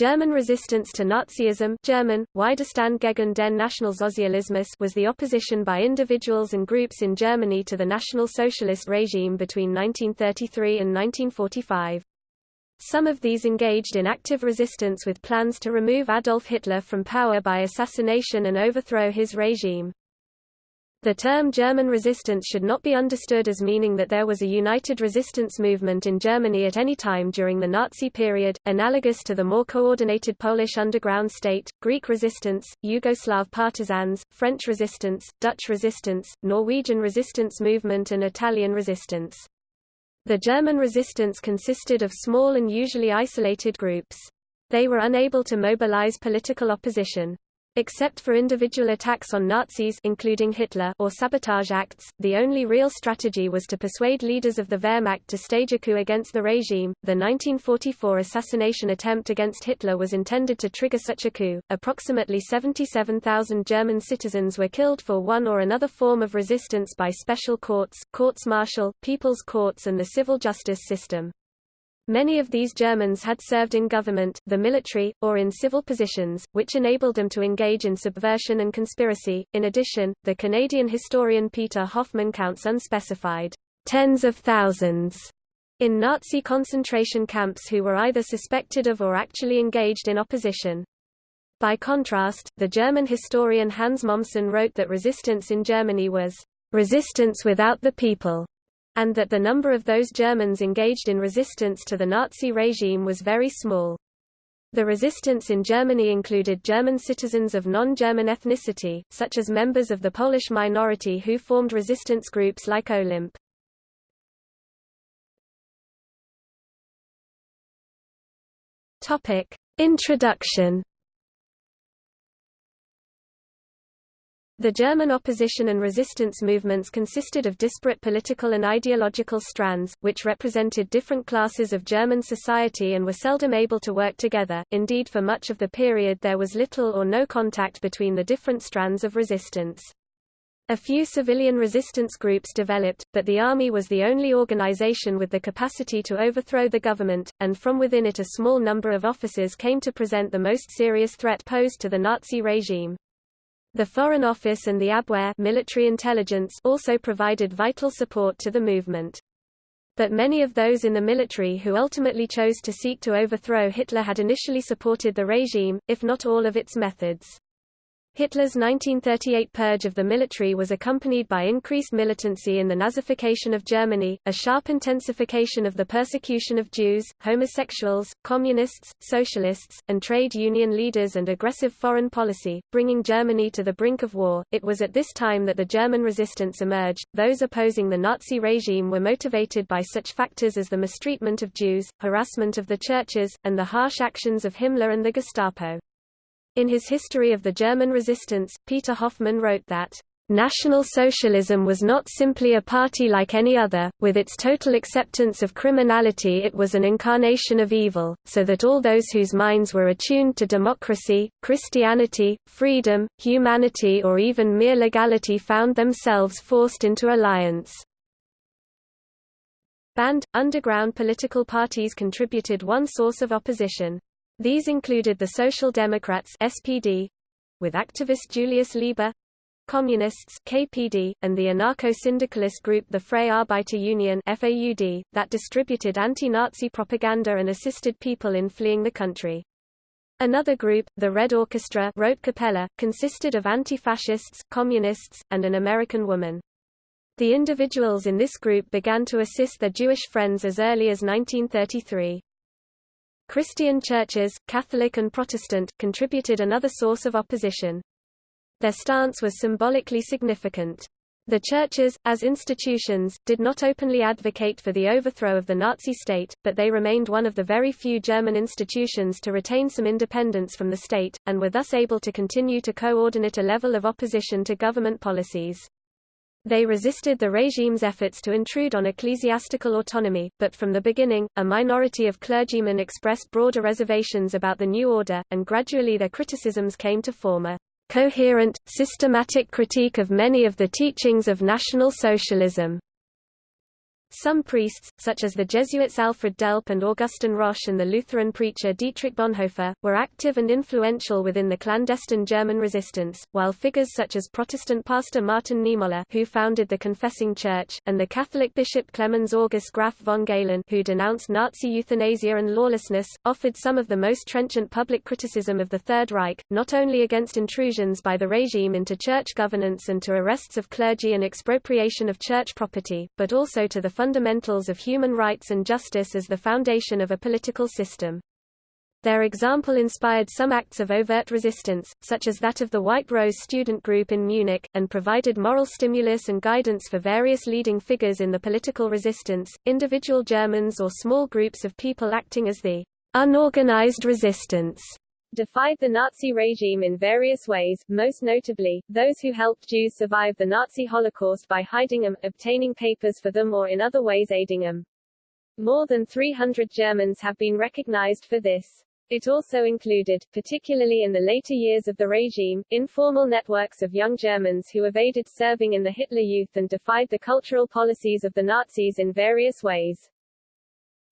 German resistance to Nazism German, Widerstand gegen den Nationalsozialismus was the opposition by individuals and groups in Germany to the National Socialist regime between 1933 and 1945. Some of these engaged in active resistance with plans to remove Adolf Hitler from power by assassination and overthrow his regime. The term German resistance should not be understood as meaning that there was a united resistance movement in Germany at any time during the Nazi period, analogous to the more coordinated Polish underground state, Greek resistance, Yugoslav partisans, French resistance, Dutch resistance, Norwegian resistance movement and Italian resistance. The German resistance consisted of small and usually isolated groups. They were unable to mobilize political opposition. Except for individual attacks on Nazis including Hitler or sabotage acts, the only real strategy was to persuade leaders of the Wehrmacht to stage a coup against the regime. The 1944 assassination attempt against Hitler was intended to trigger such a coup. Approximately 77,000 German citizens were killed for one or another form of resistance by special courts, courts martial, people's courts and the civil justice system. Many of these Germans had served in government, the military, or in civil positions, which enabled them to engage in subversion and conspiracy. In addition, the Canadian historian Peter Hoffmann counts unspecified tens of thousands in Nazi concentration camps who were either suspected of or actually engaged in opposition. By contrast, the German historian Hans Mommsen wrote that resistance in Germany was resistance without the people and that the number of those Germans engaged in resistance to the Nazi regime was very small. The resistance in Germany included German citizens of non-German ethnicity, such as members of the Polish minority who formed resistance groups like Olymp. Introduction The German opposition and resistance movements consisted of disparate political and ideological strands, which represented different classes of German society and were seldom able to work together. Indeed, for much of the period there was little or no contact between the different strands of resistance. A few civilian resistance groups developed, but the army was the only organization with the capacity to overthrow the government, and from within it a small number of officers came to present the most serious threat posed to the Nazi regime. The Foreign Office and the Abwehr military intelligence also provided vital support to the movement. But many of those in the military who ultimately chose to seek to overthrow Hitler had initially supported the regime, if not all of its methods. Hitler's 1938 purge of the military was accompanied by increased militancy in the Nazification of Germany, a sharp intensification of the persecution of Jews, homosexuals, communists, socialists, and trade union leaders and aggressive foreign policy, bringing Germany to the brink of war. It was at this time that the German resistance emerged. Those opposing the Nazi regime were motivated by such factors as the mistreatment of Jews, harassment of the churches, and the harsh actions of Himmler and the Gestapo. In his History of the German Resistance, Peter Hoffmann wrote that, National Socialism was not simply a party like any other, with its total acceptance of criminality it was an incarnation of evil, so that all those whose minds were attuned to democracy, Christianity, freedom, humanity or even mere legality found themselves forced into alliance. Banned, underground political parties contributed one source of opposition. These included the Social Democrats SPD, with activist Julius Leber, Communists KPD, and the anarcho-syndicalist group the Freie Arbeiter Union FAUD, that distributed anti-Nazi propaganda and assisted people in fleeing the country. Another group, the Red Orchestra Kapelle, consisted of anti-fascists, communists, and an American woman. The individuals in this group began to assist their Jewish friends as early as 1933. Christian churches, Catholic and Protestant, contributed another source of opposition. Their stance was symbolically significant. The churches, as institutions, did not openly advocate for the overthrow of the Nazi state, but they remained one of the very few German institutions to retain some independence from the state, and were thus able to continue to coordinate a level of opposition to government policies. They resisted the regime's efforts to intrude on ecclesiastical autonomy, but from the beginning, a minority of clergymen expressed broader reservations about the new order, and gradually their criticisms came to form a coherent, systematic critique of many of the teachings of National Socialism. Some priests, such as the Jesuits Alfred Delp and Augustin Rosch and the Lutheran preacher Dietrich Bonhoeffer, were active and influential within the clandestine German resistance, while figures such as Protestant pastor Martin Niemöller who founded the Confessing Church, and the Catholic bishop Clemens August Graf von Galen who denounced Nazi euthanasia and lawlessness, offered some of the most trenchant public criticism of the Third Reich, not only against intrusions by the regime into church governance and to arrests of clergy and expropriation of church property, but also to the fundamentals of human rights and justice as the foundation of a political system. Their example inspired some acts of overt resistance, such as that of the White Rose student group in Munich, and provided moral stimulus and guidance for various leading figures in the political resistance, individual Germans or small groups of people acting as the unorganized resistance defied the Nazi regime in various ways, most notably, those who helped Jews survive the Nazi Holocaust by hiding them, obtaining papers for them or in other ways aiding them. More than 300 Germans have been recognized for this. It also included, particularly in the later years of the regime, informal networks of young Germans who evaded serving in the Hitler Youth and defied the cultural policies of the Nazis in various ways.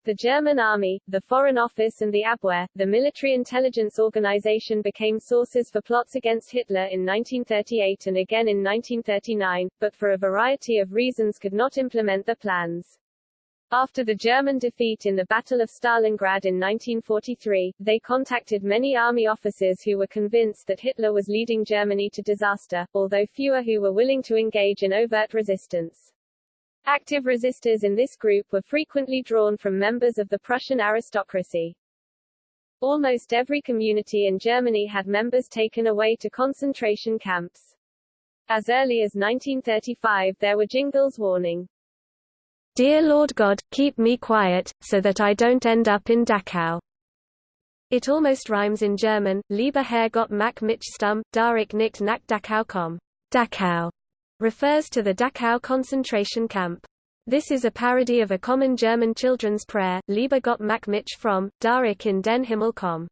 The German army, the Foreign Office and the Abwehr, the military intelligence organization became sources for plots against Hitler in 1938 and again in 1939, but for a variety of reasons could not implement the plans. After the German defeat in the Battle of Stalingrad in 1943, they contacted many army officers who were convinced that Hitler was leading Germany to disaster, although fewer who were willing to engage in overt resistance. Active resistors in this group were frequently drawn from members of the Prussian aristocracy. Almost every community in Germany had members taken away to concentration camps. As early as 1935 there were jingles warning, Dear Lord God, keep me quiet, so that I don't end up in Dachau. It almost rhymes in German, Lieber Herr Gott mach mich stumm, da ich nicht nach Dachau komm. Dachau refers to the Dachau concentration camp. This is a parody of a common German children's prayer, Lieber Gott mach mich from, da ich in den Himmel komm.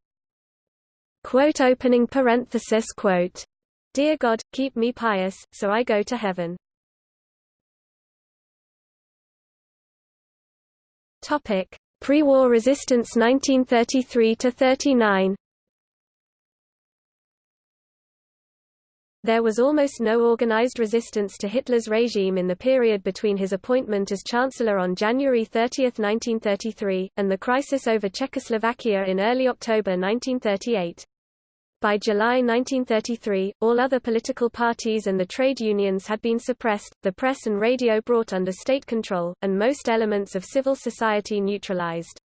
Quote opening parenthesis quote. Dear God, keep me pious, so I go to heaven. Topic: Pre-war resistance 1933 to 39. There was almost no organized resistance to Hitler's regime in the period between his appointment as Chancellor on January 30, 1933, and the crisis over Czechoslovakia in early October 1938. By July 1933, all other political parties and the trade unions had been suppressed, the press and radio brought under state control, and most elements of civil society neutralized.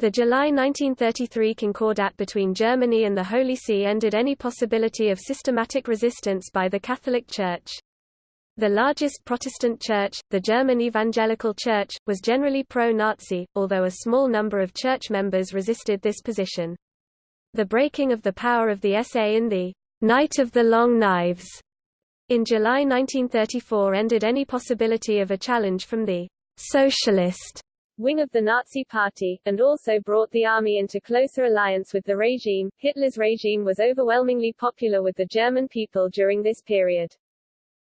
The July 1933 Concordat between Germany and the Holy See ended any possibility of systematic resistance by the Catholic Church. The largest Protestant church, the German Evangelical Church, was generally pro-Nazi, although a small number of church members resisted this position. The breaking of the power of the SA in the Night of the Long Knives in July 1934 ended any possibility of a challenge from the socialist wing of the Nazi Party, and also brought the army into closer alliance with the regime. Hitler's regime was overwhelmingly popular with the German people during this period.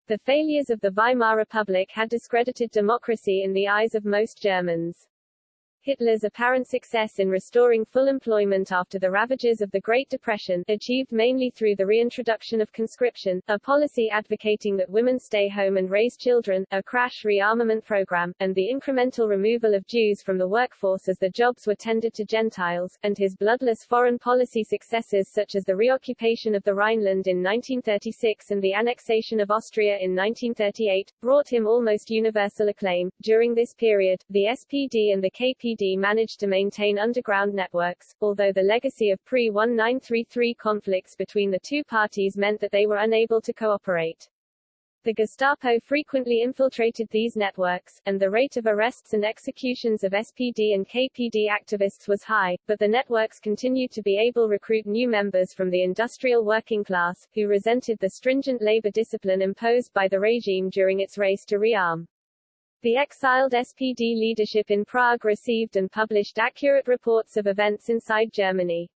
The failures of the Weimar Republic had discredited democracy in the eyes of most Germans. Hitler's apparent success in restoring full employment after the ravages of the Great Depression, achieved mainly through the reintroduction of conscription, a policy advocating that women stay home and raise children, a crash rearmament program, and the incremental removal of Jews from the workforce as the jobs were tendered to Gentiles, and his bloodless foreign policy successes such as the reoccupation of the Rhineland in 1936 and the annexation of Austria in 1938, brought him almost universal acclaim. During this period, the SPD and the Managed to maintain underground networks, although the legacy of pre-1933 conflicts between the two parties meant that they were unable to cooperate. The Gestapo frequently infiltrated these networks, and the rate of arrests and executions of SPD and KPD activists was high, but the networks continued to be able recruit new members from the industrial working class, who resented the stringent labor discipline imposed by the regime during its race to rearm. The exiled SPD leadership in Prague received and published accurate reports of events inside Germany.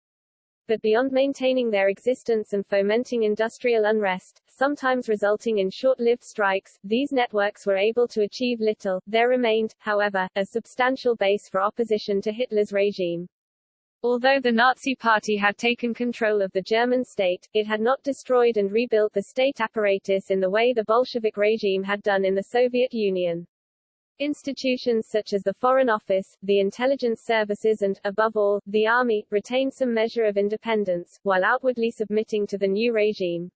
But beyond maintaining their existence and fomenting industrial unrest, sometimes resulting in short-lived strikes, these networks were able to achieve little. There remained, however, a substantial base for opposition to Hitler's regime. Although the Nazi Party had taken control of the German state, it had not destroyed and rebuilt the state apparatus in the way the Bolshevik regime had done in the Soviet Union. Institutions such as the Foreign Office, the intelligence services and, above all, the army, retained some measure of independence, while outwardly submitting to the new regime.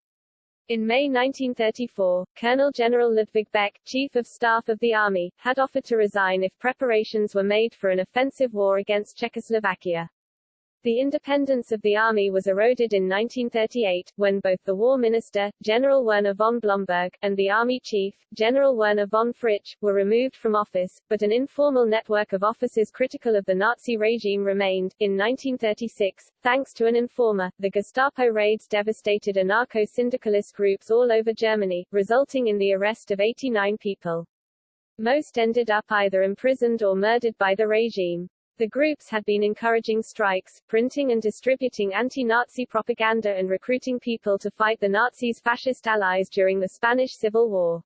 In May 1934, Colonel General Ludwig Beck, Chief of Staff of the Army, had offered to resign if preparations were made for an offensive war against Czechoslovakia. The independence of the army was eroded in 1938, when both the war minister, General Werner von Blomberg, and the army chief, General Werner von Fritsch, were removed from office, but an informal network of officers critical of the Nazi regime remained. In 1936, thanks to an informer, the Gestapo raids devastated anarcho-syndicalist groups all over Germany, resulting in the arrest of 89 people. Most ended up either imprisoned or murdered by the regime. The groups had been encouraging strikes, printing and distributing anti-Nazi propaganda and recruiting people to fight the Nazis' fascist allies during the Spanish Civil War.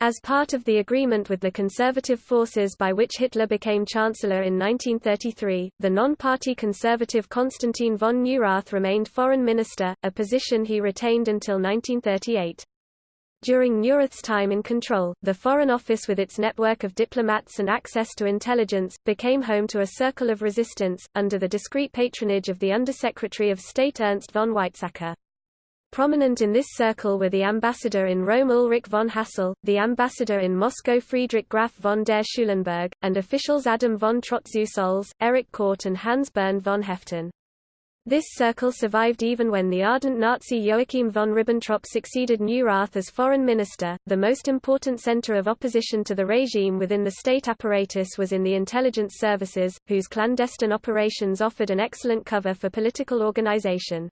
As part of the agreement with the conservative forces by which Hitler became Chancellor in 1933, the non-party conservative Konstantin von Neurath remained foreign minister, a position he retained until 1938. During Neurath's time in control, the Foreign Office with its network of diplomats and access to intelligence, became home to a circle of resistance, under the discreet patronage of the Undersecretary of State Ernst von Weizsäcker. Prominent in this circle were the ambassador in Rome Ulrich von Hassell, the ambassador in Moscow Friedrich Graf von der Schulenburg, and officials Adam von Trott-Zu-Solz, Erich Kordt and Hans Bernd von Haeften. This circle survived even when the ardent Nazi Joachim von Ribbentrop succeeded Neurath as foreign minister. The most important center of opposition to the regime within the state apparatus was in the intelligence services, whose clandestine operations offered an excellent cover for political organization.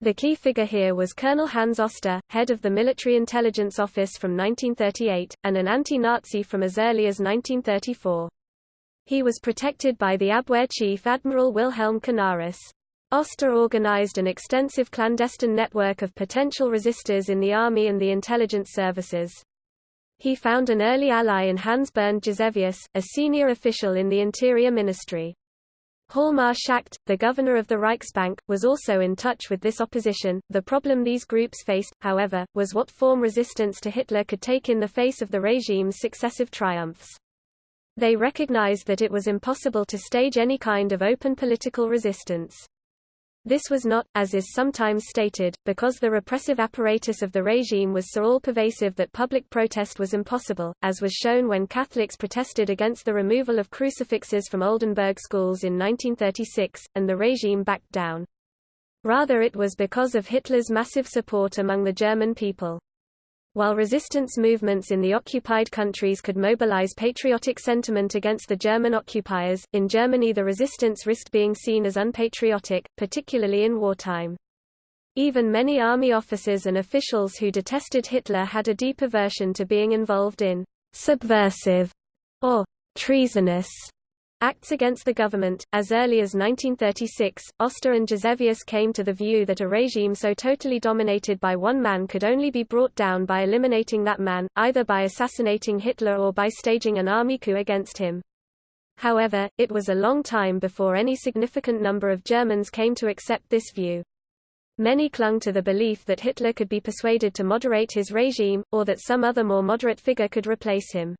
The key figure here was Colonel Hans Oster, head of the Military Intelligence Office from 1938, and an anti-Nazi from as early as 1934. He was protected by the Abwehr chief Admiral Wilhelm Canaris. Oster organized an extensive clandestine network of potential resistors in the army and the intelligence services. He found an early ally in Hans Bernd Gisevius, a senior official in the Interior Ministry. Hjalmar Schacht, the governor of the Reichsbank, was also in touch with this opposition. The problem these groups faced, however, was what form resistance to Hitler could take in the face of the regime's successive triumphs. They recognized that it was impossible to stage any kind of open political resistance. This was not, as is sometimes stated, because the repressive apparatus of the regime was so all-pervasive that public protest was impossible, as was shown when Catholics protested against the removal of crucifixes from Oldenburg schools in 1936, and the regime backed down. Rather it was because of Hitler's massive support among the German people. While resistance movements in the occupied countries could mobilize patriotic sentiment against the German occupiers, in Germany the resistance risked being seen as unpatriotic, particularly in wartime. Even many army officers and officials who detested Hitler had a deep aversion to being involved in subversive or treasonous Acts against the government. As early as 1936, Oster and Gisevius came to the view that a regime so totally dominated by one man could only be brought down by eliminating that man, either by assassinating Hitler or by staging an army coup against him. However, it was a long time before any significant number of Germans came to accept this view. Many clung to the belief that Hitler could be persuaded to moderate his regime, or that some other more moderate figure could replace him.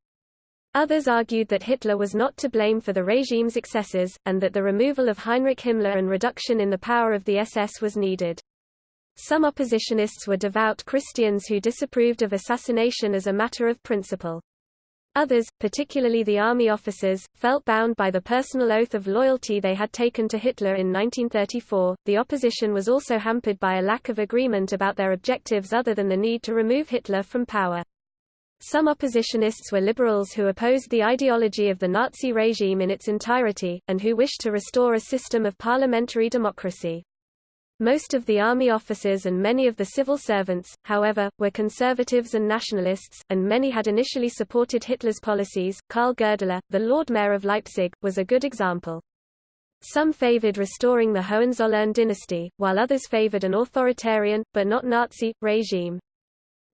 Others argued that Hitler was not to blame for the regime's excesses, and that the removal of Heinrich Himmler and reduction in the power of the SS was needed. Some oppositionists were devout Christians who disapproved of assassination as a matter of principle. Others, particularly the army officers, felt bound by the personal oath of loyalty they had taken to Hitler in 1934. The opposition was also hampered by a lack of agreement about their objectives other than the need to remove Hitler from power. Some oppositionists were liberals who opposed the ideology of the Nazi regime in its entirety, and who wished to restore a system of parliamentary democracy. Most of the army officers and many of the civil servants, however, were conservatives and nationalists, and many had initially supported Hitler's policies. Karl Goerdeler, the Lord Mayor of Leipzig, was a good example. Some favored restoring the Hohenzollern dynasty, while others favored an authoritarian, but not Nazi, regime.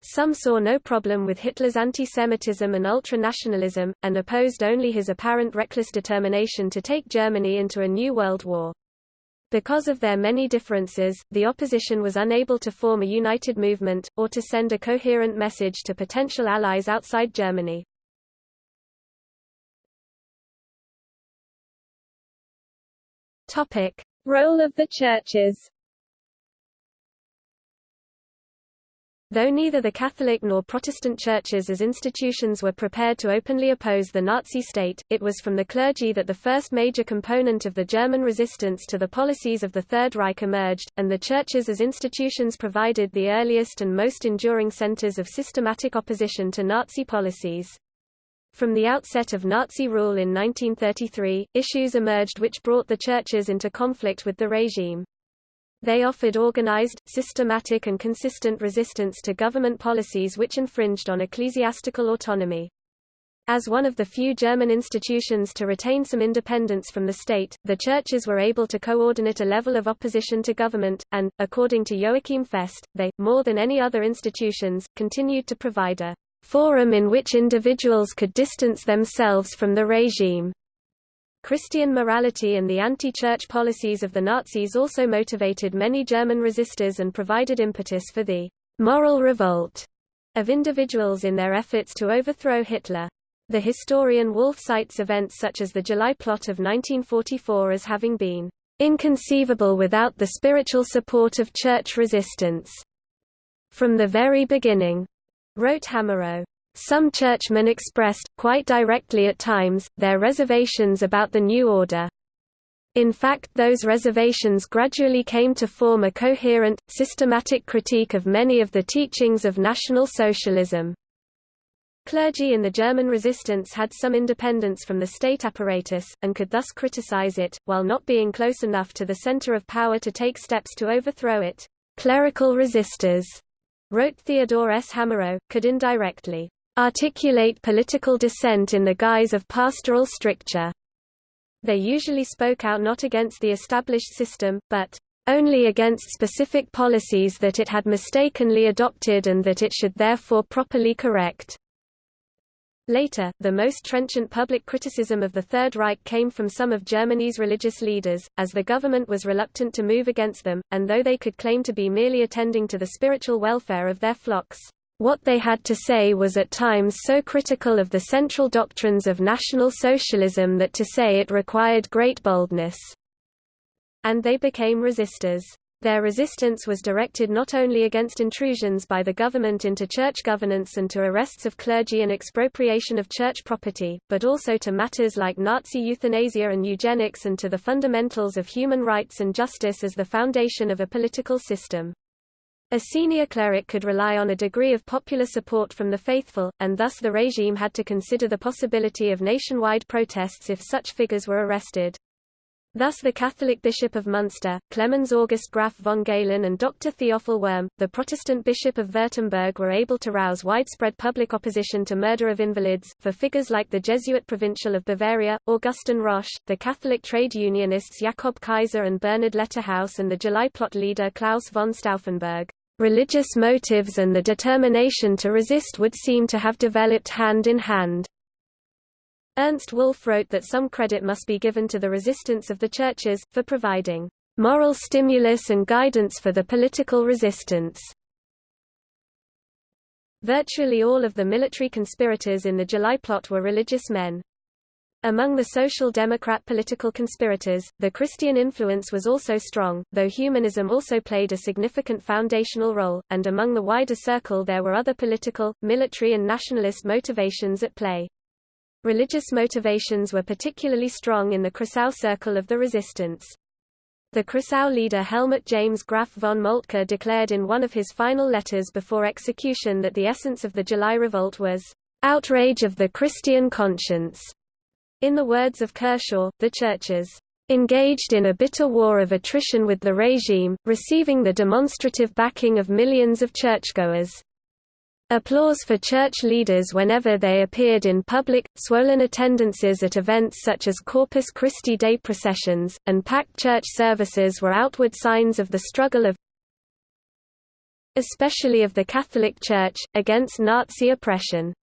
Some saw no problem with Hitler's anti-Semitism and ultra-nationalism, and opposed only his apparent reckless determination to take Germany into a new world war. Because of their many differences, the opposition was unable to form a united movement, or to send a coherent message to potential allies outside Germany. Role of the churches Though neither the Catholic nor Protestant churches as institutions were prepared to openly oppose the Nazi state, it was from the clergy that the first major component of the German resistance to the policies of the Third Reich emerged, and the churches as institutions provided the earliest and most enduring centers of systematic opposition to Nazi policies. From the outset of Nazi rule in 1933, issues emerged which brought the churches into conflict with the regime. They offered organized, systematic and consistent resistance to government policies which infringed on ecclesiastical autonomy. As one of the few German institutions to retain some independence from the state, the churches were able to coordinate a level of opposition to government, and, according to Joachim Fest, they, more than any other institutions, continued to provide a forum in which individuals could distance themselves from the regime. Christian morality and the anti-church policies of the Nazis also motivated many German resistors and provided impetus for the moral revolt of individuals in their efforts to overthrow Hitler. The historian Wolf cites events such as the July plot of 1944 as having been inconceivable without the spiritual support of church resistance. From the very beginning, wrote Hamerow, some churchmen expressed, quite directly at times, their reservations about the new order. In fact those reservations gradually came to form a coherent, systematic critique of many of the teachings of National Socialism. Clergy in the German resistance had some independence from the state apparatus, and could thus criticize it, while not being close enough to the center of power to take steps to overthrow it. Clerical resistors, wrote Theodore S. Hamerow, could indirectly articulate political dissent in the guise of pastoral stricture. They usually spoke out not against the established system, but only against specific policies that it had mistakenly adopted and that it should therefore properly correct. Later, the most trenchant public criticism of the Third Reich came from some of Germany's religious leaders, as the government was reluctant to move against them, and though they could claim to be merely attending to the spiritual welfare of their flocks, what they had to say was at times so critical of the central doctrines of National Socialism that to say it required great boldness. And they became resistors. Their resistance was directed not only against intrusions by the government into church governance and to arrests of clergy and expropriation of church property, but also to matters like Nazi euthanasia and eugenics and to the fundamentals of human rights and justice as the foundation of a political system. A senior cleric could rely on a degree of popular support from the faithful, and thus the regime had to consider the possibility of nationwide protests if such figures were arrested. Thus the Catholic Bishop of Munster, Clemens August Graf von Galen and Dr. Theophil Wurm, the Protestant Bishop of Württemberg were able to rouse widespread public opposition to murder of invalids, for figures like the Jesuit Provincial of Bavaria, Augustin Rosch, the Catholic trade unionists Jakob Kaiser and Bernhard Letterhaus and the July plot leader Claus von Stauffenberg. Religious motives and the determination to resist would seem to have developed hand in hand. Ernst Wolff wrote that some credit must be given to the resistance of the churches, for providing moral stimulus and guidance for the political resistance. Virtually all of the military conspirators in the July plot were religious men. Among the Social Democrat political conspirators, the Christian influence was also strong, though humanism also played a significant foundational role, and among the wider circle there were other political, military and nationalist motivations at play. Religious motivations were particularly strong in the Kreisau circle of the resistance. The Kreisau leader Helmuth James Graf von Moltke declared in one of his final letters before execution that the essence of the July revolt was, "...outrage of the Christian conscience." In the words of Kershaw, the churches engaged in a bitter war of attrition with the regime, receiving the demonstrative backing of millions of churchgoers. Applause for church leaders whenever they appeared in public, swollen attendances at events such as Corpus Christi Day processions, and packed church services were outward signs of the struggle of especially of the Catholic Church, against Nazi oppression.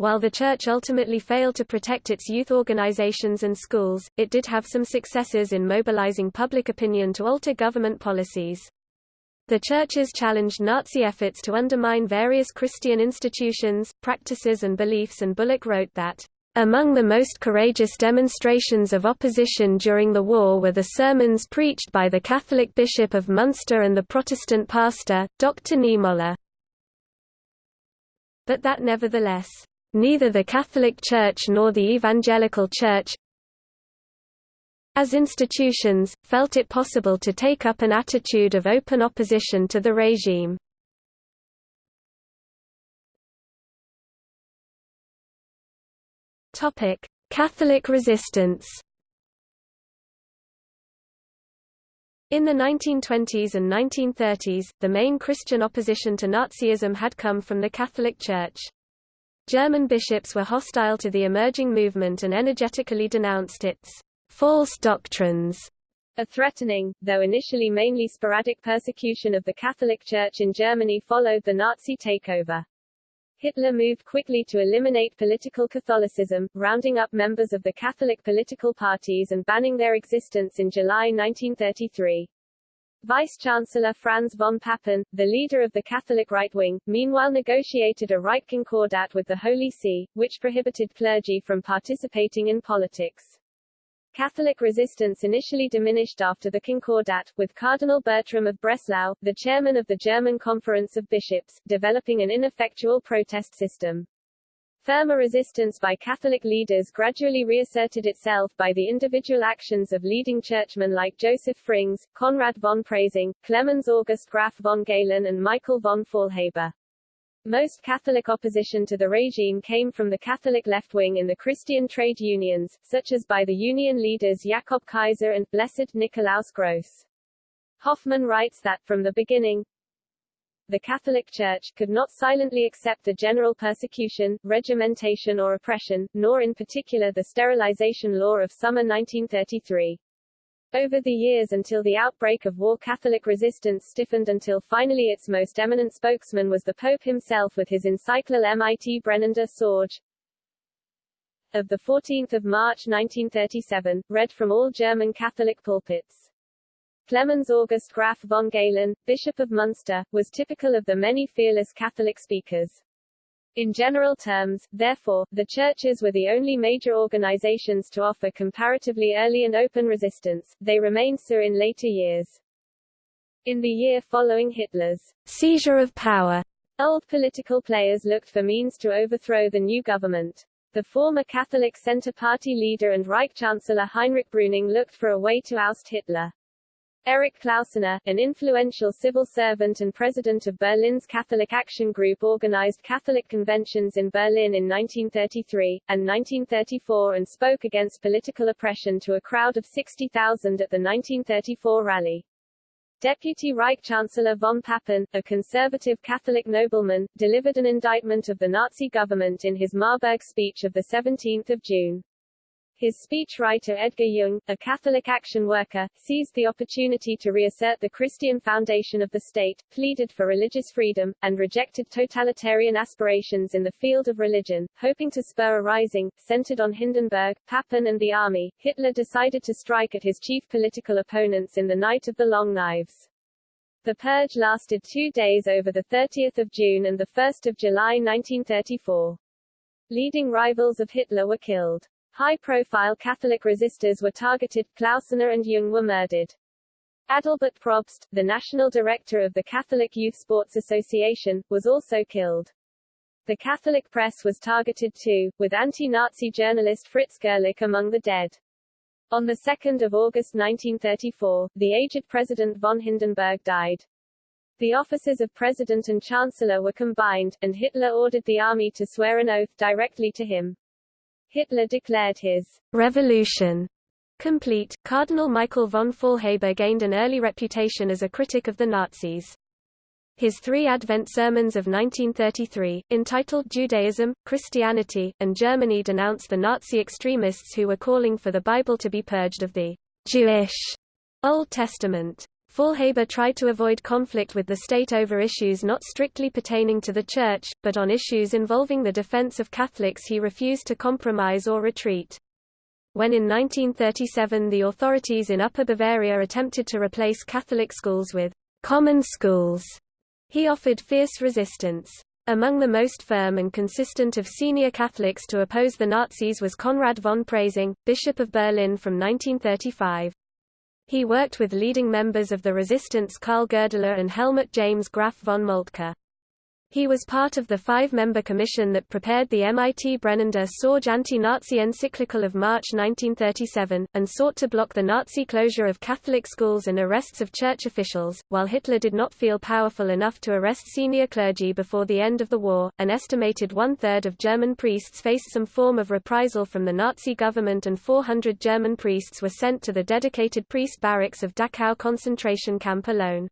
While the Church ultimately failed to protect its youth organizations and schools, it did have some successes in mobilizing public opinion to alter government policies. The churches challenged Nazi efforts to undermine various Christian institutions, practices and beliefs and Bullock wrote that, "...among the most courageous demonstrations of opposition during the war were the sermons preached by the Catholic Bishop of Munster and the Protestant pastor, Dr. Niemöller." But that nevertheless, "...neither the Catholic Church nor the Evangelical Church, as institutions, felt it possible to take up an attitude of open opposition to the regime. Catholic resistance In the 1920s and 1930s, the main Christian opposition to Nazism had come from the Catholic Church. German bishops were hostile to the emerging movement and energetically denounced its false doctrines. A threatening, though initially mainly sporadic persecution of the Catholic Church in Germany followed the Nazi takeover. Hitler moved quickly to eliminate political Catholicism, rounding up members of the Catholic political parties and banning their existence in July 1933. Vice-Chancellor Franz von Papen, the leader of the Catholic right wing, meanwhile negotiated a Reich Concordat with the Holy See, which prohibited clergy from participating in politics. Catholic resistance initially diminished after the Concordat, with Cardinal Bertram of Breslau, the chairman of the German Conference of Bishops, developing an ineffectual protest system. Firmer resistance by Catholic leaders gradually reasserted itself by the individual actions of leading churchmen like Joseph Frings, Konrad von Preysing, Clemens August Graf von Galen and Michael von Faulhaber. Most Catholic opposition to the regime came from the Catholic left wing in the Christian trade unions, such as by the union leaders Jakob Kaiser and Blessed Nikolaus Gross. Hoffmann writes that, from the beginning, the Catholic Church could not silently accept the general persecution, regimentation or oppression, nor in particular the sterilization law of summer 1933. Over the years until the outbreak of war Catholic resistance stiffened until finally its most eminent spokesman was the Pope himself with his encyclical Mit brennender Sorge of 14 March 1937, read from all German Catholic pulpits. Clemens August Graf von Galen, Bishop of Munster, was typical of the many fearless Catholic speakers. In general terms, therefore, the churches were the only major organizations to offer comparatively early and open resistance, they remained so in later years. In the year following Hitler's seizure of power, old political players looked for means to overthrow the new government. The former Catholic Centre Party leader and Reich Chancellor Heinrich Brüning looked for a way to oust Hitler. Erich Klausener, an influential civil servant and president of Berlin's Catholic Action Group organized Catholic conventions in Berlin in 1933, and 1934 and spoke against political oppression to a crowd of 60,000 at the 1934 rally. Deputy Reich Chancellor von Papen, a conservative Catholic nobleman, delivered an indictment of the Nazi government in his Marburg speech of 17 June. His speechwriter Edgar Jung, a Catholic action worker, seized the opportunity to reassert the Christian foundation of the state, pleaded for religious freedom, and rejected totalitarian aspirations in the field of religion, hoping to spur a rising, centered on Hindenburg, Papen and the army. Hitler decided to strike at his chief political opponents in the Night of the Long Knives. The purge lasted two days over 30 June and 1 July 1934. Leading rivals of Hitler were killed. High-profile Catholic resistors were targeted, Klausener and Jung were murdered. Adalbert Probst, the national director of the Catholic Youth Sports Association, was also killed. The Catholic press was targeted too, with anti-Nazi journalist Fritz Gerlich among the dead. On 2 August 1934, the aged President von Hindenburg died. The offices of President and Chancellor were combined, and Hitler ordered the army to swear an oath directly to him. Hitler declared his revolution complete. Cardinal Michael von Faulhaber gained an early reputation as a critic of the Nazis. His three Advent sermons of 1933, entitled Judaism, Christianity, and Germany denounced the Nazi extremists who were calling for the Bible to be purged of the Jewish Old Testament. Faulhaber tried to avoid conflict with the state over issues not strictly pertaining to the Church, but on issues involving the defense of Catholics he refused to compromise or retreat. When in 1937 the authorities in Upper Bavaria attempted to replace Catholic schools with common schools, he offered fierce resistance. Among the most firm and consistent of senior Catholics to oppose the Nazis was Konrad von Preysing, Bishop of Berlin from 1935. He worked with leading members of the resistance Karl Goerdeler and Helmuth James Graf von Moltke. He was part of the five-member commission that prepared the Mit brennender Sorge anti-Nazi encyclical of March 1937, and sought to block the Nazi closure of Catholic schools and arrests of church officials. While Hitler did not feel powerful enough to arrest senior clergy before the end of the war, an estimated one-third of German priests faced some form of reprisal from the Nazi government and 400 German priests were sent to the dedicated priest barracks of Dachau concentration camp alone.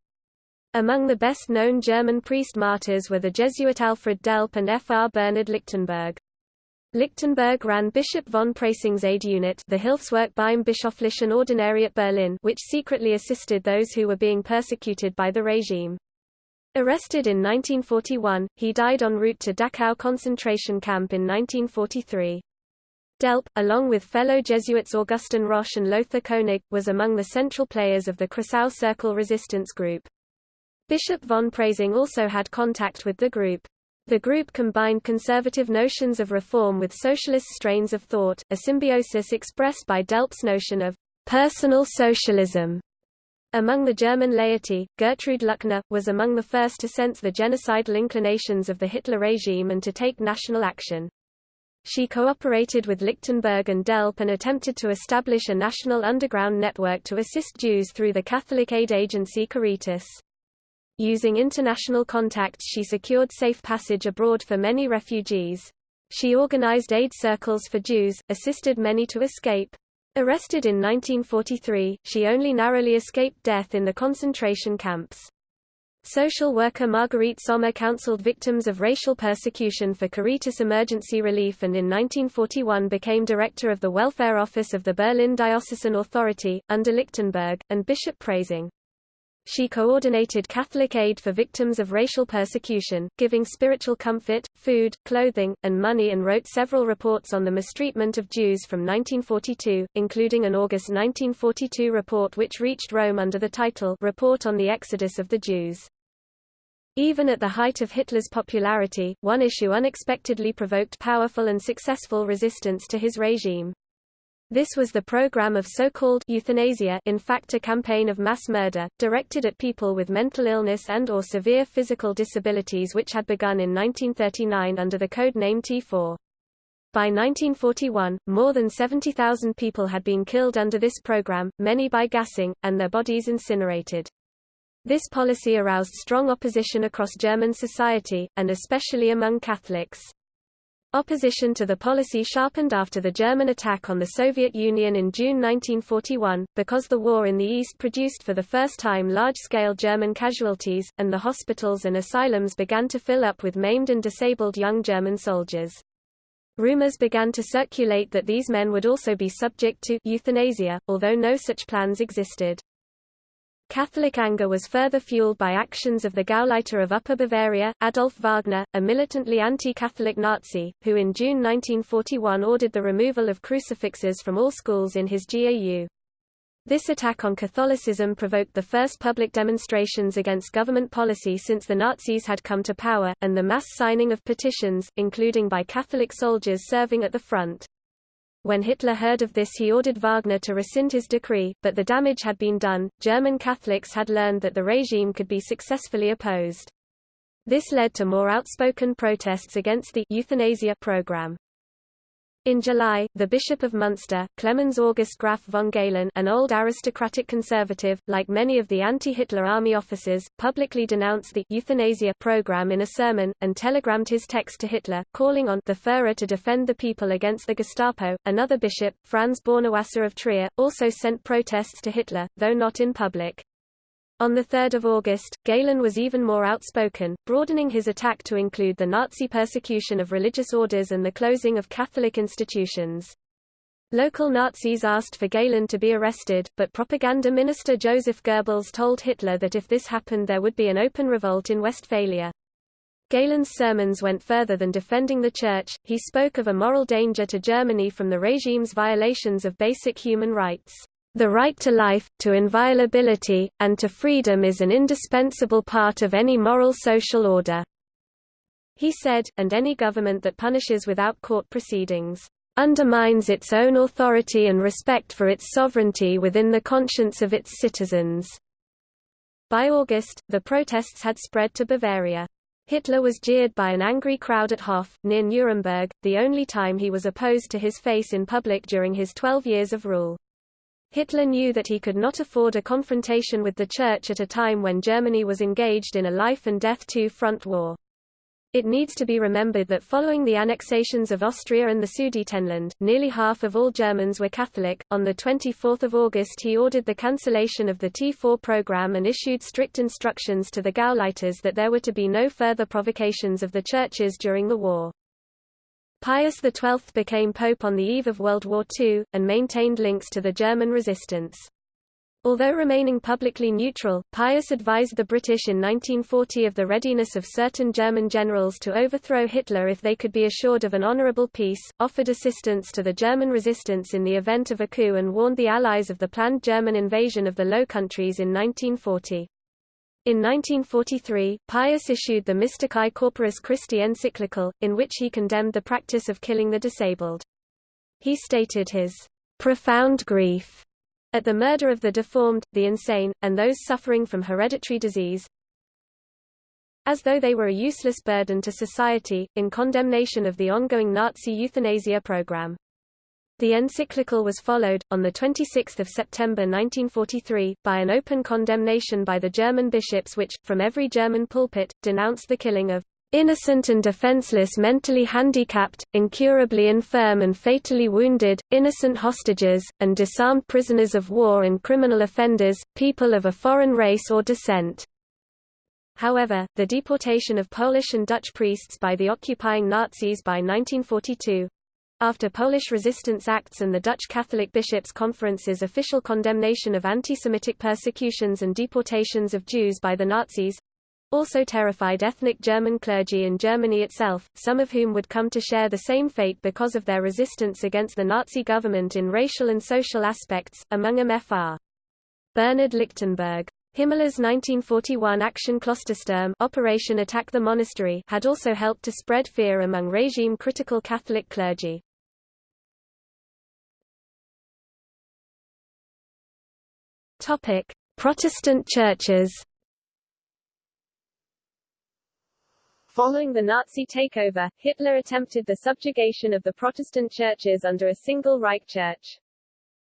Among the best-known German priest martyrs were the Jesuit Alfred Delp and F. R. Bernhard Lichtenberg. Lichtenberg ran Bishop von Preysing's aid unit the Hilfswerk beim Bischöflichen Ordinariat Berlin which secretly assisted those who were being persecuted by the regime. Arrested in 1941, he died en route to Dachau concentration camp in 1943. Delp, along with fellow Jesuits Augustin Rosch and Lothar Koenig, was among the central players of the Kreisau Circle resistance group. Bishop von Preysing also had contact with the group. The group combined conservative notions of reform with socialist strains of thought, a symbiosis expressed by Delp's notion of personal socialism. Among the German laity, Gertrude Luckner, was among the first to sense the genocidal inclinations of the Hitler regime and to take national action. She cooperated with Lichtenberg and Delp and attempted to establish a national underground network to assist Jews through the Catholic aid agency Caritas. Using international contacts she secured safe passage abroad for many refugees. She organized aid circles for Jews, assisted many to escape. Arrested in 1943, she only narrowly escaped death in the concentration camps. Social worker Margarete Sommer counseled victims of racial persecution for Caritas Emergency Relief and in 1941 became director of the Welfare Office of the Berlin Diocesan Authority, under Lichtenberg, and Bishop Preysing. She coordinated Catholic aid for victims of racial persecution, giving spiritual comfort, food, clothing, and money and wrote several reports on the mistreatment of Jews from 1942, including an August 1942 report which reached Rome under the title Report on the Exodus of the Jews. Even at the height of Hitler's popularity, one issue unexpectedly provoked powerful and successful resistance to his regime. This was the program of so-called euthanasia in fact a campaign of mass murder, directed at people with mental illness and or severe physical disabilities which had begun in 1939 under the code name T4. By 1941, more than 70,000 people had been killed under this program, many by gassing, and their bodies incinerated. This policy aroused strong opposition across German society, and especially among Catholics. Opposition to the policy sharpened after the German attack on the Soviet Union in June 1941, because the war in the East produced for the first time large-scale German casualties, and the hospitals and asylums began to fill up with maimed and disabled young German soldiers. Rumors began to circulate that these men would also be subject to euthanasia, although no such plans existed. Catholic anger was further fueled by actions of the Gauleiter of Upper Bavaria, Adolf Wagner, a militantly anti-Catholic Nazi, who in June 1941 ordered the removal of crucifixes from all schools in his GAU. This attack on Catholicism provoked the first public demonstrations against government policy since the Nazis had come to power, and the mass signing of petitions, including by Catholic soldiers serving at the front. When Hitler heard of this he ordered Wagner to rescind his decree, but the damage had been done. German Catholics had learned that the regime could be successfully opposed. This led to more outspoken protests against the euthanasia program. In July, the Bishop of Munster, Clemens August Graf von Galen an old aristocratic conservative, like many of the anti-Hitler army officers, publicly denounced the euthanasia program in a sermon, and telegrammed his text to Hitler, calling on the Führer to defend the people against the Gestapo. Another bishop, Franz Bornewasser of Trier, also sent protests to Hitler, though not in public. On 3 August, Galen was even more outspoken, broadening his attack to include the Nazi persecution of religious orders and the closing of Catholic institutions. Local Nazis asked for Galen to be arrested, but propaganda minister Joseph Goebbels told Hitler that if this happened there would be an open revolt in Westphalia. Galen's sermons went further than defending the Church, he spoke of a moral danger to Germany from the regime's violations of basic human rights. The right to life, to inviolability, and to freedom is an indispensable part of any moral social order." He said, and any government that punishes without court proceedings, "...undermines its own authority and respect for its sovereignty within the conscience of its citizens." By August, the protests had spread to Bavaria. Hitler was jeered by an angry crowd at Hof, near Nuremberg, the only time he was opposed to his face in public during his 12 years of rule. Hitler knew that he could not afford a confrontation with the Church at a time when Germany was engaged in a life-and-death two-front war. It needs to be remembered that following the annexations of Austria and the Sudetenland, nearly half of all Germans were Catholic. On 24 August he ordered the cancellation of the T4 program and issued strict instructions to the Gauleiters that there were to be no further provocations of the churches during the war. Pius XII became pope on the eve of World War II, and maintained links to the German resistance. Although remaining publicly neutral, Pius advised the British in 1940 of the readiness of certain German generals to overthrow Hitler if they could be assured of an honourable peace, offered assistance to the German resistance in the event of a coup and warned the Allies of the planned German invasion of the Low Countries in 1940. In 1943, Pius issued the Mystici Corporis Christi encyclical, in which he condemned the practice of killing the disabled. He stated his profound grief at the murder of the deformed, the insane, and those suffering from hereditary disease, as though they were a useless burden to society, in condemnation of the ongoing Nazi euthanasia program. The encyclical was followed, on 26 September 1943, by an open condemnation by the German bishops which, from every German pulpit, denounced the killing of innocent and defenseless mentally handicapped, incurably infirm and fatally wounded, innocent hostages, and disarmed prisoners of war and criminal offenders, people of a foreign race or descent. However, the deportation of Polish and Dutch priests by the occupying Nazis by 1942, after Polish resistance acts and the Dutch Catholic Bishops' Conference's official condemnation of anti-Semitic persecutions and deportations of Jews by the Nazis, also terrified ethnic German clergy in Germany itself, some of whom would come to share the same fate because of their resistance against the Nazi government in racial and social aspects, among them Fr. Bernhard Lichtenberg. Himmler's 1941 Action Klostersturm Operation Attack the Monastery had also helped to spread fear among regime-critical Catholic clergy. Topic: Protestant churches. Following the Nazi takeover, Hitler attempted the subjugation of the Protestant churches under a single Reich Church.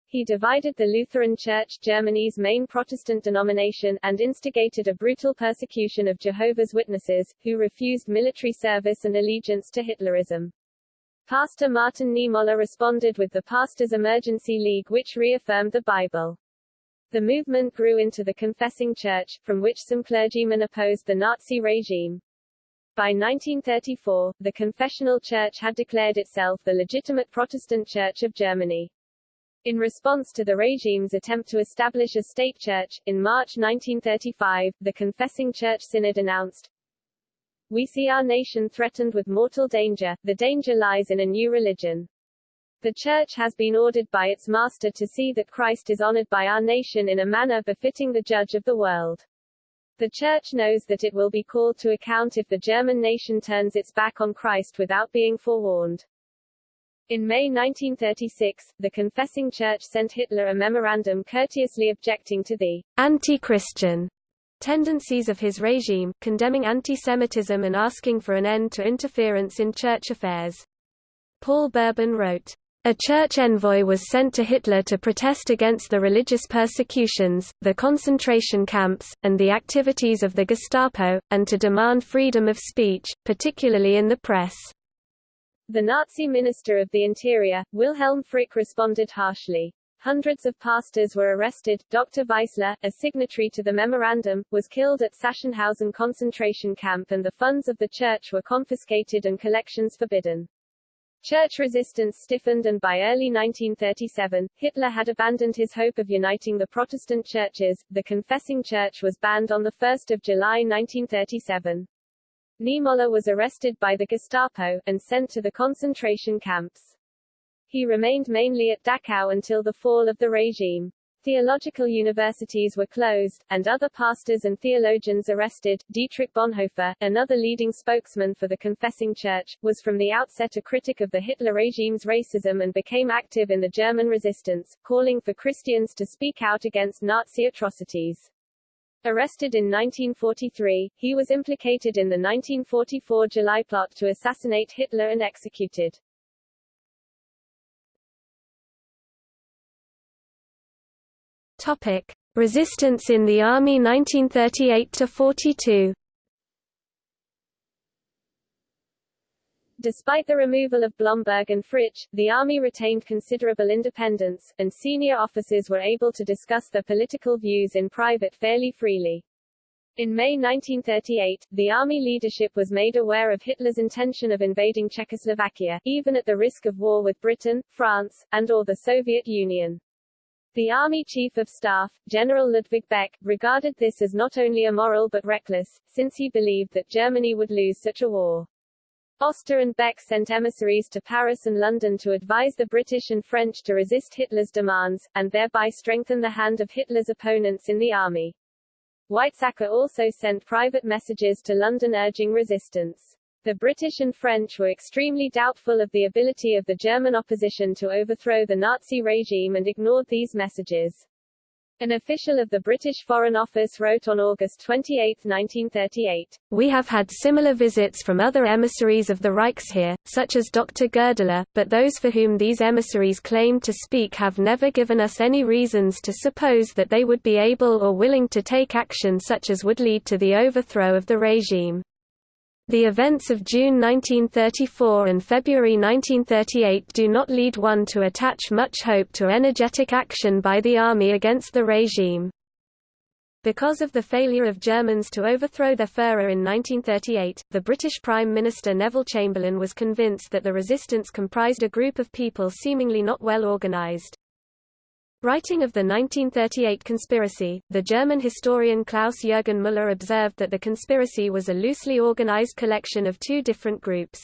He divided the Lutheran Church, Germany's main Protestant denomination, and instigated a brutal persecution of Jehovah's Witnesses, who refused military service and allegiance to Hitlerism. Pastor Martin Niemöller responded with the Pastors' Emergency League which reaffirmed the Bible. The movement grew into the Confessing Church, from which some clergymen opposed the Nazi regime. By 1934, the Confessional Church had declared itself the legitimate Protestant Church of Germany. In response to the regime's attempt to establish a state church, in March 1935, the Confessing Church Synod announced, We see our nation threatened with mortal danger, the danger lies in a new religion. The Church has been ordered by its Master to see that Christ is honored by our nation in a manner befitting the Judge of the world. The Church knows that it will be called to account if the German nation turns its back on Christ without being forewarned. In May 1936, the Confessing Church sent Hitler a memorandum courteously objecting to the anti-Christian tendencies of his regime, condemning anti-Semitism and asking for an end to interference in church affairs. Paul Berben wrote, a church envoy was sent to Hitler to protest against the religious persecutions, the concentration camps, and the activities of the Gestapo, and to demand freedom of speech, particularly in the press. The Nazi Minister of the Interior, Wilhelm Frick responded harshly. Hundreds of pastors were arrested. Dr. Weissler, a signatory to the memorandum, was killed at Sachsenhausen concentration camp and the funds of the church were confiscated and collections forbidden. Church resistance stiffened and by early 1937, Hitler had abandoned his hope of uniting the Protestant churches. The confessing church was banned on 1 July 1937. Niemöller was arrested by the Gestapo, and sent to the concentration camps. He remained mainly at Dachau until the fall of the regime. Theological universities were closed, and other pastors and theologians arrested. Dietrich Bonhoeffer, another leading spokesman for the Confessing Church, was from the outset a critic of the Hitler regime's racism and became active in the German resistance, calling for Christians to speak out against Nazi atrocities. Arrested in 1943, he was implicated in the 1944 July plot to assassinate Hitler and executed. Topic: Resistance in the Army 1938–42 Despite the removal of Blomberg and Fritsch, the Army retained considerable independence, and senior officers were able to discuss their political views in private fairly freely. In May 1938, the Army leadership was made aware of Hitler's intention of invading Czechoslovakia, even at the risk of war with Britain, France, and or the Soviet Union. The Army Chief of Staff, General Ludwig Beck, regarded this as not only immoral but reckless, since he believed that Germany would lose such a war. Oster and Beck sent emissaries to Paris and London to advise the British and French to resist Hitler's demands, and thereby strengthen the hand of Hitler's opponents in the army. Weizsäcker also sent private messages to London urging resistance. The British and French were extremely doubtful of the ability of the German opposition to overthrow the Nazi regime and ignored these messages. An official of the British Foreign Office wrote on August 28, 1938, We have had similar visits from other emissaries of the Reichsheer, such as Dr. Goerdeler, but those for whom these emissaries claim to speak have never given us any reasons to suppose that they would be able or willing to take action such as would lead to the overthrow of the regime. The events of June 1934 and February 1938 do not lead one to attach much hope to energetic action by the army against the regime. Because of the failure of Germans to overthrow their Führer in 1938, the British Prime Minister Neville Chamberlain was convinced that the resistance comprised a group of people seemingly not well organized. Writing of the 1938 conspiracy, the German historian Klaus-Jürgen Müller observed that the conspiracy was a loosely organized collection of two different groups.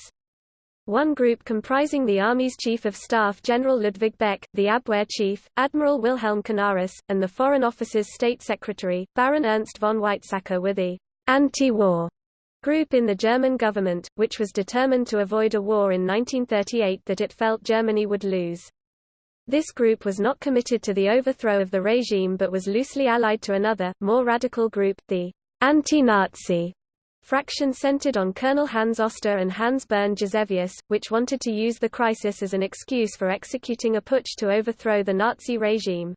One group comprising the Army's Chief of Staff General Ludwig Beck, the Abwehr Chief, Admiral Wilhelm Canaris, and the Foreign Office's State Secretary, Baron Ernst von Weizsäcker were the anti-war group in the German government, which was determined to avoid a war in 1938 that it felt Germany would lose. This group was not committed to the overthrow of the regime but was loosely allied to another, more radical group, the anti-Nazi fraction centered on Colonel Hans Oster and Hans Bernd Gisevius, which wanted to use the crisis as an excuse for executing a putsch to overthrow the Nazi regime.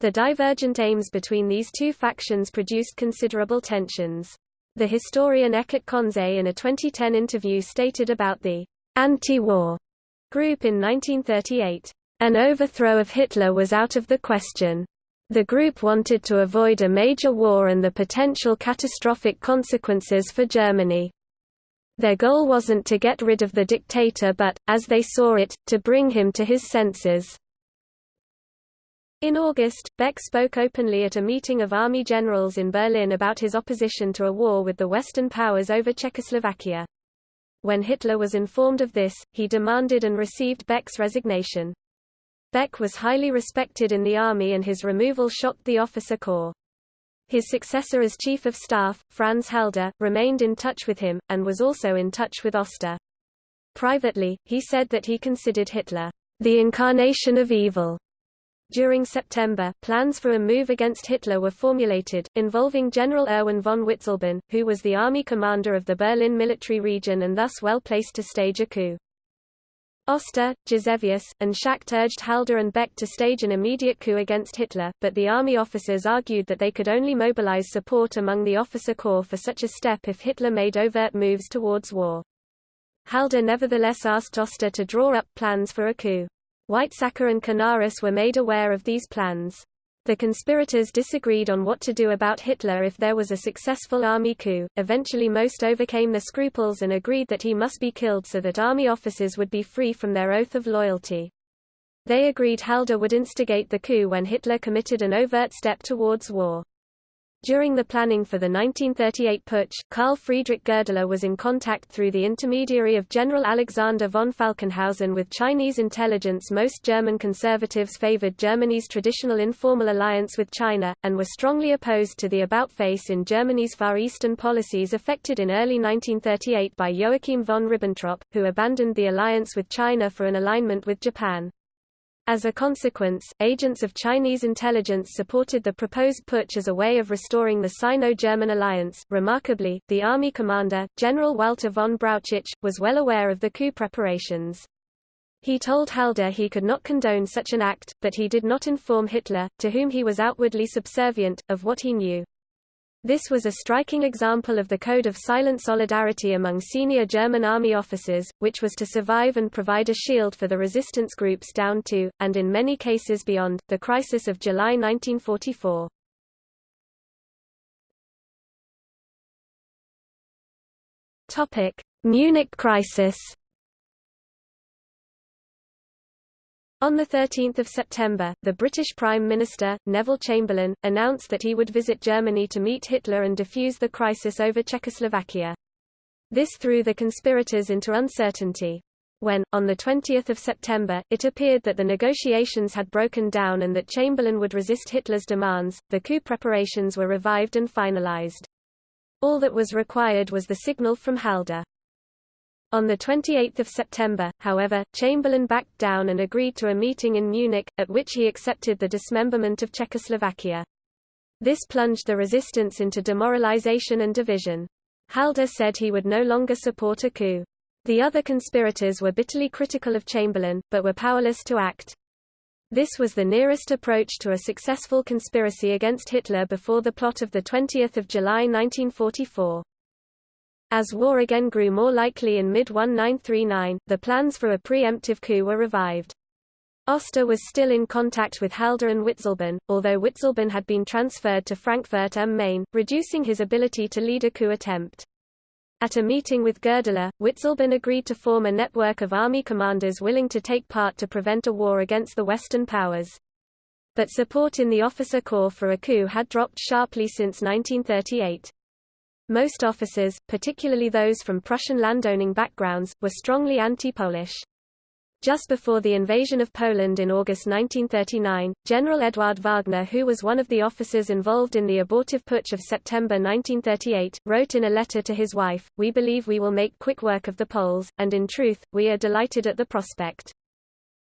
The divergent aims between these two factions produced considerable tensions. The historian Eckart Conze in a 2010 interview stated about the anti-war group in 1938, an overthrow of Hitler was out of the question. The group wanted to avoid a major war and the potential catastrophic consequences for Germany. Their goal wasn't to get rid of the dictator but, as they saw it, to bring him to his senses. In August, Beck spoke openly at a meeting of army generals in Berlin about his opposition to a war with the Western powers over Czechoslovakia. When Hitler was informed of this, he demanded and received Beck's resignation. Beck was highly respected in the army and his removal shocked the officer corps. His successor as Chief of Staff, Franz Halder, remained in touch with him, and was also in touch with Oster. Privately, he said that he considered Hitler, the incarnation of evil. During September, plans for a move against Hitler were formulated, involving General Erwin von Witzleben, who was the army commander of the Berlin military region and thus well placed to stage a coup. Oster, Gisevius, and Schacht urged Halder and Beck to stage an immediate coup against Hitler, but the army officers argued that they could only mobilize support among the officer corps for such a step if Hitler made overt moves towards war. Halder nevertheless asked Oster to draw up plans for a coup. Weizsäcker and Canaris were made aware of these plans. The conspirators disagreed on what to do about Hitler if there was a successful army coup. Eventually, most overcame their scruples and agreed that he must be killed so that army officers would be free from their oath of loyalty. They agreed Halder would instigate the coup when Hitler committed an overt step towards war. During the planning for the 1938 putsch, Karl Friedrich Goerdeler was in contact through the intermediary of General Alexander von Falkenhausen with Chinese intelligence. Most German conservatives favored Germany's traditional informal alliance with China, and were strongly opposed to the about-face in Germany's Far Eastern policies affected in early 1938 by Joachim von Ribbentrop, who abandoned the alliance with China for an alignment with Japan. As a consequence, agents of Chinese intelligence supported the proposed putsch as a way of restoring the Sino-German alliance. Remarkably, the army commander, General Walter von Brauchitsch, was well aware of the coup preparations. He told Halder he could not condone such an act, but he did not inform Hitler, to whom he was outwardly subservient, of what he knew. This was a striking example of the code of silent solidarity among senior German army officers, which was to survive and provide a shield for the resistance groups down to, and in many cases beyond, the crisis of July 1944. Munich crisis On 13 September, the British Prime Minister, Neville Chamberlain, announced that he would visit Germany to meet Hitler and defuse the crisis over Czechoslovakia. This threw the conspirators into uncertainty. When, on 20 September, it appeared that the negotiations had broken down and that Chamberlain would resist Hitler's demands, the coup preparations were revived and finalized. All that was required was the signal from Halder. On 28 September, however, Chamberlain backed down and agreed to a meeting in Munich, at which he accepted the dismemberment of Czechoslovakia. This plunged the resistance into demoralization and division. Halder said he would no longer support a coup. The other conspirators were bitterly critical of Chamberlain, but were powerless to act. This was the nearest approach to a successful conspiracy against Hitler before the plot of 20 July 1944. As war again grew more likely in mid-1939, the plans for a preemptive coup were revived. Oster was still in contact with Halder and Witzleben, although Witzleben had been transferred to Frankfurt am Main, reducing his ability to lead a coup attempt. At a meeting with Goerdeler, Witzleben agreed to form a network of army commanders willing to take part to prevent a war against the Western powers. But support in the officer corps for a coup had dropped sharply since 1938. Most officers, particularly those from Prussian landowning backgrounds, were strongly anti-Polish. Just before the invasion of Poland in August 1939, General Eduard Wagner who was one of the officers involved in the abortive putsch of September 1938, wrote in a letter to his wife, We believe we will make quick work of the Poles, and in truth, we are delighted at the prospect.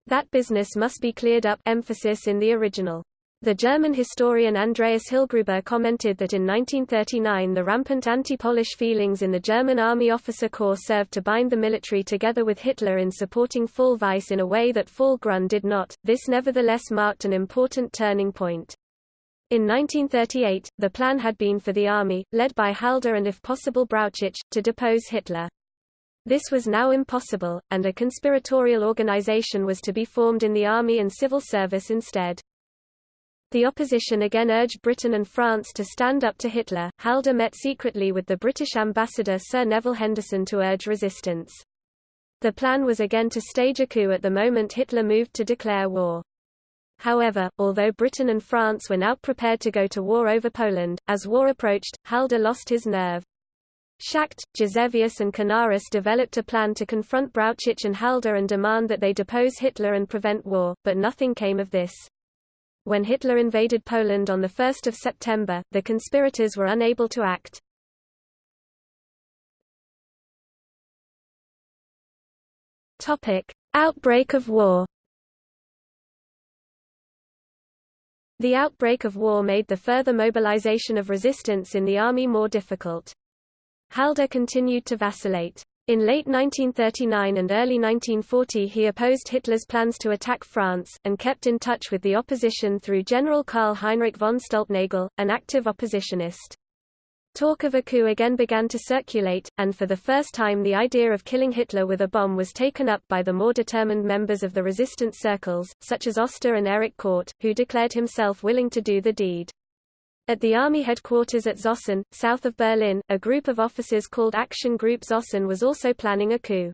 That business must be cleared up emphasis in the original. The German historian Andreas Hillgruber commented that in 1939 the rampant anti-Polish feelings in the German army officer corps served to bind the military together with Hitler in supporting Fall Weiss in a way that Fall Grun did not. This nevertheless marked an important turning point. In 1938, the plan had been for the army, led by Halder and if possible Brauchitsch, to depose Hitler. This was now impossible, and a conspiratorial organization was to be formed in the army and civil service instead. The opposition again urged Britain and France to stand up to Hitler. Halder met secretly with the British ambassador Sir Nevile Henderson to urge resistance. The plan was again to stage a coup at the moment Hitler moved to declare war. However, although Britain and France were now prepared to go to war over Poland, as war approached, Halder lost his nerve. Schacht, Gisevius and Canaris developed a plan to confront Brauchitsch and Halder and demand that they depose Hitler and prevent war, but nothing came of this. When Hitler invaded Poland on 1 September, the conspirators were unable to act. Outbreak of war The outbreak of war made the further mobilization of resistance in the army more difficult. Halder continued to vacillate. In late 1939 and early 1940 he opposed Hitler's plans to attack France, and kept in touch with the opposition through General Karl Heinrich von Stulpnagel, an active oppositionist. Talk of a coup again began to circulate, and for the first time the idea of killing Hitler with a bomb was taken up by the more determined members of the resistance circles, such as Oster and Erich Kordt, who declared himself willing to do the deed. At the army headquarters at Zossen, south of Berlin, a group of officers called Action Group Zossen was also planning a coup.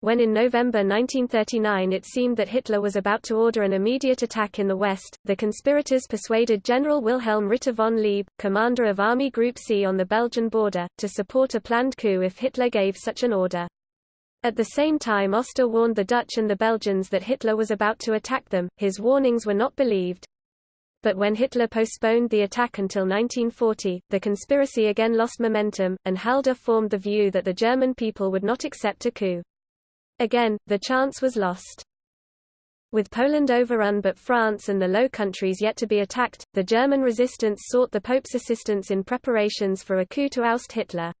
When in November 1939 it seemed that Hitler was about to order an immediate attack in the west, the conspirators persuaded General Wilhelm Ritter von Leeb, commander of Army Group C on the Belgian border, to support a planned coup if Hitler gave such an order. At the same time Oster warned the Dutch and the Belgians that Hitler was about to attack them, his warnings were not believed. But when Hitler postponed the attack until 1940, the conspiracy again lost momentum, and Halder formed the view that the German people would not accept a coup. Again, the chance was lost. With Poland overrun but France and the Low Countries yet to be attacked, the German resistance sought the Pope's assistance in preparations for a coup to oust Hitler.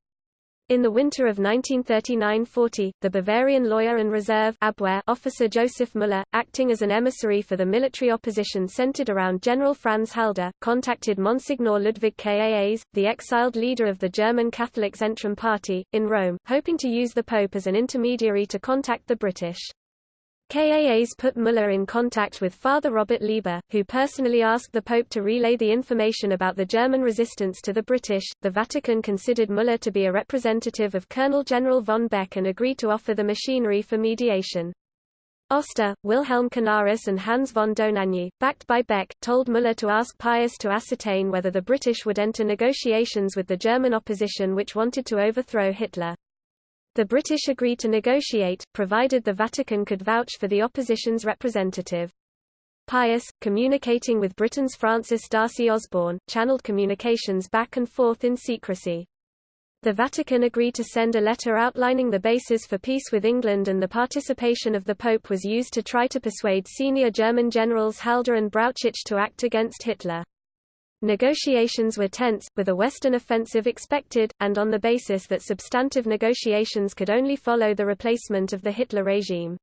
In the winter of 1939–40, the Bavarian lawyer and reserve Abwehr officer Joseph Müller, acting as an emissary for the military opposition centered around General Franz Halder, contacted Monsignor Ludwig Kaas, the exiled leader of the German Catholic Zentrum Party, in Rome, hoping to use the Pope as an intermediary to contact the British. Kaas put Müller in contact with Father Robert Leiber, who personally asked the Pope to relay the information about the German resistance to the British. The Vatican considered Müller to be a representative of Colonel General von Beck and agreed to offer the machinery for mediation. Oster, Wilhelm Canaris and Hans von Dohnanyi, backed by Beck, told Müller to ask Pius to ascertain whether the British would enter negotiations with the German opposition which wanted to overthrow Hitler. The British agreed to negotiate, provided the Vatican could vouch for the opposition's representative. Pius, communicating with Britain's Francis D'Arcy Osborne, channeled communications back and forth in secrecy. The Vatican agreed to send a letter outlining the basis for peace with England and the participation of the Pope was used to try to persuade senior German generals Halder and Brauchitsch to act against Hitler. Negotiations were tense, with a Western offensive expected, and on the basis that substantive negotiations could only follow the replacement of the Hitler regime.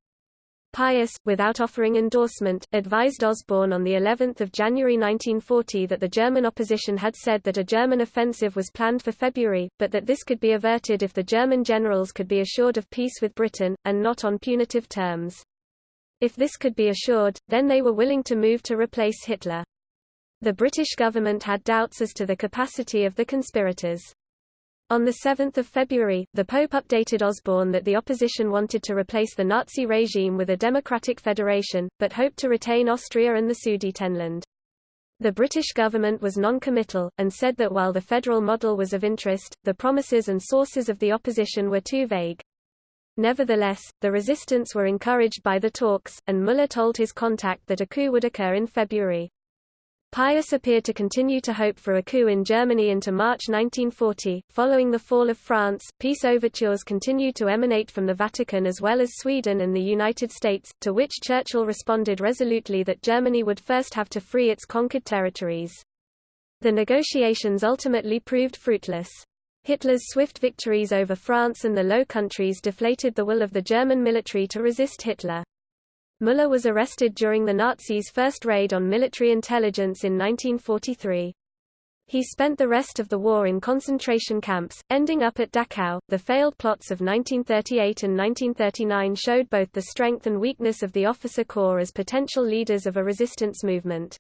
Pius, without offering endorsement, advised Osborne on the 11th of January 1940 that the German opposition had said that a German offensive was planned for February, but that this could be averted if the German generals could be assured of peace with Britain, and not on punitive terms. If this could be assured, then they were willing to move to replace Hitler. The British government had doubts as to the capacity of the conspirators. On 7 February, the Pope updated Osborne that the opposition wanted to replace the Nazi regime with a democratic federation, but hoped to retain Austria and the Sudetenland. The British government was non-committal, and said that while the federal model was of interest, the promises and sources of the opposition were too vague. Nevertheless, the resistance were encouraged by the talks, and Müller told his contact that a coup would occur in February. Pius appeared to continue to hope for a coup in Germany into March 1940. Following the fall of France, peace overtures continued to emanate from the Vatican as well as Sweden and the United States, to which Churchill responded resolutely that Germany would first have to free its conquered territories. The negotiations ultimately proved fruitless. Hitler's swift victories over France and the Low Countries deflated the will of the German military to resist Hitler. Müller was arrested during the Nazis' first raid on military intelligence in 1943. He spent the rest of the war in concentration camps, ending up at Dachau. The failed plots of 1938 and 1939 showed both the strength and weakness of the officer corps as potential leaders of a resistance movement.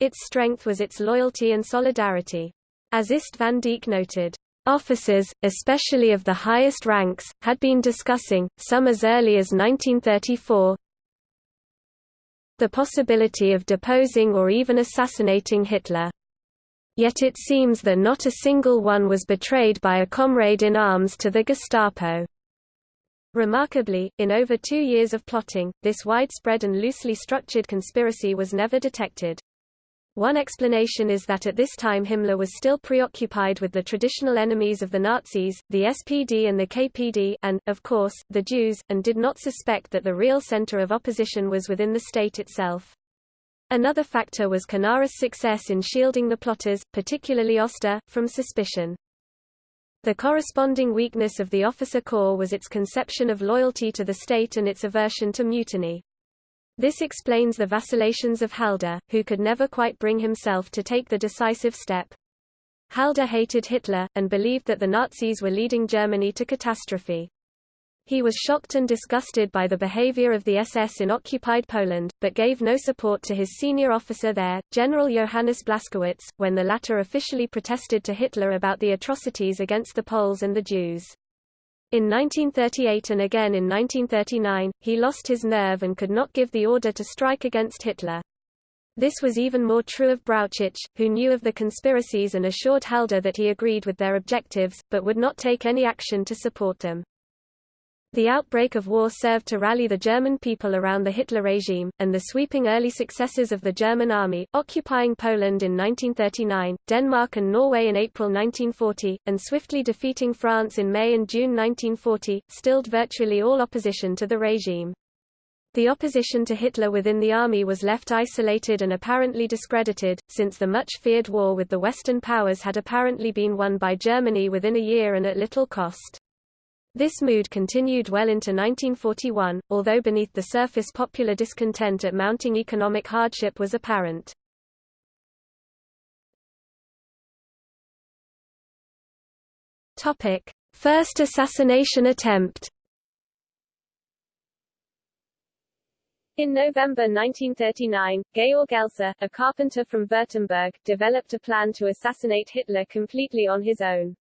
Its strength was its loyalty and solidarity. As Ist van noted, Officers, especially of the highest ranks, had been discussing, some as early as 1934, the possibility of deposing or even assassinating Hitler. Yet it seems that not a single one was betrayed by a comrade in arms to the Gestapo. Remarkably, in over two years of plotting, this widespread and loosely structured conspiracy was never detected. One explanation is that at this time Himmler was still preoccupied with the traditional enemies of the Nazis, the SPD and the KPD and, of course, the Jews, and did not suspect that the real center of opposition was within the state itself. Another factor was Canaris' success in shielding the plotters, particularly Oster, from suspicion. The corresponding weakness of the officer corps was its conception of loyalty to the state and its aversion to mutiny. This explains the vacillations of Halder, who could never quite bring himself to take the decisive step. Halder hated Hitler, and believed that the Nazis were leading Germany to catastrophe. He was shocked and disgusted by the behavior of the SS in occupied Poland, but gave no support to his senior officer there, General Johannes Blaskowitz, when the latter officially protested to Hitler about the atrocities against the Poles and the Jews. In 1938 and again in 1939, he lost his nerve and could not give the order to strike against Hitler. This was even more true of Brauchitsch, who knew of the conspiracies and assured Halder that he agreed with their objectives, but would not take any action to support them. The outbreak of war served to rally the German people around the Hitler regime, and the sweeping early successes of the German army, occupying Poland in 1939, Denmark and Norway in April 1940, and swiftly defeating France in May and June 1940, stilled virtually all opposition to the regime. The opposition to Hitler within the army was left isolated and apparently discredited, since the much-feared war with the Western powers had apparently been won by Germany within a year and at little cost. This mood continued well into 1941, although beneath the surface popular discontent at mounting economic hardship was apparent. First assassination attempt In November 1939, Georg Elser, a carpenter from Württemberg, developed a plan to assassinate Hitler completely on his own.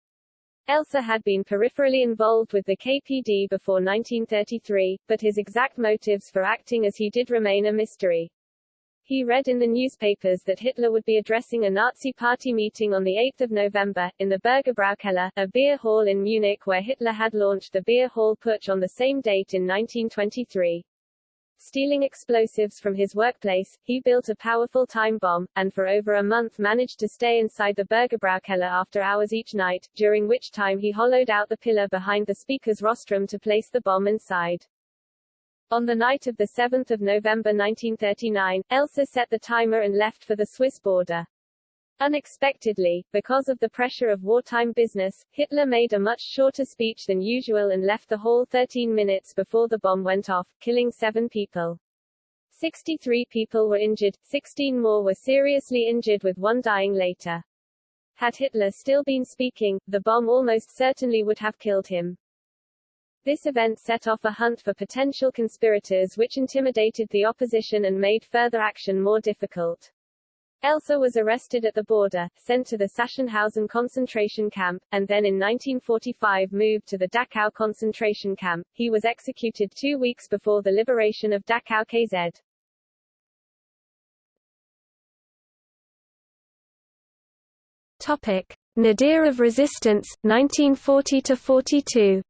Elser had been peripherally involved with the KPD before 1933, but his exact motives for acting as he did remain a mystery. He read in the newspapers that Hitler would be addressing a Nazi party meeting on 8 November, in the Bürgerbraukeller, a beer hall in Munich where Hitler had launched the beer hall putsch on the same date in 1923. Stealing explosives from his workplace, he built a powerful time bomb, and for over a month managed to stay inside the Bürgerbraukeller after hours each night, during which time he hollowed out the pillar behind the speaker's rostrum to place the bomb inside. On the night of 7 November 1939, Elser set the timer and left for the Swiss border. Unexpectedly, because of the pressure of wartime business, Hitler made a much shorter speech than usual and left the hall 13 minutes before the bomb went off, killing seven people. 63 people were injured, 16 more were seriously injured with one dying later. Had Hitler still been speaking, the bomb almost certainly would have killed him. This event set off a hunt for potential conspirators which intimidated the opposition and made further action more difficult. Elser was arrested at the border, sent to the Sachsenhausen concentration camp, and then in 1945 moved to the Dachau concentration camp. He was executed two weeks before the liberation of Dachau KZ. Topic: Nadir of resistance, 1940–42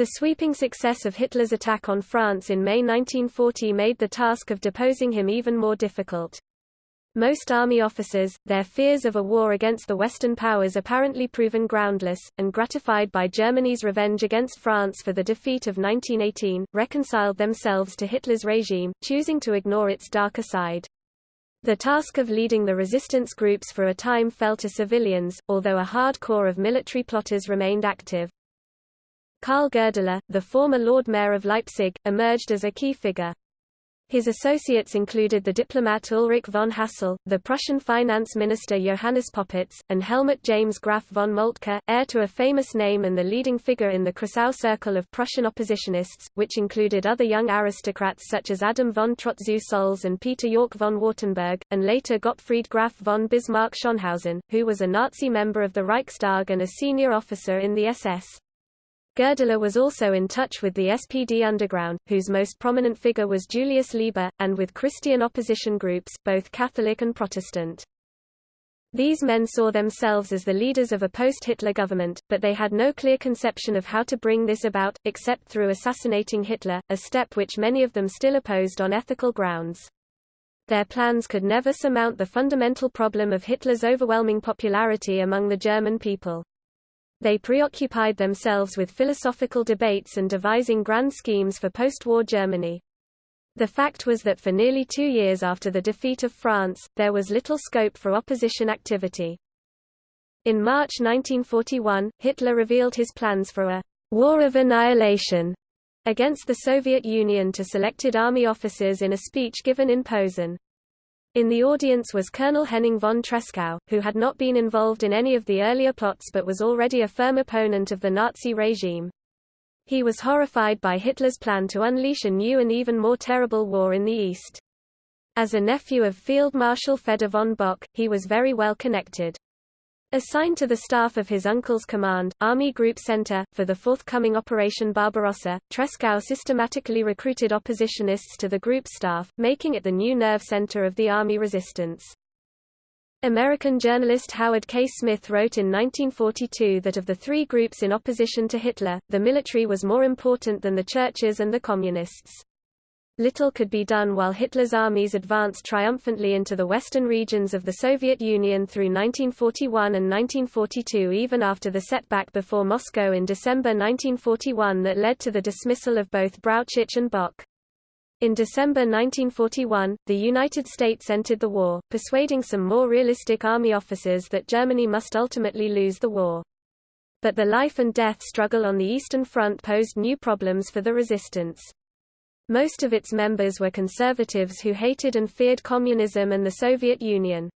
The sweeping success of Hitler's attack on France in May 1940 made the task of deposing him even more difficult. Most army officers, their fears of a war against the Western powers apparently proven groundless, and gratified by Germany's revenge against France for the defeat of 1918, reconciled themselves to Hitler's regime, choosing to ignore its darker side. The task of leading the resistance groups for a time fell to civilians, although a hard core of military plotters remained active. Karl Goerdeler, the former Lord Mayor of Leipzig, emerged as a key figure. His associates included the diplomat Ulrich von Hassell, the Prussian finance minister Johannes Popitz, and Helmuth James Graf von Moltke, heir to a famous name and the leading figure in the Kreisau circle of Prussian oppositionists, which included other young aristocrats such as Adam von Trott zu Solz and Peter Yorck von Wartenberg, and later Gottfried Graf von Bismarck-Schonhausen, who was a Nazi member of the Reichstag and a senior officer in the SS. Goerdeler was also in touch with the SPD underground, whose most prominent figure was Julius Leber, and with Christian opposition groups, both Catholic and Protestant. These men saw themselves as the leaders of a post-Hitler government, but they had no clear conception of how to bring this about, except through assassinating Hitler, a step which many of them still opposed on ethical grounds. Their plans could never surmount the fundamental problem of Hitler's overwhelming popularity among the German people. They preoccupied themselves with philosophical debates and devising grand schemes for post-war Germany. The fact was that for nearly two years after the defeat of France, there was little scope for opposition activity. In March 1941, Hitler revealed his plans for a «war of annihilation» against the Soviet Union to selected army officers in a speech given in Posen. In the audience was Colonel Henning von Tresckow, who had not been involved in any of the earlier plots but was already a firm opponent of the Nazi regime. He was horrified by Hitler's plan to unleash a new and even more terrible war in the East. As a nephew of Field Marshal Fedor von Bock, he was very well connected. Assigned to the staff of his uncle's command, Army Group Center, for the forthcoming Operation Barbarossa, Tresckow systematically recruited oppositionists to the group's staff, making it the new nerve center of the army resistance. American journalist Howard K. Smith wrote in 1942 that of the three groups in opposition to Hitler, the military was more important than the churches and the communists. Little could be done while Hitler's armies advanced triumphantly into the western regions of the Soviet Union through 1941 and 1942 even after the setback before Moscow in December 1941 that led to the dismissal of both Brauchitsch and Bock. In December 1941, the United States entered the war, persuading some more realistic army officers that Germany must ultimately lose the war. But the life and death struggle on the Eastern Front posed new problems for the resistance. Most of its members were conservatives who hated and feared communism and the Soviet Union.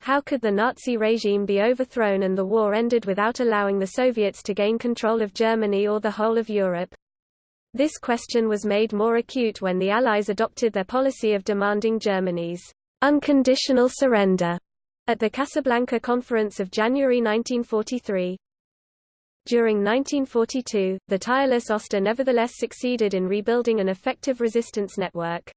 How could the Nazi regime be overthrown and the war ended without allowing the Soviets to gain control of Germany or the whole of Europe? This question was made more acute when the Allies adopted their policy of demanding Germany's unconditional surrender at the Casablanca Conference of January 1943. During 1942, the tireless Oster nevertheless succeeded in rebuilding an effective resistance network.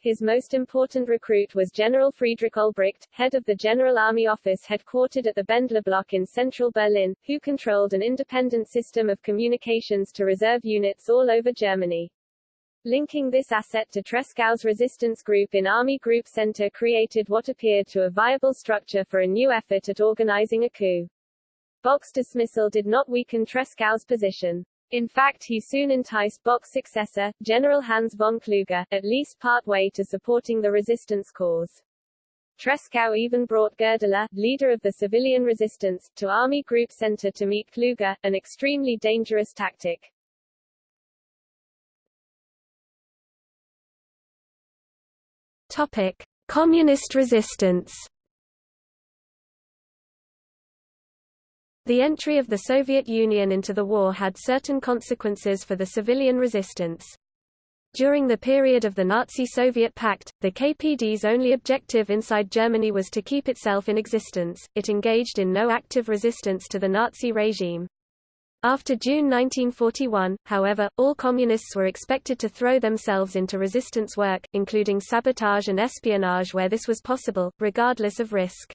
His most important recruit was General Friedrich Olbricht, head of the General Army Office headquartered at the Bendler Block in central Berlin, who controlled an independent system of communications to reserve units all over Germany. Linking this asset to Tresckow's resistance group in Army Group Center created what appeared to a viable structure for a new effort at organizing a coup. Bock's dismissal did not weaken Tresckow's position. In fact he soon enticed Bock's successor, General Hans von Kluge, at least partway to supporting the resistance cause. Tresckow even brought Goerdeler, leader of the civilian resistance, to Army Group Center to meet Kluge, an extremely dangerous tactic. Topic. Communist resistance The entry of the Soviet Union into the war had certain consequences for the civilian resistance. During the period of the Nazi-Soviet pact, the KPD's only objective inside Germany was to keep itself in existence, it engaged in no active resistance to the Nazi regime. After June 1941, however, all communists were expected to throw themselves into resistance work, including sabotage and espionage where this was possible, regardless of risk.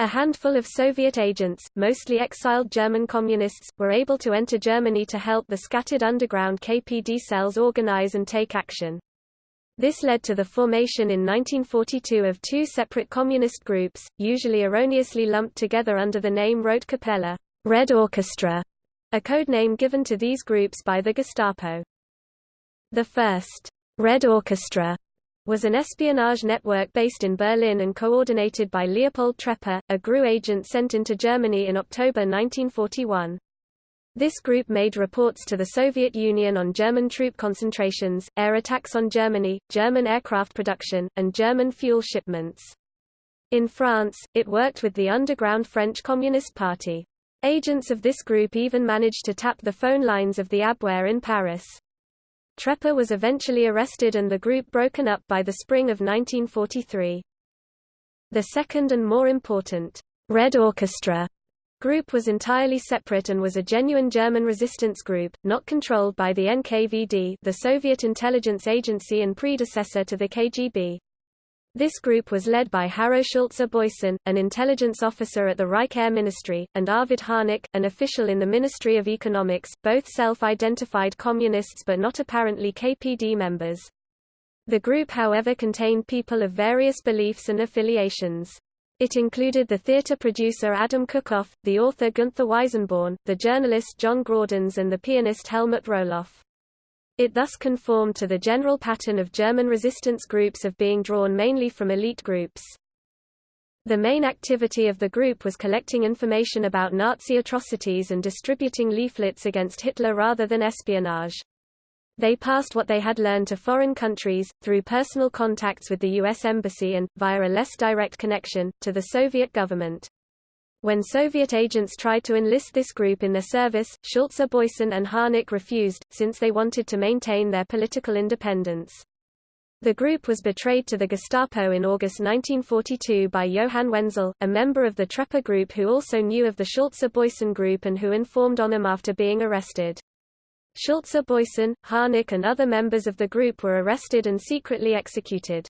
A handful of Soviet agents, mostly exiled German communists, were able to enter Germany to help the scattered underground KPD cells organize and take action. This led to the formation in 1942 of two separate communist groups, usually erroneously lumped together under the name Rote Kapelle Red Orchestra, a code name given to these groups by the Gestapo. The first Red Orchestra was an espionage network based in Berlin and coordinated by Leopold Trepper, a GRU agent sent into Germany in October 1941. This group made reports to the Soviet Union on German troop concentrations, air attacks on Germany, German aircraft production, and German fuel shipments. In France, it worked with the underground French Communist Party. Agents of this group even managed to tap the phone lines of the Abwehr in Paris. Trepper was eventually arrested and the group broken up by the spring of 1943. The second and more important, Red Orchestra group was entirely separate and was a genuine German resistance group, not controlled by the NKVD the Soviet intelligence agency and predecessor to the KGB. This group was led by Harro Schulze-Boysen, an intelligence officer at the Reich Air Ministry, and Arvid Harnack, an official in the Ministry of Economics, both self-identified communists but not apparently KPD members. The group however contained people of various beliefs and affiliations. It included the theatre producer Adam Kuckhoff, the author Günther Weisenborn, the journalist John Graudenz and the pianist Helmut Roloff. It thus conformed to the general pattern of German resistance groups of being drawn mainly from elite groups. The main activity of the group was collecting information about Nazi atrocities and distributing leaflets against Hitler rather than espionage. They passed what they had learned to foreign countries, through personal contacts with the U.S. Embassy and, via a less direct connection, to the Soviet government. When Soviet agents tried to enlist this group in their service, Schulze Boysen and Harnack refused, since they wanted to maintain their political independence. The group was betrayed to the Gestapo in August 1942 by Johann Wenzel, a member of the Trepper group who also knew of the Schulze Boysen group and who informed on him after being arrested. Schulze Boysen, Harnack and other members of the group were arrested and secretly executed.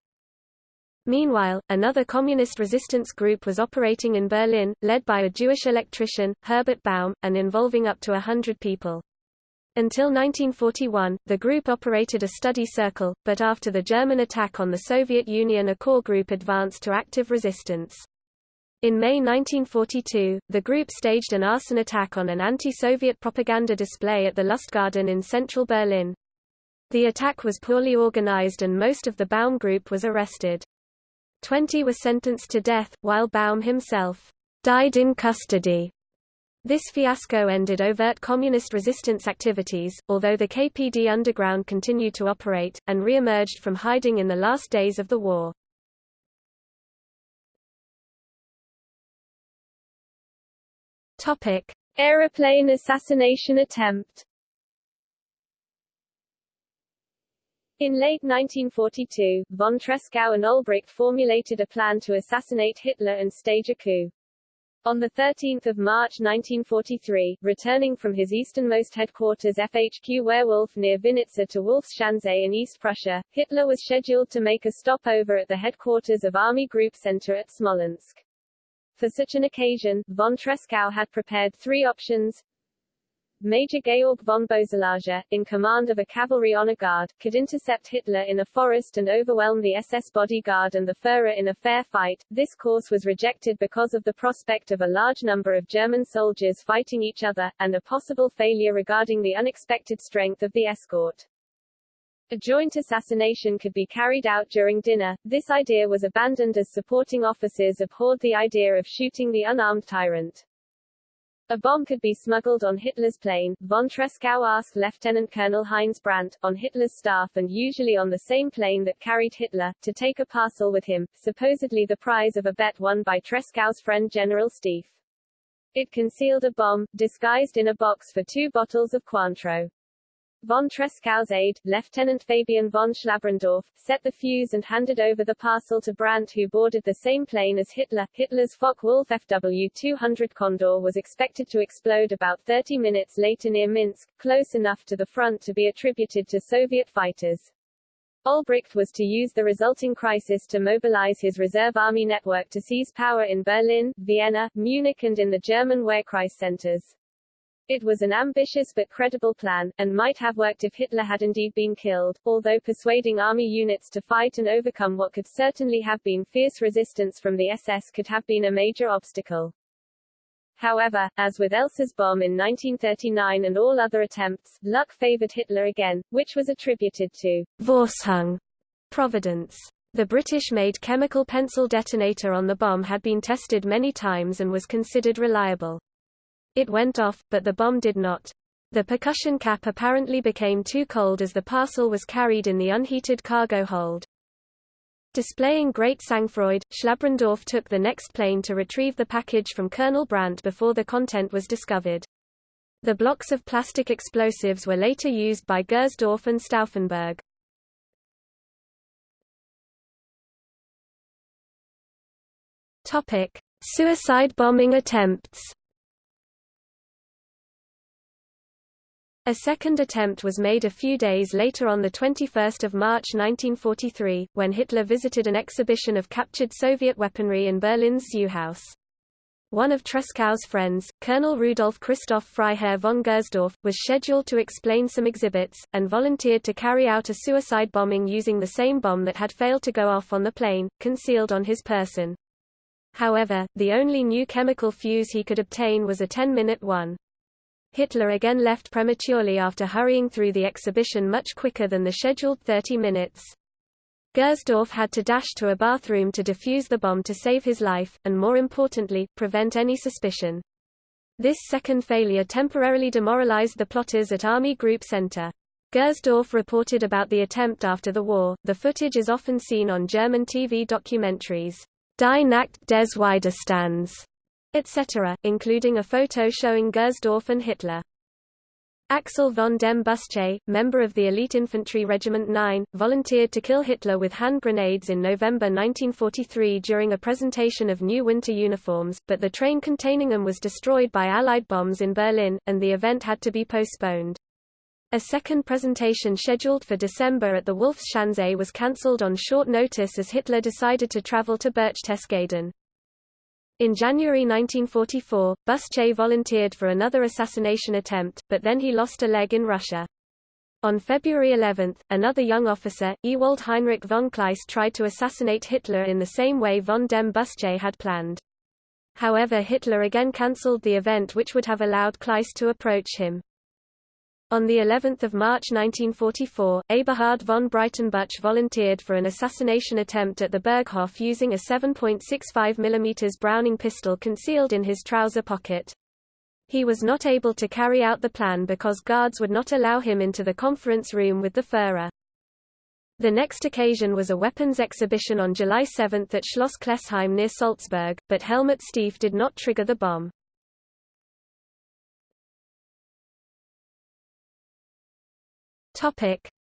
Meanwhile, another communist resistance group was operating in Berlin, led by a Jewish electrician, Herbert Baum, and involving up to a hundred people. Until 1941, the group operated a study circle, but after the German attack on the Soviet Union a core group advanced to active resistance. In May 1942, the group staged an arson attack on an anti-Soviet propaganda display at the Lustgarten in central Berlin. The attack was poorly organized and most of the Baum group was arrested. Twenty were sentenced to death, while Baum himself died in custody. This fiasco ended overt communist resistance activities, although the KPD underground continued to operate, and re-emerged from hiding in the last days of the war. Topic: Aeroplane assassination attempt. In late 1942, von Tresckow and Olbricht formulated a plan to assassinate Hitler and stage a coup. On 13 March 1943, returning from his easternmost headquarters FHQ Wehrwolf near Vinnitsa to Wolfschanze in East Prussia, Hitler was scheduled to make a stopover at the headquarters of Army Group Center at Smolensk. For such an occasion, von Tresckow had prepared three options. Major Georg von Boeselager, in command of a cavalry honor guard, could intercept Hitler in a forest and overwhelm the SS bodyguard and the Führer in a fair fight. This course was rejected because of the prospect of a large number of German soldiers fighting each other, and a possible failure regarding the unexpected strength of the escort. A joint assassination could be carried out during dinner. This idea was abandoned as supporting officers abhorred the idea of shooting the unarmed tyrant. A bomb could be smuggled on Hitler's plane, von Tresckow asked Lieutenant Colonel Heinz Brandt, on Hitler's staff and usually on the same plane that carried Hitler, to take a parcel with him, supposedly the prize of a bet won by Tresckow's friend General Stieff. It concealed a bomb, disguised in a box for two bottles of Cointreau. Von Tresckow's aide, Lieutenant Fabian von Schlabrendorff, set the fuse and handed over the parcel to Brandt who boarded the same plane as Hitler. Hitler's Focke-Wulf FW-200 Condor was expected to explode about 30 minutes later near Minsk, close enough to the front to be attributed to Soviet fighters. Olbricht was to use the resulting crisis to mobilize his reserve army network to seize power in Berlin, Vienna, Munich and in the German Wehrkreis centers. It was an ambitious but credible plan, and might have worked if Hitler had indeed been killed, although persuading army units to fight and overcome what could certainly have been fierce resistance from the SS could have been a major obstacle. However, as with Elser's bomb in 1939 and all other attempts, luck favored Hitler again, which was attributed to Vorsehung, Providence. The British-made chemical pencil detonator on the bomb had been tested many times and was considered reliable. It went off, but the bomb did not. The percussion cap apparently became too cold as the parcel was carried in the unheated cargo hold. Displaying great sangfroid, Schlabrendorff took the next plane to retrieve the package from Colonel Brandt before the content was discovered. The blocks of plastic explosives were later used by Gersdorff and Stauffenberg. Topic: Suicide bombing attempts. A second attempt was made a few days later on 21 March 1943, when Hitler visited an exhibition of captured Soviet weaponry in Berlin's Zeughaus. One of Tresckow's friends, Colonel Rudolf Christoph Freiherr von Gersdorff, was scheduled to explain some exhibits, and volunteered to carry out a suicide bombing using the same bomb that had failed to go off on the plane, concealed on his person. However, the only new chemical fuse he could obtain was a 10-minute one. Hitler again left prematurely after hurrying through the exhibition much quicker than the scheduled 30 minutes. Gersdorff had to dash to a bathroom to defuse the bomb to save his life, and more importantly, prevent any suspicion. This second failure temporarily demoralized the plotters at Army Group Center. Gersdorff reported about the attempt after the war. The footage is often seen on German TV documentaries, Die Nacht des Widerstands, etc., including a photo showing Gersdorff and Hitler. Axel von dem Bussche, member of the elite infantry Regiment 9, volunteered to kill Hitler with hand grenades in November 1943 during a presentation of new winter uniforms, but the train containing them was destroyed by Allied bombs in Berlin, and the event had to be postponed. A second presentation scheduled for December at the Wolfschanze was cancelled on short notice as Hitler decided to travel to Berchtesgaden. In January 1944, Bussche volunteered for another assassination attempt, but then he lost a leg in Russia. On February 11, another young officer, Ewald Heinrich von Kleist tried to assassinate Hitler in the same way von dem Bussche had planned. However Hitler again cancelled the event which would have allowed Kleist to approach him. On the 11th of March 1944, Eberhard von Breitenbuch volunteered for an assassination attempt at the Berghof using a 7.65 mm Browning pistol concealed in his trouser pocket. He was not able to carry out the plan because guards would not allow him into the conference room with the Führer. The next occasion was a weapons exhibition on July 7 at Schloss Klessheim near Salzburg, but Helmut Stieff did not trigger the bomb.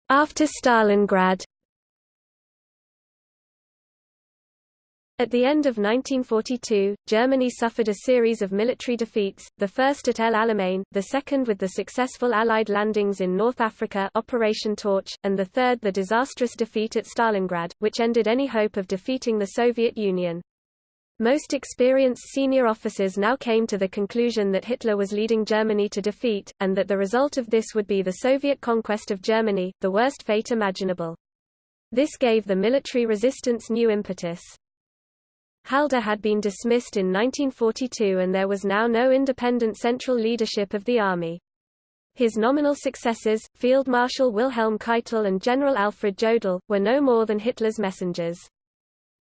After Stalingrad At the end of 1942, Germany suffered a series of military defeats, the first at El Alamein, the second with the successful Allied landings in North Africa Operation Torch, and the third the disastrous defeat at Stalingrad, which ended any hope of defeating the Soviet Union. Most experienced senior officers now came to the conclusion that Hitler was leading Germany to defeat, and that the result of this would be the Soviet conquest of Germany, the worst fate imaginable. This gave the military resistance new impetus. Halder had been dismissed in 1942 and there was now no independent central leadership of the army. His nominal successors, Field Marshal Wilhelm Keitel and General Alfred Jodl, were no more than Hitler's messengers.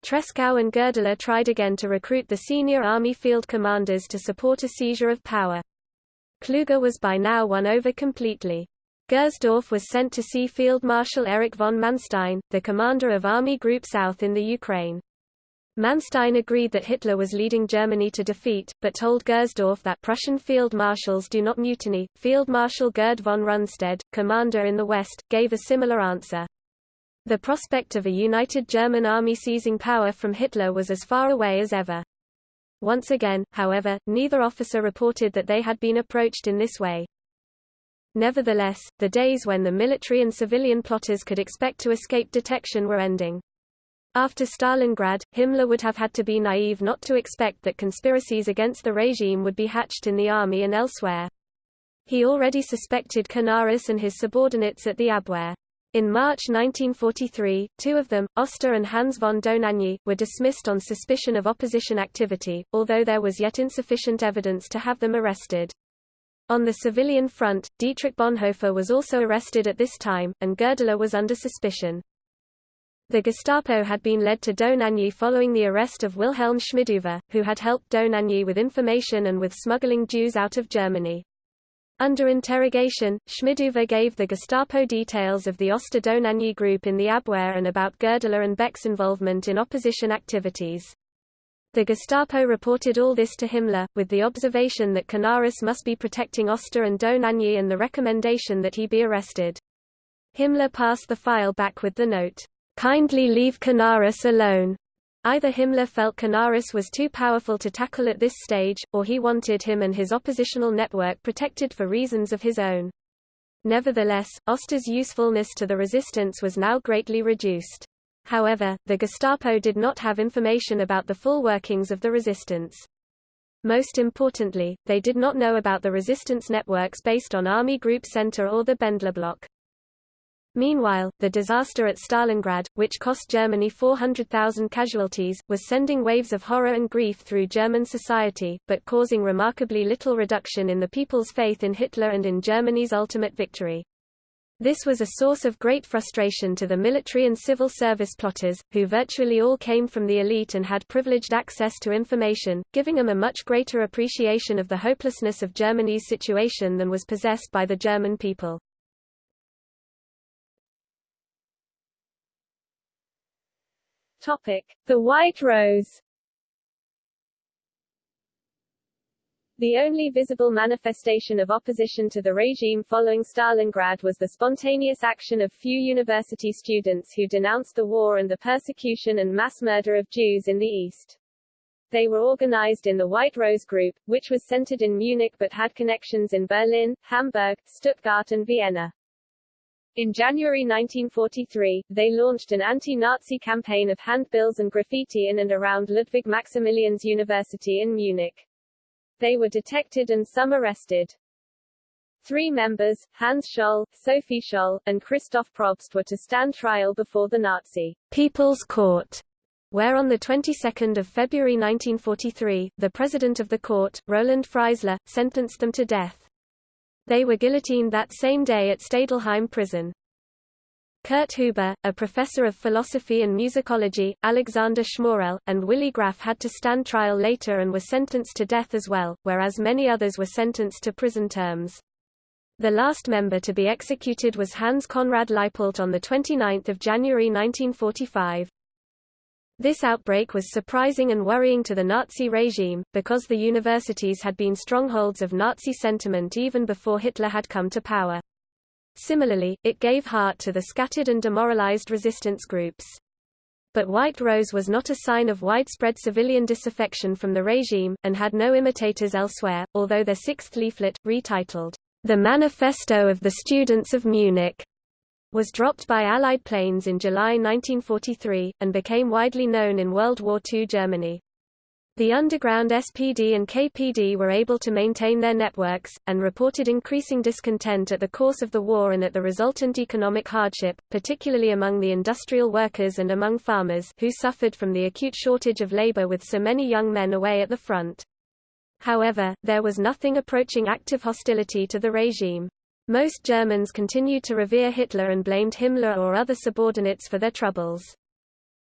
Tresckow and Goerdeler tried again to recruit the senior army field commanders to support a seizure of power. Kluge was by now won over completely. Gersdorff was sent to see Field Marshal Erich von Manstein, the commander of Army Group South in the Ukraine. Manstein agreed that Hitler was leading Germany to defeat, but told Gersdorff that Prussian field marshals do not mutiny. Field Marshal Gerd von Rundstedt, commander in the West, gave a similar answer. The prospect of a united German army seizing power from Hitler was as far away as ever. Once again, however, neither officer reported that they had been approached in this way. Nevertheless, the days when the military and civilian plotters could expect to escape detection were ending. After Stalingrad, Himmler would have had to be naive not to expect that conspiracies against the regime would be hatched in the army and elsewhere. He already suspected Canaris and his subordinates at the Abwehr. In March 1943, two of them, Oster and Hans von Dohnanyi, were dismissed on suspicion of opposition activity, although there was yet insufficient evidence to have them arrested. On the civilian front, Dietrich Bonhoeffer was also arrested at this time, and Goerdeler was under suspicion. The Gestapo had been led to Dohnanyi following the arrest of Wilhelm Schmidhuber, who had helped Dohnanyi with information and with smuggling Jews out of Germany. Under interrogation, Schmidhuber gave the Gestapo details of the Oster group in the Abwehr and about Goerdeler and Beck's involvement in opposition activities. The Gestapo reported all this to Himmler, with the observation that Canaris must be protecting Oster and Dohnanyi and the recommendation that he be arrested. Himmler passed the file back with the note, "'Kindly leave Canaris alone'". Either Himmler felt Canaris was too powerful to tackle at this stage, or he wanted him and his oppositional network protected for reasons of his own. Nevertheless, Oster's usefulness to the resistance was now greatly reduced. However, the Gestapo did not have information about the full workings of the resistance. Most importantly, they did not know about the resistance networks based on Army Group Center or the Bendler Block. Meanwhile, the disaster at Stalingrad, which cost Germany 400,000 casualties, was sending waves of horror and grief through German society, but causing remarkably little reduction in the people's faith in Hitler and in Germany's ultimate victory. This was a source of great frustration to the military and civil service plotters, who virtually all came from the elite and had privileged access to information, giving them a much greater appreciation of the hopelessness of Germany's situation than was possessed by the German people. Topic. The White Rose The only visible manifestation of opposition to the regime following Stalingrad was the spontaneous action of few university students who denounced the war and the persecution and mass murder of Jews in the East. They were organized in the White Rose Group, which was centered in Munich but had connections in Berlin, Hamburg, Stuttgart and Vienna. In January 1943, they launched an anti-Nazi campaign of handbills and graffiti in and around Ludwig Maximilians University in Munich. They were detected and some arrested. Three members, Hans Scholl, Sophie Scholl, and Christoph Probst were to stand trial before the Nazi People's Court, where on the 22nd of February 1943, the president of the court, Roland Freisler, sentenced them to death. They were guillotined that same day at Stadelheim prison. Kurt Huber, a professor of philosophy and musicology, Alexander Schmorell, and Willy Graf had to stand trial later and were sentenced to death as well, whereas many others were sentenced to prison terms. The last member to be executed was Hans Conrad Leipelt on 29 January 1945. This outbreak was surprising and worrying to the Nazi regime, because the universities had been strongholds of Nazi sentiment even before Hitler had come to power. Similarly, it gave heart to the scattered and demoralized resistance groups. But White Rose was not a sign of widespread civilian disaffection from the regime, and had no imitators elsewhere, although their sixth leaflet, retitled, The Manifesto of the Students of Munich, was dropped by Allied planes in July 1943, and became widely known in World War II Germany. The underground SPD and KPD were able to maintain their networks, and reported increasing discontent at the course of the war and at the resultant economic hardship, particularly among the industrial workers and among farmers, who suffered from the acute shortage of labor with so many young men away at the front. However, there was nothing approaching active hostility to the regime. Most Germans continued to revere Hitler and blamed Himmler or other subordinates for their troubles.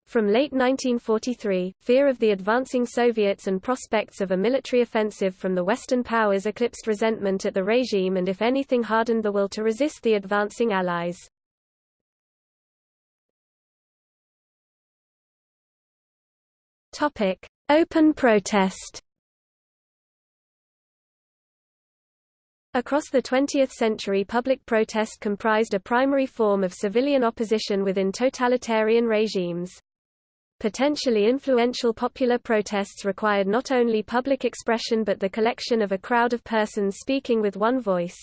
From late 1943, fear of the advancing Soviets and prospects of a military offensive from the Western powers eclipsed resentment at the regime and if anything hardened the will to resist the advancing Allies. Open protest. Across the 20th century public protest comprised a primary form of civilian opposition within totalitarian regimes. Potentially influential popular protests required not only public expression but the collection of a crowd of persons speaking with one voice.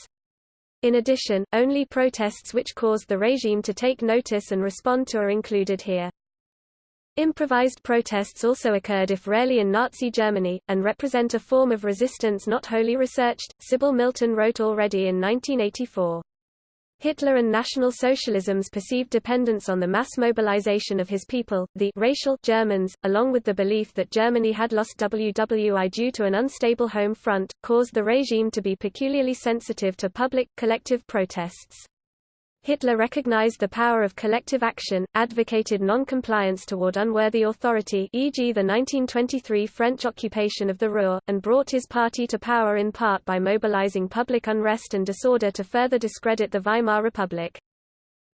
In addition, only protests which caused the regime to take notice and respond to are included here. Improvised protests also occurred if rarely in Nazi Germany, and represent a form of resistance not wholly researched, Sybil Milton wrote already in 1984. Hitler and National Socialism's perceived dependence on the mass mobilization of his people, the racial Germans, along with the belief that Germany had lost WWI due to an unstable home front, caused the regime to be peculiarly sensitive to public, collective protests. Hitler recognized the power of collective action, advocated non-compliance toward unworthy authority e.g. the 1923 French occupation of the Ruhr, and brought his party to power in part by mobilizing public unrest and disorder to further discredit the Weimar Republic.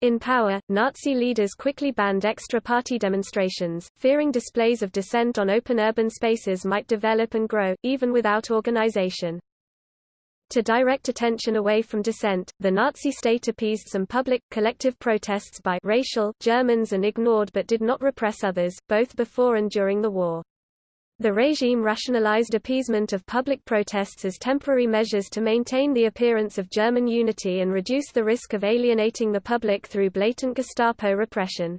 In power, Nazi leaders quickly banned extra-party demonstrations, fearing displays of dissent on open urban spaces might develop and grow, even without organization. To direct attention away from dissent, the Nazi state appeased some public, collective protests by racial Germans and ignored but did not repress others, both before and during the war. The regime rationalized appeasement of public protests as temporary measures to maintain the appearance of German unity and reduce the risk of alienating the public through blatant Gestapo repression.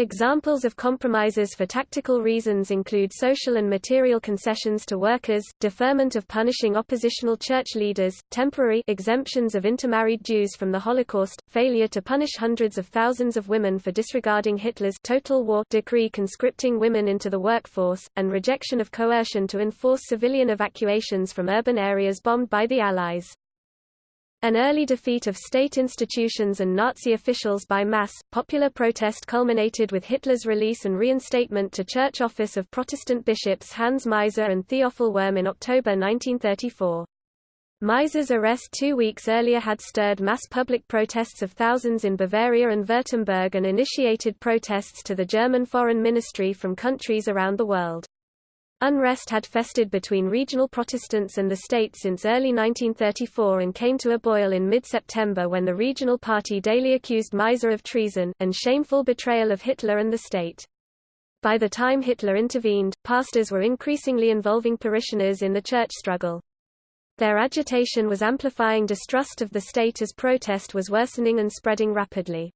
Examples of compromises for tactical reasons include social and material concessions to workers, deferment of punishing oppositional church leaders, temporary exemptions of intermarried Jews from the Holocaust, failure to punish hundreds of thousands of women for disregarding Hitler's total war decree conscripting women into the workforce, and rejection of coercion to enforce civilian evacuations from urban areas bombed by the Allies. An early defeat of state institutions and Nazi officials by mass, popular protest culminated with Hitler's release and reinstatement to church office of Protestant bishops Hans Meiser and Theophil Wurm in October 1934. Meiser's arrest two weeks earlier had stirred mass public protests of thousands in Bavaria and Württemberg and initiated protests to the German Foreign Ministry from countries around the world. Unrest had festered between regional Protestants and the state since early 1934 and came to a boil in mid-September when the regional party daily accused Meiser of treason, and shameful betrayal of Hitler and the state. By the time Hitler intervened, pastors were increasingly involving parishioners in the church struggle. Their agitation was amplifying distrust of the state as protest was worsening and spreading rapidly.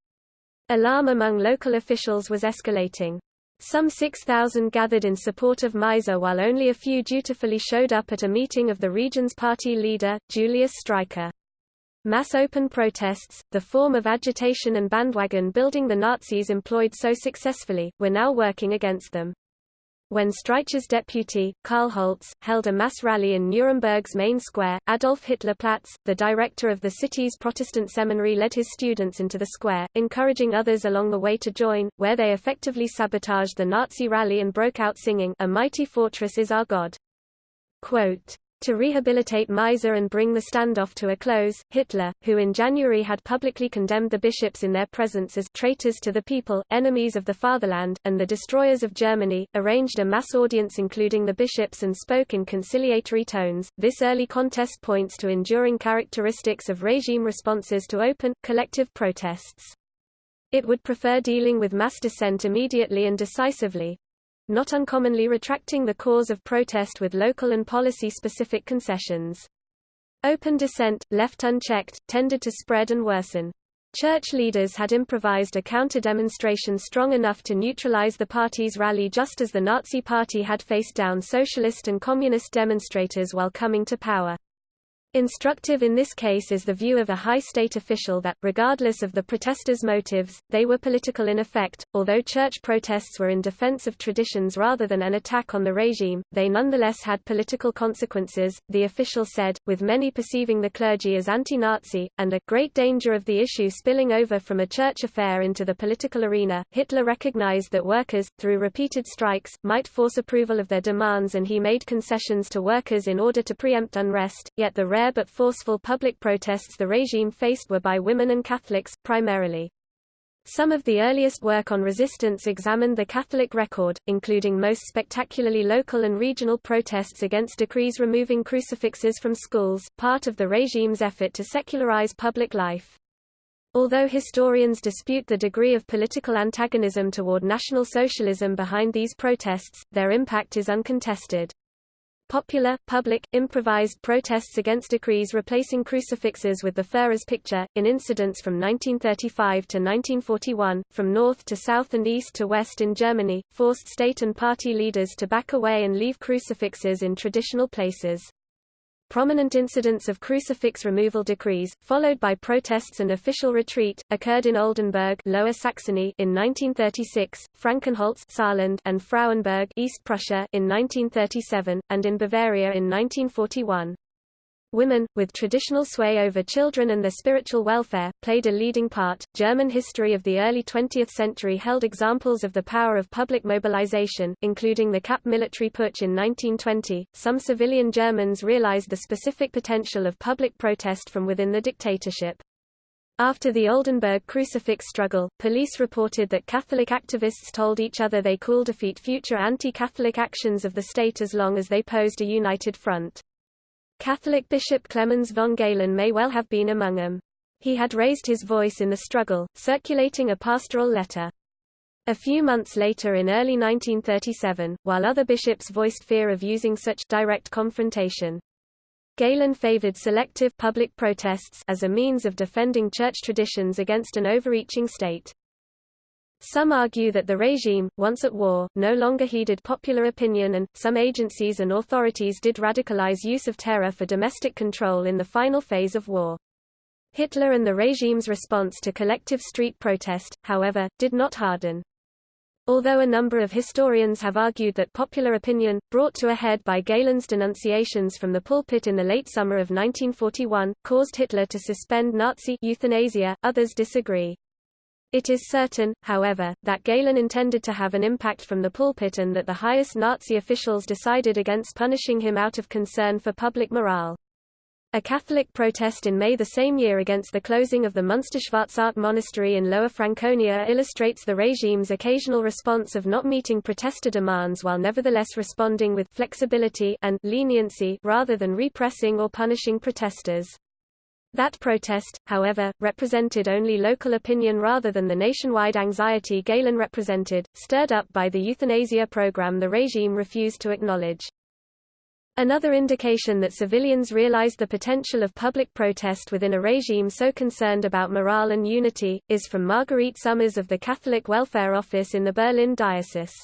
Alarm among local officials was escalating. Some 6,000 gathered in support of Meiser while only a few dutifully showed up at a meeting of the region's party leader, Julius Streicher. Mass open protests, the form of agitation and bandwagon building the Nazis employed so successfully, were now working against them. When Streicher's deputy, Karl Holz, held a mass rally in Nuremberg's main square, Adolf Hitler Platz, the director of the city's Protestant seminary led his students into the square, encouraging others along the way to join, where they effectively sabotaged the Nazi rally and broke out singing, A Mighty Fortress is Our God. Quote, to rehabilitate Meiser and bring the standoff to a close, Hitler, who in January had publicly condemned the bishops in their presence as traitors to the people, enemies of the fatherland, and the destroyers of Germany, arranged a mass audience including the bishops and spoke in conciliatory tones. This early contest points to enduring characteristics of regime responses to open, collective protests. It would prefer dealing with mass dissent immediately and decisively, not uncommonly retracting the cause of protest with local and policy-specific concessions. Open dissent, left unchecked, tended to spread and worsen. Church leaders had improvised a counter-demonstration strong enough to neutralize the party's rally just as the Nazi Party had faced down socialist and communist demonstrators while coming to power. Instructive in this case is the view of a high state official that, regardless of the protesters' motives, they were political in effect. Although church protests were in defense of traditions rather than an attack on the regime, they nonetheless had political consequences, the official said, with many perceiving the clergy as anti-Nazi, and a great danger of the issue spilling over from a church affair into the political arena. Hitler recognized that workers, through repeated strikes, might force approval of their demands and he made concessions to workers in order to preempt unrest, yet the rare rare but forceful public protests the regime faced were by women and Catholics, primarily. Some of the earliest work on resistance examined the Catholic record, including most spectacularly local and regional protests against decrees removing crucifixes from schools, part of the regime's effort to secularize public life. Although historians dispute the degree of political antagonism toward National Socialism behind these protests, their impact is uncontested. Popular, public, improvised protests against decrees replacing crucifixes with the Führer's picture, in incidents from 1935 to 1941, from north to south and east to west in Germany, forced state and party leaders to back away and leave crucifixes in traditional places. Prominent incidents of crucifix removal decrees, followed by protests and official retreat, occurred in Oldenburg Lower Saxony in 1936, Frankenholz Saarland and Frauenburg East Prussia in 1937, and in Bavaria in 1941. Women, with traditional sway over children and their spiritual welfare, played a leading part. German history of the early 20th century held examples of the power of public mobilization, including the Kapp military putsch in 1920. Some civilian Germans realized the specific potential of public protest from within the dictatorship. After the Oldenburg crucifix struggle, police reported that Catholic activists told each other they could defeat future anti-Catholic actions of the state as long as they posed a united front. Catholic Bishop Clemens von Galen may well have been among them. He had raised his voice in the struggle, circulating a pastoral letter. A few months later in early 1937, while other bishops voiced fear of using such direct confrontation, Galen favored selective public protests as a means of defending church traditions against an overreaching state. Some argue that the regime, once at war, no longer heeded popular opinion and, some agencies and authorities did radicalize use of terror for domestic control in the final phase of war. Hitler and the regime's response to collective street protest, however, did not harden. Although a number of historians have argued that popular opinion, brought to a head by Galen's denunciations from the pulpit in the late summer of 1941, caused Hitler to suspend Nazi euthanasia, others disagree. It is certain, however, that Galen intended to have an impact from the pulpit and that the highest Nazi officials decided against punishing him out of concern for public morale. A Catholic protest in May the same year against the closing of the Münsterschwarzach monastery in Lower Franconia illustrates the regime's occasional response of not meeting protester demands while nevertheless responding with flexibility and leniency rather than repressing or punishing protesters. That protest, however, represented only local opinion rather than the nationwide anxiety Galen represented, stirred up by the euthanasia program the regime refused to acknowledge. Another indication that civilians realized the potential of public protest within a regime so concerned about morale and unity, is from Margarete Sommers of the Catholic Welfare Office in the Berlin Diocese.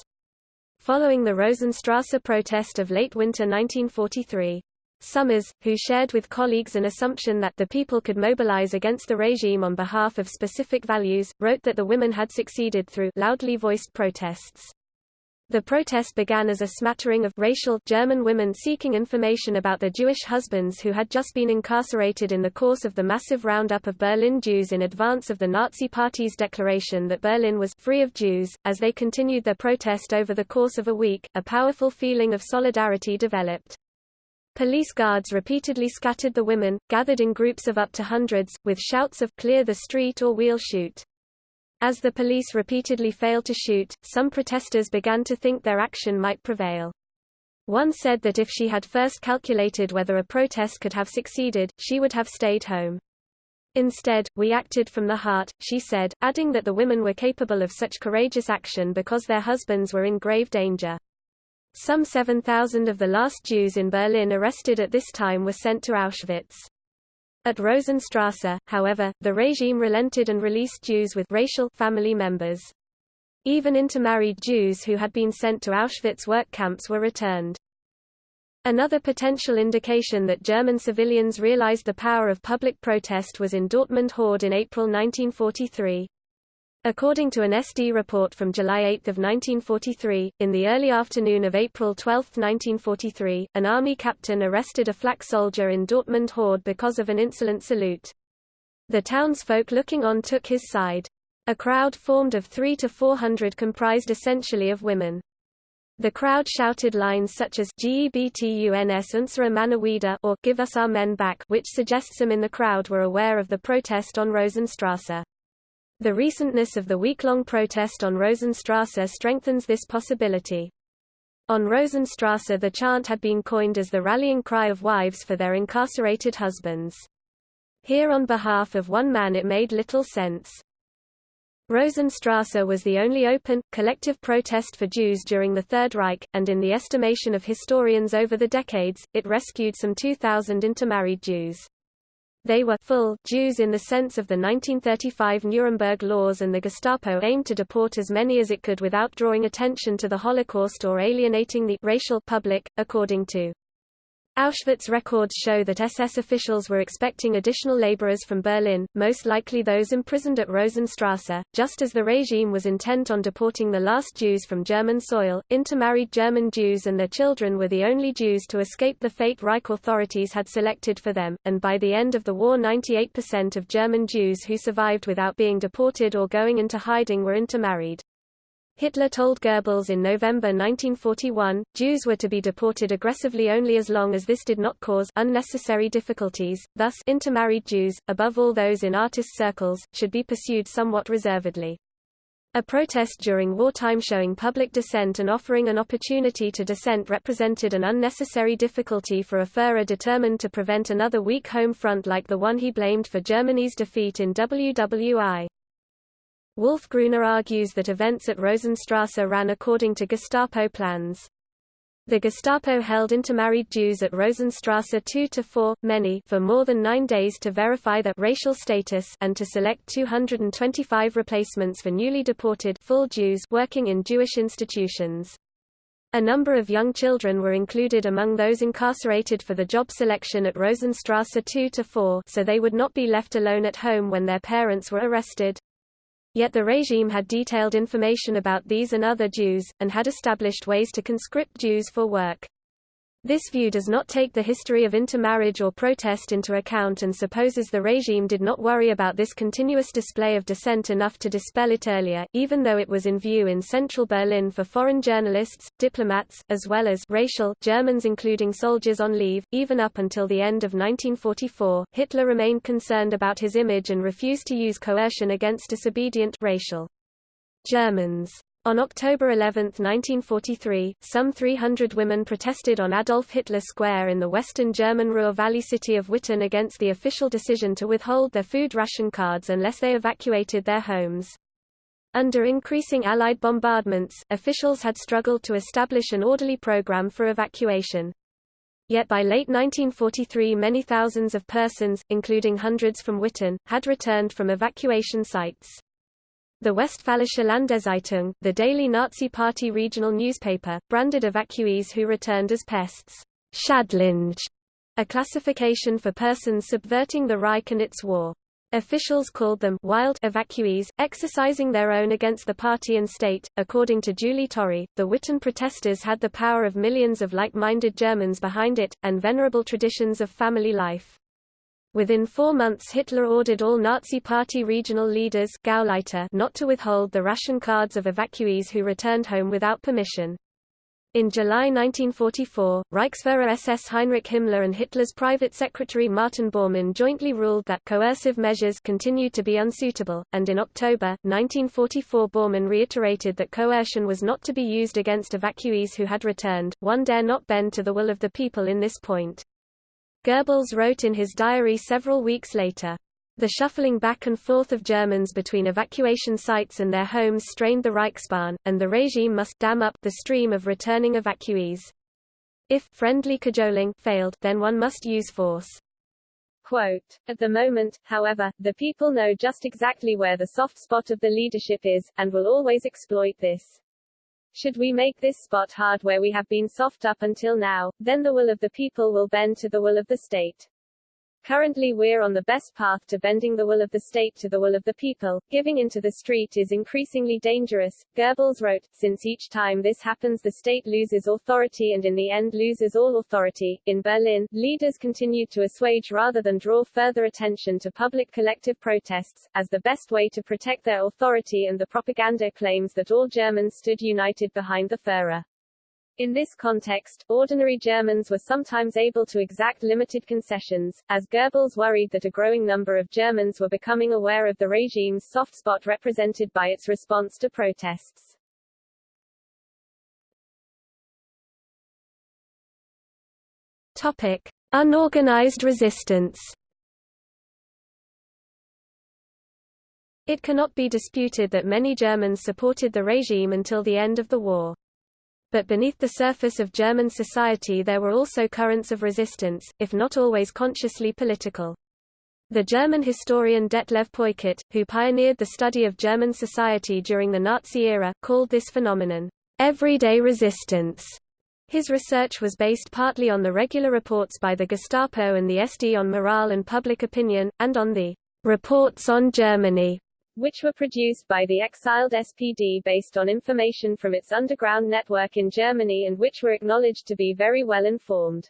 Following the Rosenstrasse protest of late winter 1943, Sommers, who shared with colleagues an assumption that the people could mobilize against the regime on behalf of specific values, wrote that the women had succeeded through loudly voiced protests. The protest began as a smattering of racial German women seeking information about their Jewish husbands who had just been incarcerated in the course of the massive roundup of Berlin Jews in advance of the Nazi Party's declaration that Berlin was free of Jews. As they continued their protest over the course of a week, a powerful feeling of solidarity developed. Police guards repeatedly scattered the women, gathered in groups of up to hundreds, with shouts of clear the street or we'll shoot. As the police repeatedly failed to shoot, some protesters began to think their action might prevail. One said that if she had first calculated whether a protest could have succeeded, she would have stayed home. Instead, we acted from the heart, she said, adding that the women were capable of such courageous action because their husbands were in grave danger. Some 7,000 of the last Jews in Berlin arrested at this time were sent to Auschwitz. At Rosenstrasse, however, the regime relented and released Jews with racial family members. Even intermarried Jews who had been sent to Auschwitz work camps were returned. Another potential indication that German civilians realized the power of public protest was in Dortmund Hörde in April 1943. According to an SD report from July 8 1943, in the early afternoon of April 12, 1943, an army captain arrested a flak soldier in Dortmund Hörde because of an insolent salute. The townsfolk looking on took his side. A crowd formed of three to four hundred comprised essentially of women. The crowd shouted lines such as Gebtuns unsere Männer wieder or Give us our men back which suggests some in the crowd were aware of the protest on Rosenstrasse. The recentness of the week-long protest on Rosenstrasse strengthens this possibility. On Rosenstrasse the chant had been coined as the rallying cry of wives for their incarcerated husbands. Here on behalf of one man it made little sense. Rosenstrasse was the only open, collective protest for Jews during the Third Reich, and in the estimation of historians over the decades, it rescued some 2,000 intermarried Jews. They were full Jews in the sense of the 1935 Nuremberg laws and the Gestapo aimed to deport as many as it could without drawing attention to the Holocaust or alienating the racial public, according to Auschwitz records show that SS officials were expecting additional laborers from Berlin, most likely those imprisoned at Rosenstrasse. Just as the regime was intent on deporting the last Jews from German soil, intermarried German Jews and their children were the only Jews to escape the fate Reich authorities had selected for them, and by the end of the war 98% of German Jews who survived without being deported or going into hiding were intermarried. Hitler told Goebbels in November 1941, Jews were to be deported aggressively only as long as this did not cause unnecessary difficulties, thus intermarried Jews, above all those in artist circles, should be pursued somewhat reservedly. A protest during wartime showing public dissent and offering an opportunity to dissent represented an unnecessary difficulty for a Führer determined to prevent another weak home front like the one he blamed for Germany's defeat in WWI. Wolf Gruner argues that events at Rosenstrasse ran according to Gestapo plans. The Gestapo held intermarried Jews at Rosenstrasse 2 to 4, many for more than nine days to verify their racial status and to select 225 replacements for newly deported full Jews working in Jewish institutions. A number of young children were included among those incarcerated for the job selection at Rosenstrasse 2 to 4 so they would not be left alone at home when their parents were arrested. Yet the regime had detailed information about these and other Jews, and had established ways to conscript Jews for work. This view does not take the history of intermarriage or protest into account and supposes the regime did not worry about this continuous display of dissent enough to dispel it earlier, even though it was in view in central Berlin for foreign journalists, diplomats, as well as racial Germans including soldiers on leave. Even up until the end of 1944, Hitler remained concerned about his image and refused to use coercion against disobedient racial Germans. On October 11, 1943, some 300 women protested on Adolf Hitler Square in the western German Ruhr Valley city of Witten against the official decision to withhold their food ration cards unless they evacuated their homes. Under increasing Allied bombardments, officials had struggled to establish an orderly program for evacuation. Yet by late 1943 many thousands of persons, including hundreds from Witten, had returned from evacuation sites. The Westfälische Landeszeitung, the daily Nazi Party regional newspaper, branded evacuees who returned as pests, Schadlinge, a classification for persons subverting the Reich and its war. Officials called them wild evacuees, exercising their own against the party and state. According to Julie Torrie, the Witten protesters had the power of millions of like-minded Germans behind it, and venerable traditions of family life. Within four months Hitler ordered all Nazi Party regional leaders Gauleiter not to withhold the ration cards of evacuees who returned home without permission. In July 1944, Reichsführer SS Heinrich Himmler and Hitler's private secretary Martin Bormann jointly ruled that coercive measures continued to be unsuitable, and in October, 1944 Bormann reiterated that coercion was not to be used against evacuees who had returned, one dare not bend to the will of the people in this point. Goebbels wrote in his diary several weeks later, the shuffling back and forth of Germans between evacuation sites and their homes strained the Reichsbahn, and the regime must dam up the stream of returning evacuees. If friendly cajoling failed, then one must use force. Quote, At the moment, however, the people know just exactly where the soft spot of the leadership is, and will always exploit this. Should we make this spot hard where we have been soft up until now, then the will of the people will bend to the will of the state. Currently we're on the best path to bending the will of the state to the will of the people. Giving into the street is increasingly dangerous, Goebbels wrote, since each time this happens the state loses authority and in the end loses all authority. In Berlin, leaders continued to assuage rather than draw further attention to public collective protests, as the best way to protect their authority and the propaganda claims that all Germans stood united behind the Führer. In this context, ordinary Germans were sometimes able to exact limited concessions, as Goebbels worried that a growing number of Germans were becoming aware of the regime's soft spot represented by its response to protests. Topic. Unorganized resistance It cannot be disputed that many Germans supported the regime until the end of the war but beneath the surface of German society there were also currents of resistance, if not always consciously political. The German historian Detlev Peukert, who pioneered the study of German society during the Nazi era, called this phenomenon, everyday resistance. His research was based partly on the regular reports by the Gestapo and the SD on morale and public opinion, and on the reports on Germany which were produced by the exiled SPD based on information from its underground network in Germany and which were acknowledged to be very well informed.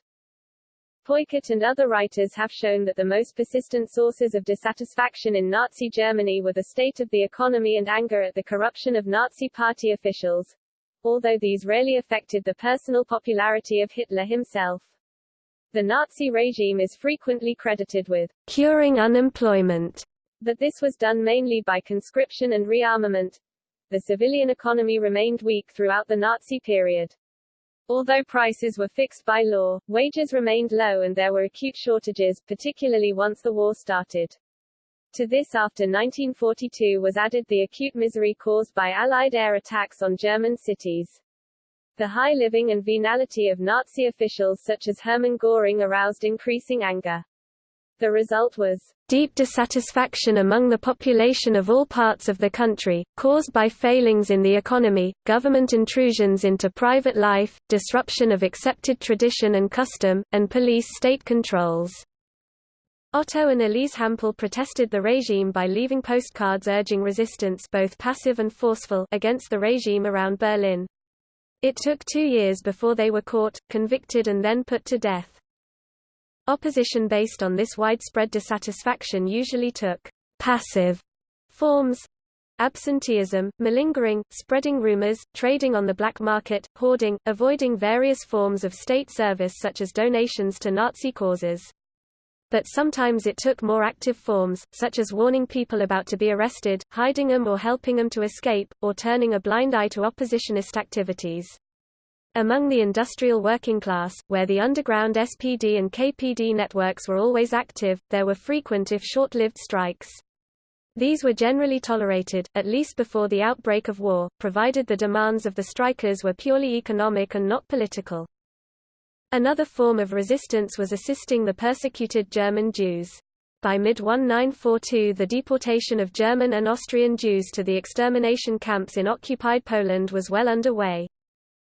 Peukert and other writers have shown that the most persistent sources of dissatisfaction in Nazi Germany were the state of the economy and anger at the corruption of Nazi party officials, although these rarely affected the personal popularity of Hitler himself. The Nazi regime is frequently credited with curing unemployment that this was done mainly by conscription and rearmament. The civilian economy remained weak throughout the Nazi period. Although prices were fixed by law, wages remained low and there were acute shortages, particularly once the war started. To this after 1942 was added the acute misery caused by Allied air attacks on German cities. The high living and venality of Nazi officials such as Hermann Göring aroused increasing anger. The result was deep dissatisfaction among the population of all parts of the country, caused by failings in the economy, government intrusions into private life, disruption of accepted tradition and custom, and police state controls. Otto and Elise Hampel protested the regime by leaving postcards urging resistance both passive and forceful against the regime around Berlin. It took two years before they were caught, convicted and then put to death. Opposition based on this widespread dissatisfaction usually took passive forms absenteeism, malingering, spreading rumors, trading on the black market, hoarding, avoiding various forms of state service such as donations to Nazi causes. But sometimes it took more active forms, such as warning people about to be arrested, hiding them or helping them to escape, or turning a blind eye to oppositionist activities. Among the industrial working class, where the underground SPD and KPD networks were always active, there were frequent if short-lived strikes. These were generally tolerated, at least before the outbreak of war, provided the demands of the strikers were purely economic and not political. Another form of resistance was assisting the persecuted German Jews. By mid-1942 the deportation of German and Austrian Jews to the extermination camps in occupied Poland was well underway.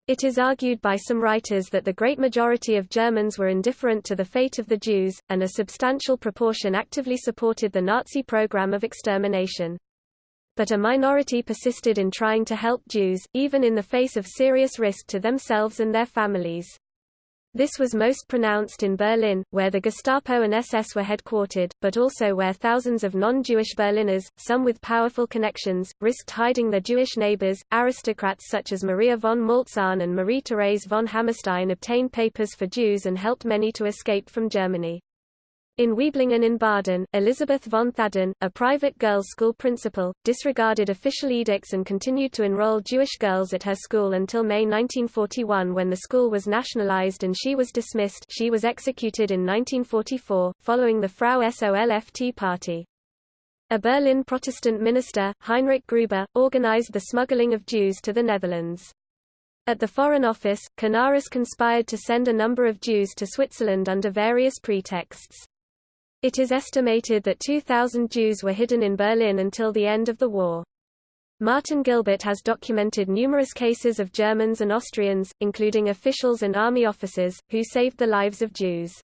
It is argued by some writers that the great majority of Germans were indifferent to the fate of the Jews, and a substantial proportion actively supported the Nazi program of extermination. But a minority persisted in trying to help Jews, even in the face of serious risk to themselves and their families. This was most pronounced in Berlin, where the Gestapo and SS were headquartered, but also where thousands of non-Jewish Berliners, some with powerful connections, risked hiding their Jewish neighbors. Aristocrats such as Maria von Maltzahn and Marie-Therese von Hammerstein obtained papers for Jews and helped many to escape from Germany. In Wieblingen in Baden, Elisabeth von Thadden, a private girls' school principal, disregarded official edicts and continued to enroll Jewish girls at her school until May 1941 when the school was nationalized and she was dismissed she was executed in 1944, following the Frau Solft party. A Berlin Protestant minister, Heinrich Grüber, organized the smuggling of Jews to the Netherlands. At the Foreign Office, Canaris conspired to send a number of Jews to Switzerland under various pretexts. It is estimated that 2,000 Jews were hidden in Berlin until the end of the war. Martin Gilbert has documented numerous cases of Germans and Austrians, including officials and army officers, who saved the lives of Jews.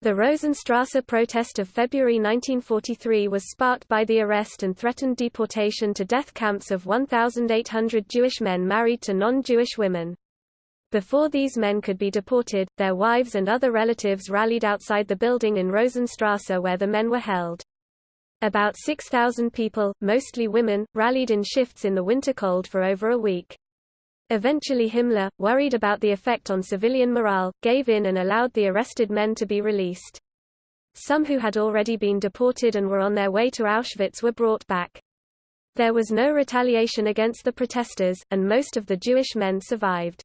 The Rosenstrasse protest of February 1943 was sparked by the arrest and threatened deportation to death camps of 1,800 Jewish men married to non-Jewish women. Before these men could be deported, their wives and other relatives rallied outside the building in Rosenstrasse where the men were held. About 6,000 people, mostly women, rallied in shifts in the winter cold for over a week. Eventually Himmler, worried about the effect on civilian morale, gave in and allowed the arrested men to be released. Some who had already been deported and were on their way to Auschwitz were brought back. There was no retaliation against the protesters, and most of the Jewish men survived.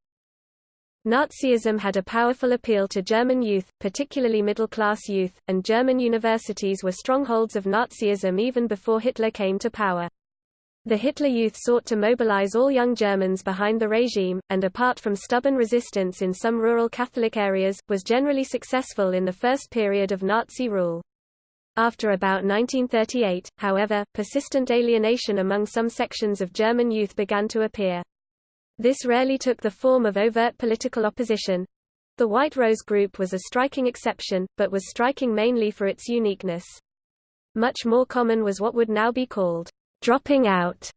Nazism had a powerful appeal to German youth, particularly middle-class youth, and German universities were strongholds of Nazism even before Hitler came to power. The Hitler Youth sought to mobilize all young Germans behind the regime, and apart from stubborn resistance in some rural Catholic areas, was generally successful in the first period of Nazi rule. After about 1938, however, persistent alienation among some sections of German youth began to appear. This rarely took the form of overt political opposition. The White Rose Group was a striking exception, but was striking mainly for its uniqueness. Much more common was what would now be called dropping out,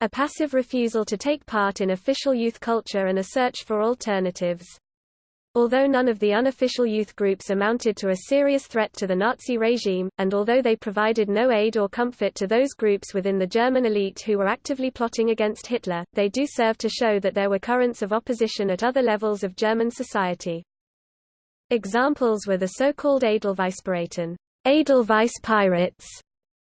a passive refusal to take part in official youth culture and a search for alternatives. Although none of the unofficial youth groups amounted to a serious threat to the Nazi regime, and although they provided no aid or comfort to those groups within the German elite who were actively plotting against Hitler, they do serve to show that there were currents of opposition at other levels of German society. Examples were the so-called Edelweißpiraten, Edelweiss pirates,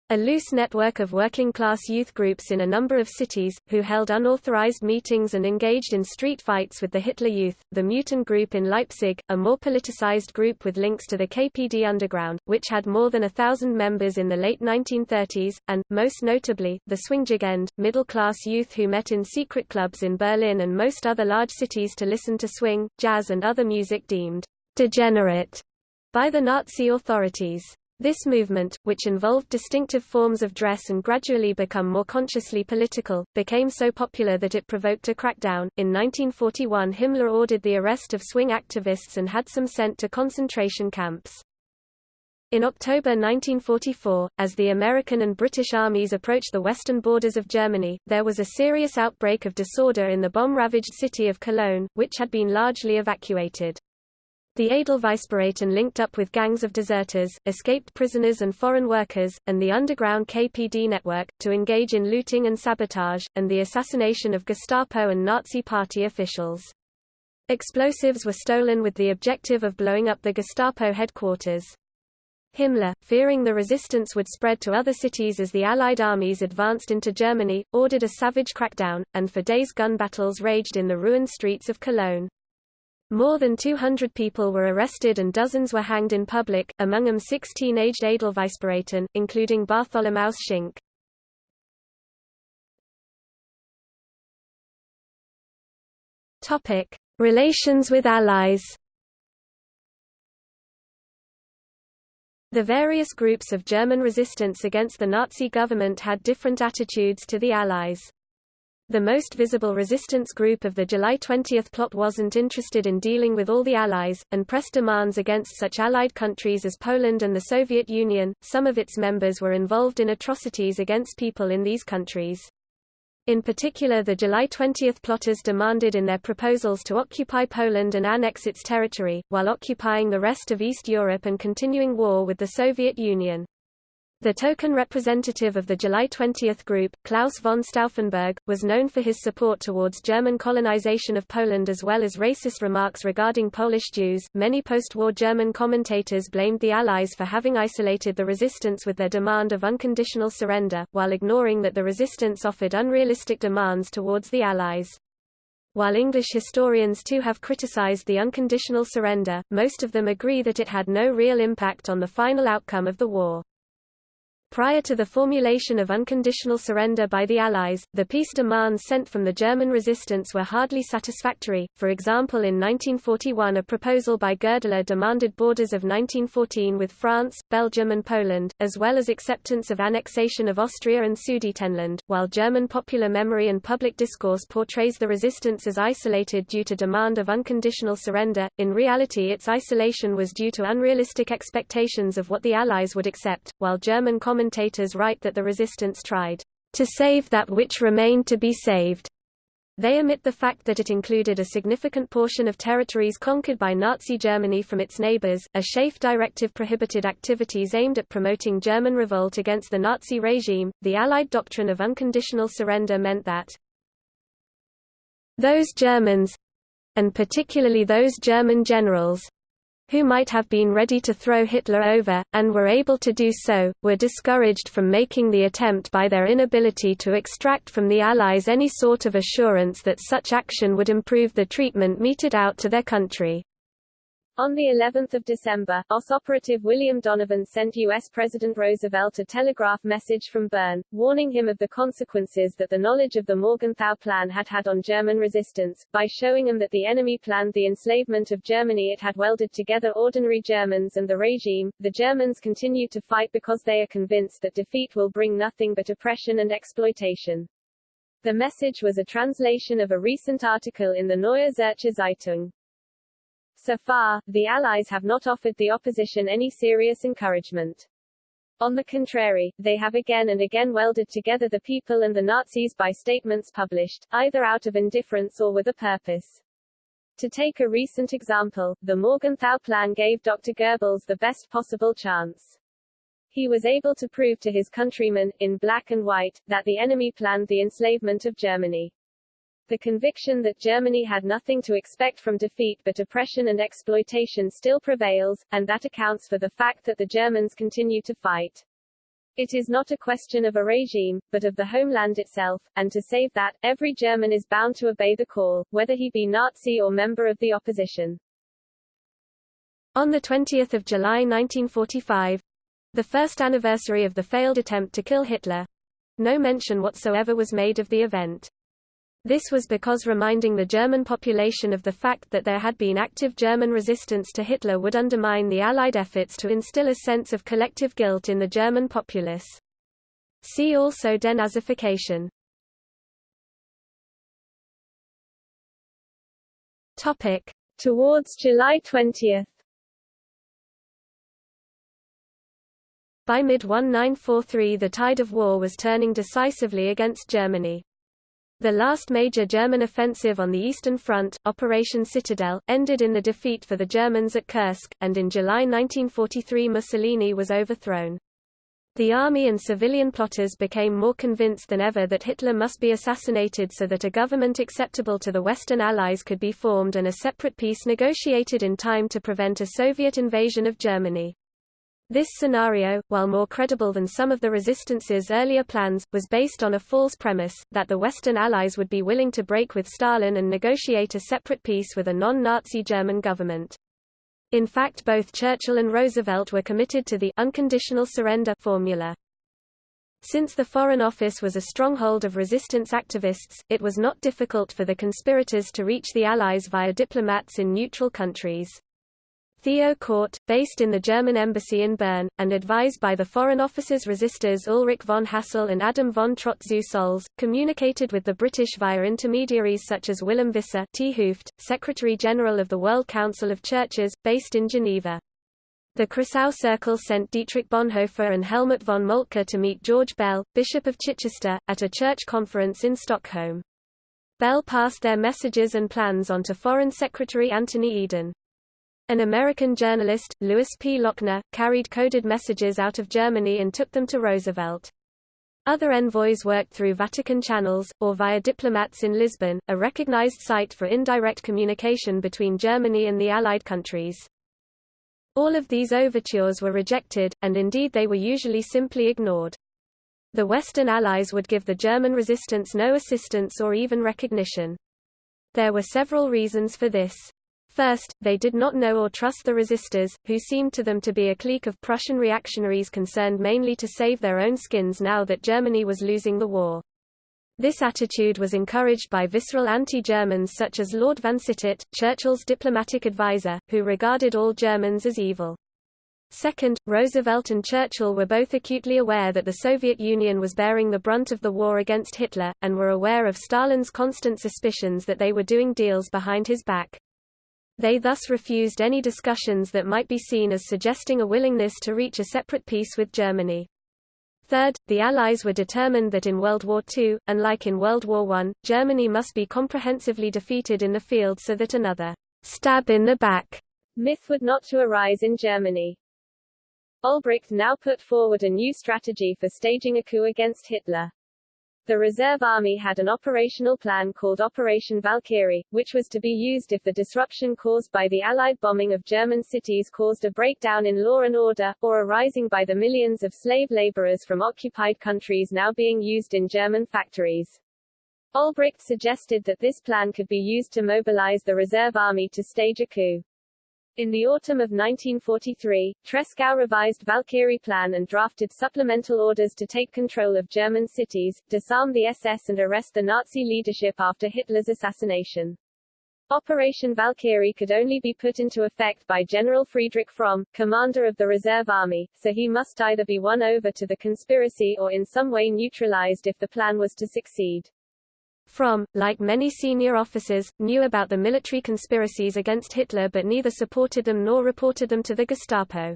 a loose network of working-class youth groups in a number of cities, who held unauthorized meetings and engaged in street fights with the Hitler Youth, the Meuten Group in Leipzig, a more politicized group with links to the KPD underground, which had more than a thousand members in the late 1930s, and, most notably, the Swingjugend, middle-class youth who met in secret clubs in Berlin and most other large cities to listen to swing, jazz and other music deemed degenerate by the Nazi authorities. This movement, which involved distinctive forms of dress and gradually become more consciously political, became so popular that it provoked a crackdown. In 1941, Himmler ordered the arrest of swing activists and had some sent to concentration camps. In October 1944, as the American and British armies approached the western borders of Germany, there was a serious outbreak of disorder in the bomb-ravaged city of Cologne, which had been largely evacuated. The Edelweißpiraten linked up with gangs of deserters, escaped prisoners and foreign workers, and the underground KPD network, to engage in looting and sabotage, and the assassination of Gestapo and Nazi Party officials. Explosives were stolen with the objective of blowing up the Gestapo headquarters. Himmler, fearing the resistance would spread to other cities as the Allied armies advanced into Germany, ordered a savage crackdown, and for days gun battles raged in the ruined streets of Cologne. More than 200 people were arrested and dozens were hanged in public, among them six teenaged Edelweißpiraten, including Bartholomäus Schinck. Relations with allies The various groups of German resistance against the Nazi government had different attitudes to the Allies. The most visible resistance group of the July 20 plot wasn't interested in dealing with all the Allies, and pressed demands against such Allied countries as Poland and the Soviet Union. Some of its members were involved in atrocities against people in these countries. In particular the July 20 plotters demanded in their proposals to occupy Poland and annex its territory, while occupying the rest of East Europe and continuing war with the Soviet Union. The token representative of the July 20 group, Claus von Stauffenberg, was known for his support towards German colonization of Poland as well as racist remarks regarding Polish Jews. Many post-war German commentators blamed the Allies for having isolated the resistance with their demand of unconditional surrender, while ignoring that the resistance offered unrealistic demands towards the Allies. While English historians too have criticized the unconditional surrender, most of them agree that it had no real impact on the final outcome of the war. Prior to the formulation of unconditional surrender by the Allies, the peace demands sent from the German resistance were hardly satisfactory. For example in 1941 a proposal by Goerdeler demanded borders of 1914 with France, Belgium and Poland, as well as acceptance of annexation of Austria and Sudetenland, while German popular memory and public discourse portrays the resistance as isolated due to demand of unconditional surrender, in reality its isolation was due to unrealistic expectations of what the Allies would accept, while German commentators write that the resistance tried to save that which remained to be saved. They omit the fact that it included a significant portion of territories conquered by Nazi Germany from its neighbors. A SHAEF directive prohibited activities aimed at promoting German revolt against the Nazi regime. The Allied doctrine of unconditional surrender meant that those Germans and particularly those German generals who might have been ready to throw Hitler over, and were able to do so, were discouraged from making the attempt by their inability to extract from the Allies any sort of assurance that such action would improve the treatment meted out to their country. On the 11th of December, OSS operative William Donovan sent U.S. President Roosevelt a telegraph message from Bern, warning him of the consequences that the knowledge of the Morgenthau Plan had had on German resistance, by showing him that the enemy planned the enslavement of Germany it had welded together ordinary Germans and the regime. The Germans continue to fight because they are convinced that defeat will bring nothing but oppression and exploitation. The message was a translation of a recent article in the Neue Zürcher Zeitung. So far, the Allies have not offered the opposition any serious encouragement. On the contrary, they have again and again welded together the people and the Nazis by statements published, either out of indifference or with a purpose. To take a recent example, the Morgenthau Plan gave Dr. Goebbels the best possible chance. He was able to prove to his countrymen, in black and white, that the enemy planned the enslavement of Germany. The conviction that Germany had nothing to expect from defeat but oppression and exploitation still prevails, and that accounts for the fact that the Germans continue to fight. It is not a question of a regime, but of the homeland itself, and to save that, every German is bound to obey the call, whether he be Nazi or member of the opposition. On 20 July 1945, the first anniversary of the failed attempt to kill Hitler, no mention whatsoever was made of the event. This was because reminding the German population of the fact that there had been active German resistance to Hitler would undermine the Allied efforts to instill a sense of collective guilt in the German populace. See also denazification. Topic. Towards July 20 By mid-1943 the tide of war was turning decisively against Germany. The last major German offensive on the Eastern Front, Operation Citadel, ended in the defeat for the Germans at Kursk, and in July 1943 Mussolini was overthrown. The army and civilian plotters became more convinced than ever that Hitler must be assassinated so that a government acceptable to the Western Allies could be formed and a separate peace negotiated in time to prevent a Soviet invasion of Germany. This scenario, while more credible than some of the resistance's earlier plans, was based on a false premise, that the Western Allies would be willing to break with Stalin and negotiate a separate peace with a non-Nazi German government. In fact both Churchill and Roosevelt were committed to the unconditional surrender formula. Since the Foreign Office was a stronghold of resistance activists, it was not difficult for the conspirators to reach the Allies via diplomats in neutral countries. Theo Kordt, based in the German embassy in Bern, and advised by the Foreign Office's resistors Ulrich von Hassell and Adam von Trott-zu-Solz, communicated with the British via intermediaries such as Willem Visser Secretary-General of the World Council of Churches, based in Geneva. The Kreisau Circle sent Dietrich Bonhoeffer and Helmuth von Moltke to meet George Bell, Bishop of Chichester, at a church conference in Stockholm. Bell passed their messages and plans on to Foreign Secretary Anthony Eden. An American journalist, Louis P. Lochner, carried coded messages out of Germany and took them to Roosevelt. Other envoys worked through Vatican channels, or via diplomats in Lisbon, a recognized site for indirect communication between Germany and the Allied countries. All of these overtures were rejected, and indeed they were usually simply ignored. The Western Allies would give the German resistance no assistance or even recognition. There were several reasons for this. First, they did not know or trust the resistors, who seemed to them to be a clique of Prussian reactionaries concerned mainly to save their own skins now that Germany was losing the war. This attitude was encouraged by visceral anti-Germans such as Lord Vansittart, Churchill's diplomatic adviser, who regarded all Germans as evil. Second, Roosevelt and Churchill were both acutely aware that the Soviet Union was bearing the brunt of the war against Hitler, and were aware of Stalin's constant suspicions that they were doing deals behind his back. They thus refused any discussions that might be seen as suggesting a willingness to reach a separate peace with Germany. Third, the Allies were determined that in World War II, unlike in World War I, Germany must be comprehensively defeated in the field so that another stab in the back myth would not to arise in Germany. Olbricht now put forward a new strategy for staging a coup against Hitler. The reserve army had an operational plan called Operation Valkyrie, which was to be used if the disruption caused by the Allied bombing of German cities caused a breakdown in law and order, or a rising by the millions of slave laborers from occupied countries now being used in German factories. Olbricht suggested that this plan could be used to mobilize the reserve army to stage a coup. In the autumn of 1943, Tresckow revised Valkyrie plan and drafted supplemental orders to take control of German cities, disarm the SS and arrest the Nazi leadership after Hitler's assassination. Operation Valkyrie could only be put into effect by General Friedrich Fromm, commander of the reserve army, so he must either be won over to the conspiracy or in some way neutralized if the plan was to succeed. Fromm, like many senior officers, knew about the military conspiracies against Hitler but neither supported them nor reported them to the Gestapo.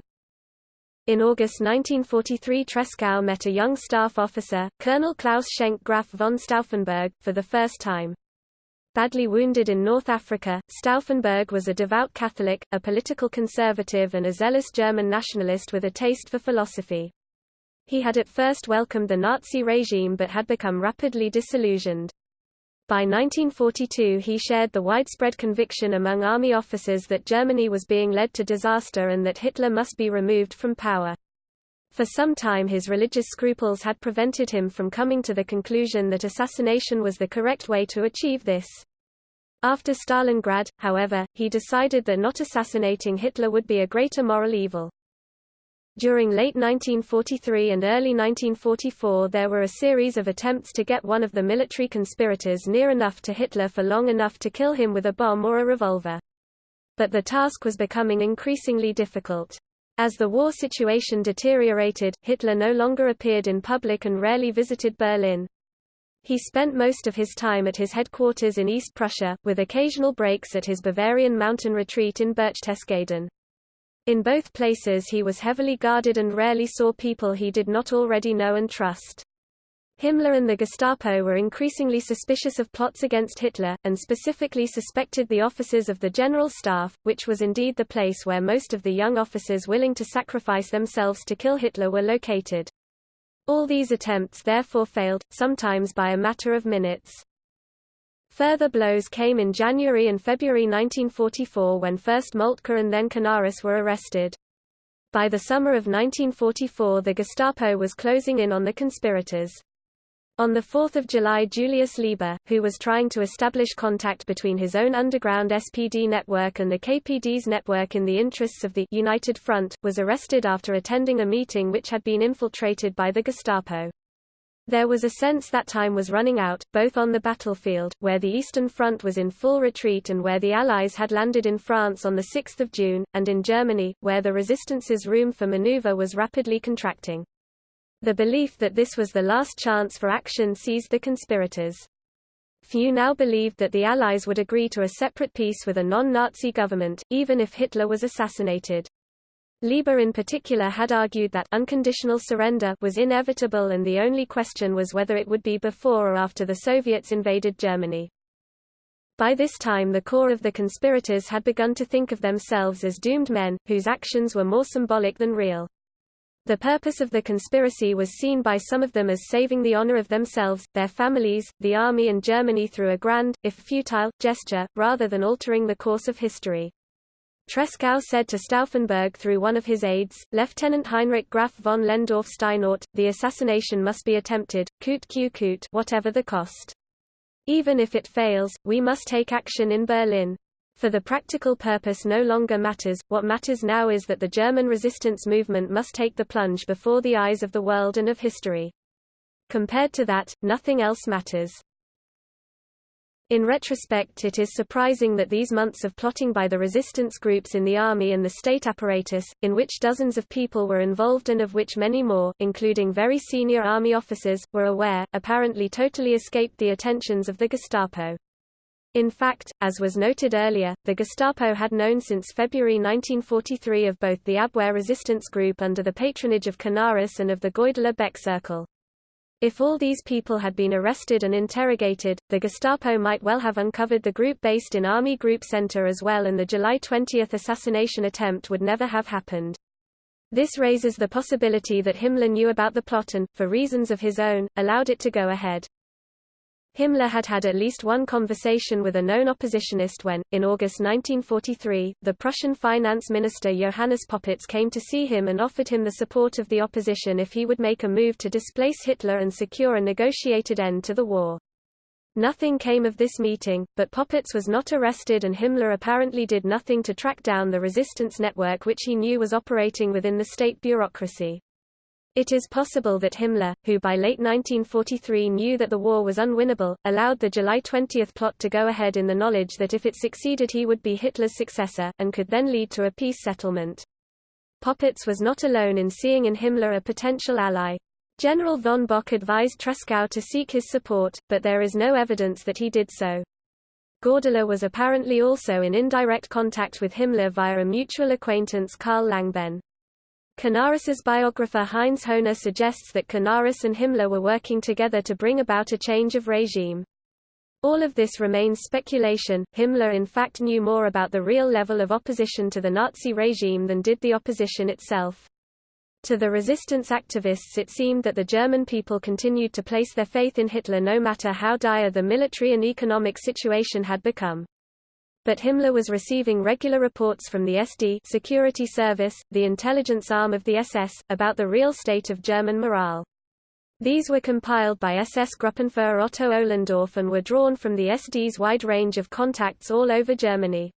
In August 1943 Tresckow met a young staff officer, Colonel Claus Schenk Graf von Stauffenberg, for the first time. Badly wounded in North Africa, Stauffenberg was a devout Catholic, a political conservative and a zealous German nationalist with a taste for philosophy. He had at first welcomed the Nazi regime but had become rapidly disillusioned. By 1942 he shared the widespread conviction among army officers that Germany was being led to disaster and that Hitler must be removed from power. For some time his religious scruples had prevented him from coming to the conclusion that assassination was the correct way to achieve this. After Stalingrad, however, he decided that not assassinating Hitler would be a greater moral evil. During late 1943 and early 1944 there were a series of attempts to get one of the military conspirators near enough to Hitler for long enough to kill him with a bomb or a revolver. But the task was becoming increasingly difficult. As the war situation deteriorated, Hitler no longer appeared in public and rarely visited Berlin. He spent most of his time at his headquarters in East Prussia, with occasional breaks at his Bavarian mountain retreat in Berchtesgaden. In both places he was heavily guarded and rarely saw people he did not already know and trust. Himmler and the Gestapo were increasingly suspicious of plots against Hitler, and specifically suspected the offices of the General Staff, which was indeed the place where most of the young officers willing to sacrifice themselves to kill Hitler were located. All these attempts therefore failed, sometimes by a matter of minutes. Further blows came in January and February 1944 when first Moltke and then Canaris were arrested. By the summer of 1944 the Gestapo was closing in on the conspirators. On 4 July Julius Leber, who was trying to establish contact between his own underground SPD network and the KPD's network in the interests of the United Front, was arrested after attending a meeting which had been infiltrated by the Gestapo. There was a sense that time was running out, both on the battlefield, where the Eastern Front was in full retreat and where the Allies had landed in France on 6 June, and in Germany, where the resistance's room for maneuver was rapidly contracting. The belief that this was the last chance for action seized the conspirators. Few now believed that the Allies would agree to a separate peace with a non-Nazi government, even if Hitler was assassinated. Leber in particular had argued that unconditional surrender was inevitable and the only question was whether it would be before or after the Soviets invaded Germany. By this time the core of the conspirators had begun to think of themselves as doomed men, whose actions were more symbolic than real. The purpose of the conspiracy was seen by some of them as saving the honor of themselves, their families, the army and Germany through a grand, if futile, gesture, rather than altering the course of history. Tresckow said to Stauffenberg through one of his aides, Lieutenant Heinrich Graf von Lehndorff-Steinort, the assassination must be attempted, coûte que coûte, whatever the cost. Even if it fails, we must take action in Berlin. For the practical purpose no longer matters, what matters now is that the German resistance movement must take the plunge before the eyes of the world and of history. Compared to that, nothing else matters. In retrospect it is surprising that these months of plotting by the resistance groups in the army and the state apparatus, in which dozens of people were involved and of which many more, including very senior army officers, were aware, apparently totally escaped the attentions of the Gestapo. In fact, as was noted earlier, the Gestapo had known since February 1943 of both the Abwehr resistance group under the patronage of Canaris and of the Goerdeler Beck Circle. If all these people had been arrested and interrogated, the Gestapo might well have uncovered the group based in Army Group Center as well and the July 20 assassination attempt would never have happened. This raises the possibility that Himmler knew about the plot and, for reasons of his own, allowed it to go ahead. Himmler had had at least one conversation with a known oppositionist when, in August 1943, the Prussian finance minister Johannes Popitz came to see him and offered him the support of the opposition if he would make a move to displace Hitler and secure a negotiated end to the war. Nothing came of this meeting, but Popitz was not arrested and Himmler apparently did nothing to track down the resistance network which he knew was operating within the state bureaucracy. It is possible that Himmler, who by late 1943 knew that the war was unwinnable, allowed the July 20 plot to go ahead in the knowledge that if it succeeded he would be Hitler's successor, and could then lead to a peace settlement. Popitz was not alone in seeing in Himmler a potential ally. General von Bock advised Tresckow to seek his support, but there is no evidence that he did so. Goerdeler was apparently also in indirect contact with Himmler via a mutual acquaintance Karl Langbehn. Canaris's biographer Heinz Höhne suggests that Canaris and Himmler were working together to bring about a change of regime. All of this remains speculation. Himmler in fact knew more about the real level of opposition to the Nazi regime than did the opposition itself. To the resistance activists it seemed that the German people continued to place their faith in Hitler no matter how dire the military and economic situation had become but Himmler was receiving regular reports from the SD security service, the intelligence arm of the SS, about the real state of German morale. These were compiled by SS Gruppenführer Otto Ohlendorf and were drawn from the SD's wide range of contacts all over Germany.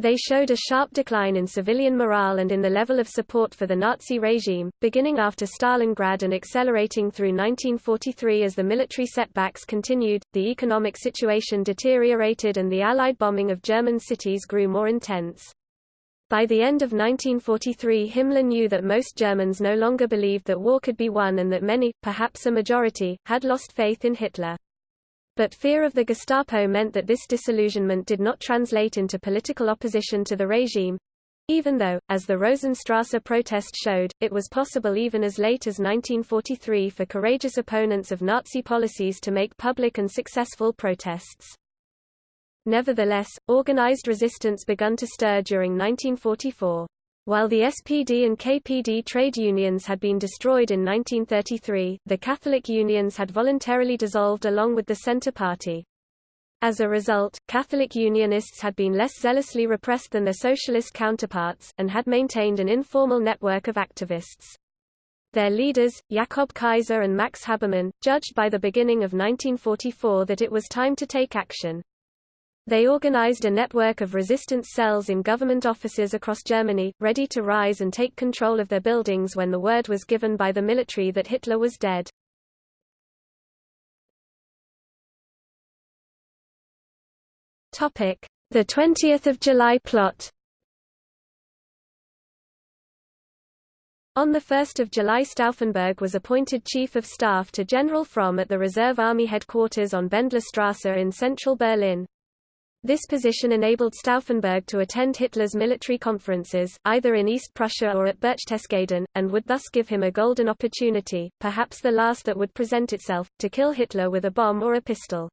They showed a sharp decline in civilian morale and in the level of support for the Nazi regime, beginning after Stalingrad and accelerating through 1943 as the military setbacks continued, the economic situation deteriorated and the Allied bombing of German cities grew more intense. By the end of 1943 Himmler knew that most Germans no longer believed that war could be won and that many, perhaps a majority, had lost faith in Hitler. But fear of the Gestapo meant that this disillusionment did not translate into political opposition to the regime. Even though, as the Rosenstrasse protest showed, it was possible even as late as 1943 for courageous opponents of Nazi policies to make public and successful protests. Nevertheless, organized resistance began to stir during 1944. While the SPD and KPD trade unions had been destroyed in 1933, the Catholic unions had voluntarily dissolved along with the Centre Party. As a result, Catholic Unionists had been less zealously repressed than their socialist counterparts, and had maintained an informal network of activists. Their leaders, Jakob Kaiser and Max Habermann, judged by the beginning of 1944 that it was time to take action. They organized a network of resistance cells in government offices across Germany, ready to rise and take control of their buildings when the word was given by the military that Hitler was dead. Topic: The 20th of July plot On 1 July Stauffenberg was appointed Chief of Staff to General Fromm at the Reserve Army headquarters on Bendlerstrasse in central Berlin. This position enabled Stauffenberg to attend Hitler's military conferences, either in East Prussia or at Berchtesgaden, and would thus give him a golden opportunity, perhaps the last that would present itself, to kill Hitler with a bomb or a pistol.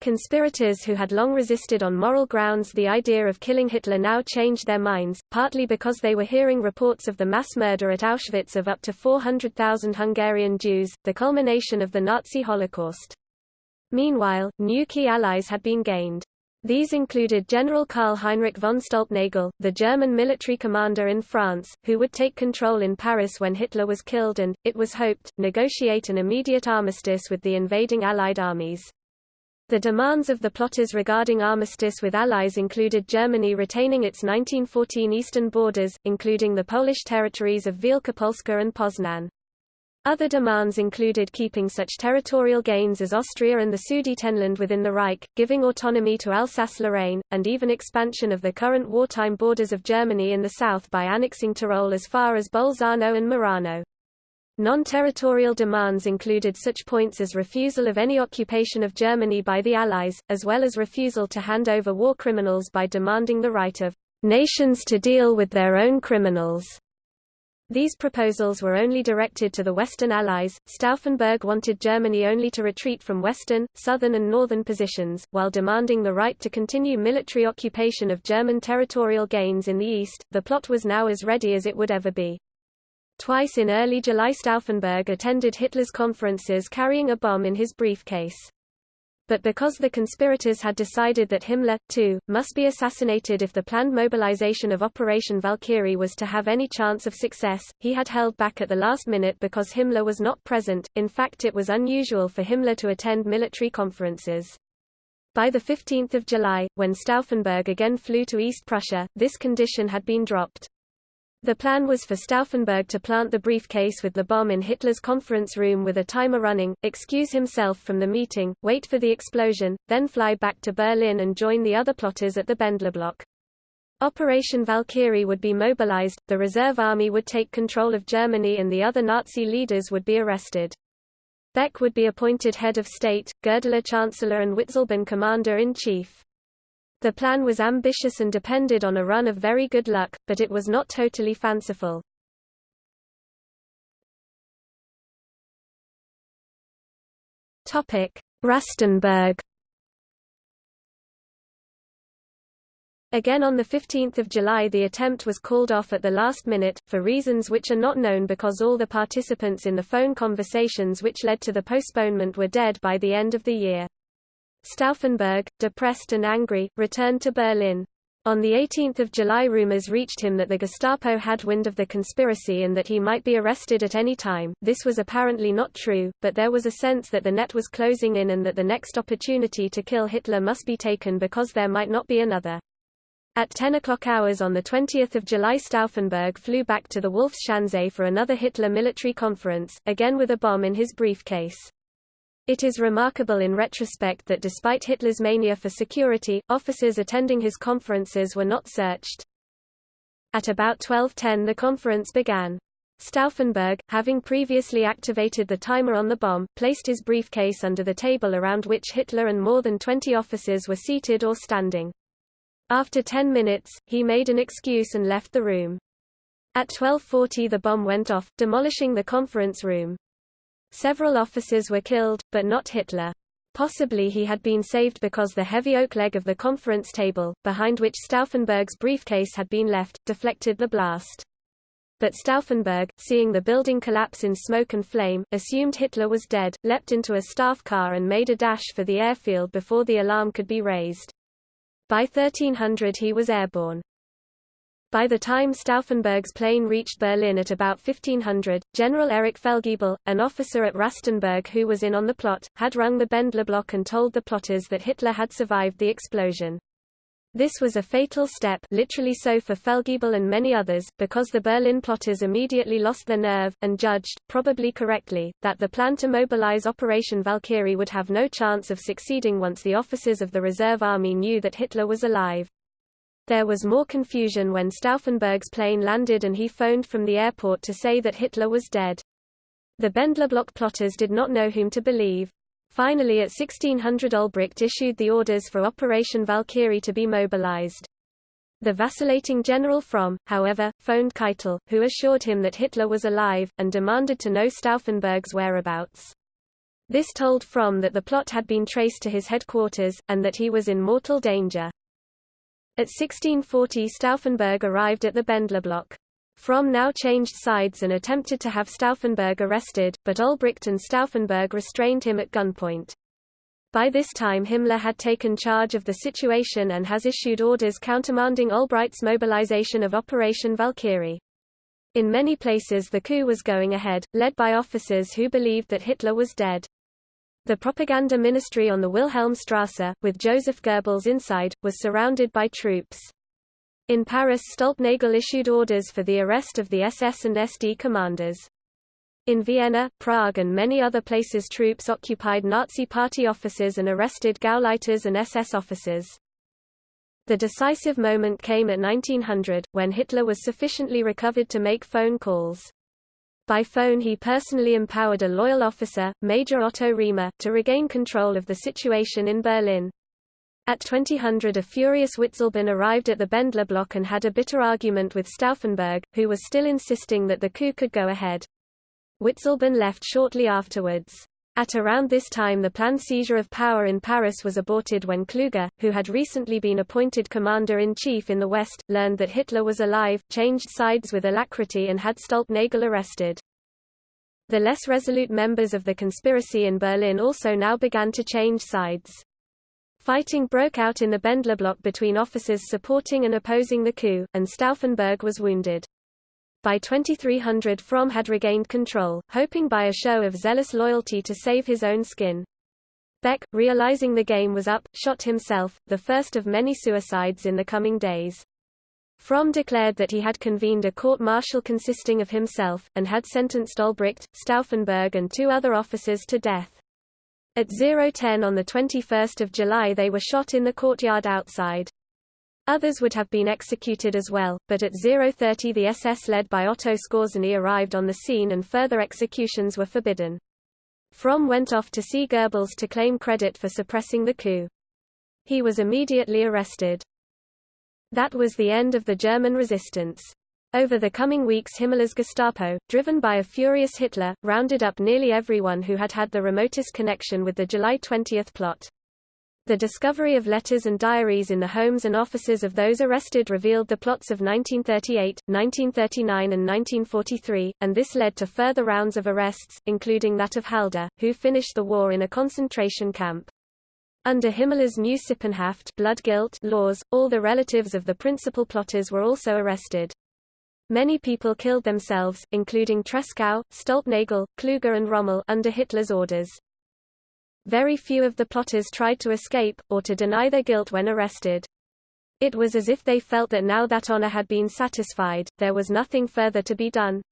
Conspirators who had long resisted on moral grounds the idea of killing Hitler now changed their minds, partly because they were hearing reports of the mass murder at Auschwitz of up to 400,000 Hungarian Jews, the culmination of the Nazi Holocaust. Meanwhile, new key allies had been gained. These included General Karl Heinrich von Stülpnagel, the German military commander in France, who would take control in Paris when Hitler was killed and, it was hoped, negotiate an immediate armistice with the invading Allied armies. The demands of the plotters regarding armistice with Allies included Germany retaining its 1914 eastern borders, including the Polish territories of Wielkopolska and Poznan. Other demands included keeping such territorial gains as Austria and the Sudetenland within the Reich, giving autonomy to Alsace-Lorraine, and even expansion of the current wartime borders of Germany in the south by annexing Tyrol as far as Bolzano and Merano. Non-territorial demands included such points as refusal of any occupation of Germany by the Allies, as well as refusal to hand over war criminals by demanding the right of nations to deal with their own criminals. These proposals were only directed to the Western Allies. Stauffenberg wanted Germany only to retreat from Western, Southern, and Northern positions, while demanding the right to continue military occupation of German territorial gains in the East. The plot was now as ready as it would ever be. Twice in early July Stauffenberg attended Hitler's conferences carrying a bomb in his briefcase. But because the conspirators had decided that Himmler, too, must be assassinated if the planned mobilization of Operation Valkyrie was to have any chance of success, he had held back at the last minute because Himmler was not present, in fact it was unusual for Himmler to attend military conferences. By 15 July, when Stauffenberg again flew to East Prussia, this condition had been dropped. The plan was for Stauffenberg to plant the briefcase with the bomb in Hitler's conference room with a timer running, excuse himself from the meeting, wait for the explosion, then fly back to Berlin and join the other plotters at the Bendlerblock. Operation Valkyrie would be mobilized, the reserve army would take control of Germany and the other Nazi leaders would be arrested. Beck would be appointed head of state, Goerdeler chancellor and Witzleben commander-in-chief. The plan was ambitious and depended on a run of very good luck, but it was not totally fanciful. Rastenburg Again on 15 July the attempt was called off at the last minute, for reasons which are not known because all the participants in the phone conversations which led to the postponement were dead by the end of the year. Stauffenberg, depressed and angry, returned to Berlin. On 18 July rumors reached him that the Gestapo had wind of the conspiracy and that he might be arrested at any time. This was apparently not true, but there was a sense that the net was closing in and that the next opportunity to kill Hitler must be taken because there might not be another. At 10 o'clock hours on 20 July Stauffenberg flew back to the Wolfschanze for another Hitler military conference, again with a bomb in his briefcase. It is remarkable in retrospect that despite Hitler's mania for security, officers attending his conferences were not searched. At about 12.10 the conference began. Stauffenberg, having previously activated the timer on the bomb, placed his briefcase under the table around which Hitler and more than 20 officers were seated or standing. After ten minutes, he made an excuse and left the room. At 12.40 the bomb went off, demolishing the conference room. Several officers were killed, but not Hitler. Possibly he had been saved because the heavy oak leg of the conference table, behind which Stauffenberg's briefcase had been left, deflected the blast. But Stauffenberg, seeing the building collapse in smoke and flame, assumed Hitler was dead, leapt into a staff car and made a dash for the airfield before the alarm could be raised. By 1300 he was airborne. By the time Stauffenberg's plane reached Berlin at about 1500, General Erich Fellgiebel, an officer at Rastenburg who was in on the plot, had rung the Bendler block and told the plotters that Hitler had survived the explosion. This was a fatal step literally so for Fellgiebel and many others, because the Berlin plotters immediately lost their nerve, and judged, probably correctly, that the plan to mobilize Operation Valkyrie would have no chance of succeeding once the officers of the reserve army knew that Hitler was alive. There was more confusion when Stauffenberg's plane landed and he phoned from the airport to say that Hitler was dead. The Bendlerblock plotters did not know whom to believe. Finally at 1600 Olbricht issued the orders for Operation Valkyrie to be mobilized. The vacillating General Fromm, however, phoned Keitel, who assured him that Hitler was alive, and demanded to know Stauffenberg's whereabouts. This told Fromm that the plot had been traced to his headquarters, and that he was in mortal danger. At 1640 Stauffenberg arrived at the Bendler block. Fromm now changed sides and attempted to have Stauffenberg arrested, but Olbricht and Stauffenberg restrained him at gunpoint. By this time Himmler had taken charge of the situation and has issued orders countermanding Olbricht's mobilization of Operation Valkyrie. In many places the coup was going ahead, led by officers who believed that Hitler was dead. The propaganda ministry on the Wilhelmstrasse, with Joseph Goebbels inside, was surrounded by troops. In Paris Stülpnagel issued orders for the arrest of the SS and SD commanders. In Vienna, Prague and many other places troops occupied Nazi party offices and arrested Gauleiters and SS officers. The decisive moment came at 1900, when Hitler was sufficiently recovered to make phone calls. By phone he personally empowered a loyal officer, Major Otto Remer, to regain control of the situation in Berlin. At 2000 a furious Witzleben arrived at the Bendler block and had a bitter argument with Stauffenberg, who was still insisting that the coup could go ahead. Witzleben left shortly afterwards. At around this time the planned seizure of power in Paris was aborted when Kluge, who had recently been appointed commander-in-chief in the West, learned that Hitler was alive, changed sides with alacrity and had Stülpnagel arrested. The less resolute members of the conspiracy in Berlin also now began to change sides. Fighting broke out in the Bendler block between officers supporting and opposing the coup, and Stauffenberg was wounded. By 2300 Fromm had regained control, hoping by a show of zealous loyalty to save his own skin. Beck, realizing the game was up, shot himself, the first of many suicides in the coming days. Fromm declared that he had convened a court-martial consisting of himself, and had sentenced Olbricht, Stauffenberg and two other officers to death. At 010 on 21 July they were shot in the courtyard outside. Others would have been executed as well, but at 030 the SS led by Otto Skorzeny arrived on the scene and further executions were forbidden. Fromm went off to see Goebbels to claim credit for suppressing the coup. He was immediately arrested. That was the end of the German resistance. Over the coming weeks Himmler's Gestapo, driven by a furious Hitler, rounded up nearly everyone who had had the remotest connection with the July 20 plot. The discovery of letters and diaries in the homes and offices of those arrested revealed the plots of 1938, 1939 and 1943, and this led to further rounds of arrests, including that of Halder, who finished the war in a concentration camp. Under Himmler's new Sippenhaft blood guilt laws, all the relatives of the principal plotters were also arrested. Many people killed themselves, including Tresckow, Stülpnagel, Kluge and Rommel under Hitler's orders. Very few of the plotters tried to escape, or to deny their guilt when arrested. It was as if they felt that now that honor had been satisfied, there was nothing further to be done.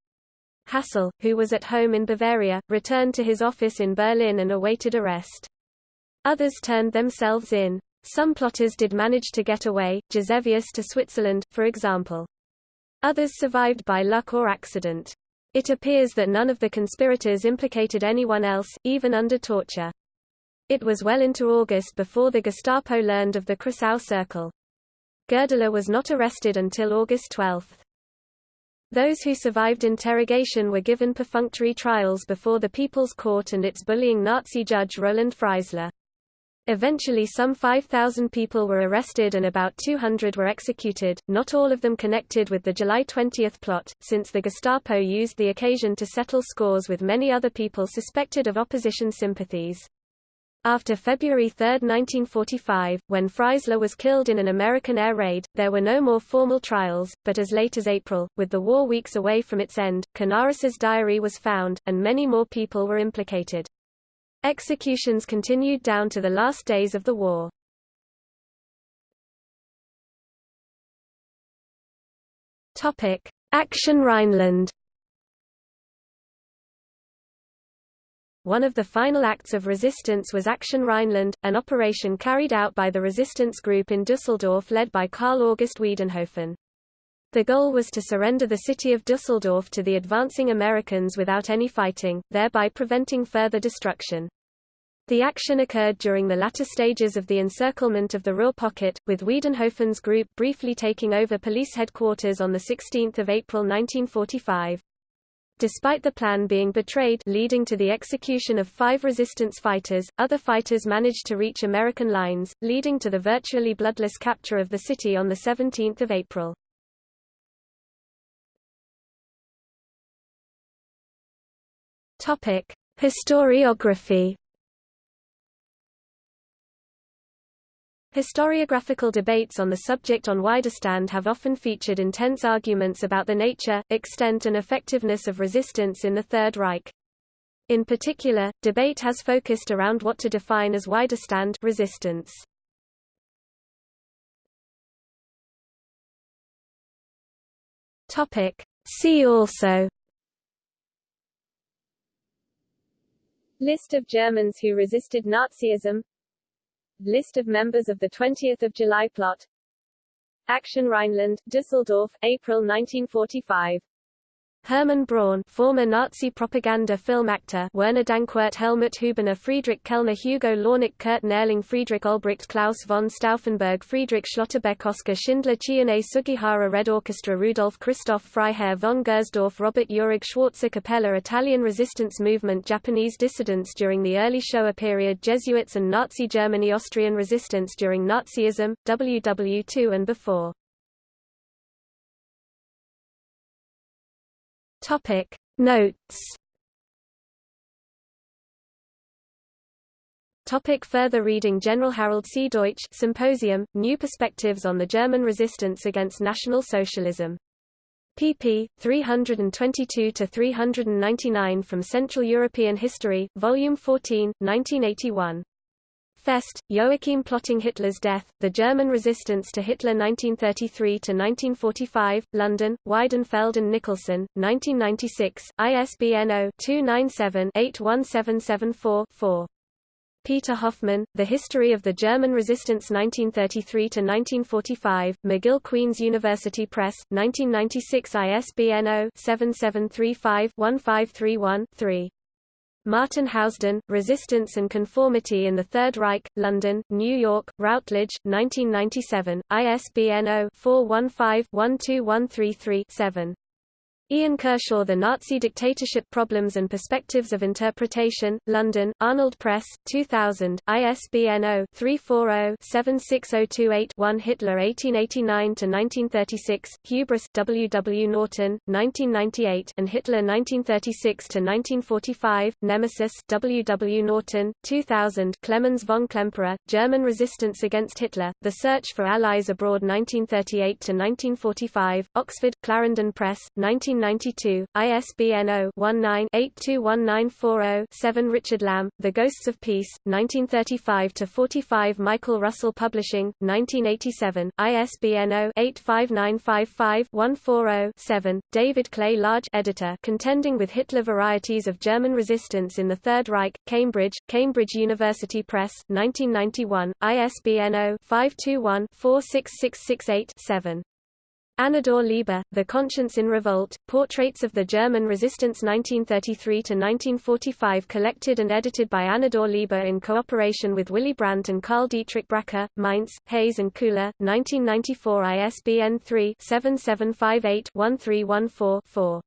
Hassell, who was at home in Bavaria, returned to his office in Berlin and awaited arrest. Others turned themselves in. Some plotters did manage to get away, Gisevius to Switzerland, for example. Others survived by luck or accident. It appears that none of the conspirators implicated anyone else, even under torture. It was well into August before the Gestapo learned of the Kreisau Circle. Goerdeler was not arrested until August 12. Those who survived interrogation were given perfunctory trials before the People's Court and its bullying Nazi judge Roland Freisler. Eventually some 5,000 people were arrested and about 200 were executed, not all of them connected with the July 20 plot, since the Gestapo used the occasion to settle scores with many other people suspected of opposition sympathies. After February 3, 1945, when Freisler was killed in an American air raid, there were no more formal trials, but as late as April, with the war weeks away from its end, Canaris's diary was found, and many more people were implicated. Executions continued down to the last days of the war. Action Rhineland One of the final acts of resistance was Action Rhineland, an operation carried out by the resistance group in Dusseldorf led by Karl August Wiedenhofen. The goal was to surrender the city of Dusseldorf to the advancing Americans without any fighting, thereby preventing further destruction. The action occurred during the latter stages of the encirclement of the Ruhr pocket, with Wiedenhofen's group briefly taking over police headquarters on 16 April 1945. Despite the plan being betrayed leading to the execution of five resistance fighters, other fighters managed to reach American lines, leading to the virtually bloodless capture of the city on 17 April. Historiography Historiographical debates on the subject on Widerstand have often featured intense arguments about the nature, extent and effectiveness of resistance in the Third Reich. In particular, debate has focused around what to define as Widerstand resistance. See also List of Germans who resisted Nazism List of members of the 20th of July plot. Action Rhineland, Düsseldorf, April 1945 Hermann Braun former Nazi propaganda film actor Werner Dankwart Helmuth Hübener Friedrich Kellner Hugo Lornik Kurt Nährling Friedrich Olbricht Claus von Stauffenberg Friedrich Schlotterbeck Oskar Schindler Chiune Sugihara Red Orchestra Rudolf Christoph Freiherr von Gersdorff Robert Uhrig Schwarze Kapelle Italian resistance movement Japanese dissidents during the early Showa period Jesuits and Nazi Germany Austrian resistance during Nazism, WW2 and before Topic Notes Topic further reading General Harold C. Deutsch Symposium, New Perspectives on the German Resistance Against National Socialism. pp. 322–399 from Central European History, Volume 14, 1981. Fest, Joachim Plotting Hitler's Death, The German Resistance to Hitler 1933–1945, London, Weidenfeld and Nicolson, 1996, ISBN 0-297-81774-4. Peter Hoffmann, The History of the German Resistance 1933–1945, McGill Queen's University Press, 1996 ISBN 0-7735-1531-3. Martin Housden, Resistance and Conformity in the Third Reich, London, New York, Routledge, 1997, ISBN 0-415-12133-7. Ian Kershaw The Nazi Dictatorship Problems and Perspectives of Interpretation, London, Arnold Press, 2000, ISBN 0-340-76028-1 Hitler 1889–1936, Hubris W. W. Norton, 1998 and Hitler 1936–1945, Nemesis W. W. Norton, 2000 Clemens von Klemperer, German Resistance Against Hitler, The Search for Allies Abroad 1938–1945, Oxford, Clarendon Press, 19 1992, ISBN 0-19-821940-7 Richard Lamb, The Ghosts of Peace, 1935–45 Michael Russell Publishing, 1987, ISBN 0-85955-140-7, David Clay Large editor Contending with Hitler Varieties of German Resistance in the Third Reich, Cambridge, Cambridge University Press, 1991, ISBN 0-521-46668-7. Annedore Leber, The Conscience in Revolt, Portraits of the German Resistance 1933–1945 collected and edited by Annedore Leber in cooperation with Willy Brandt and Karl Dietrich Bracher, Mainz, Hase and Koehler, 1994 ISBN 3-7758-1314-4.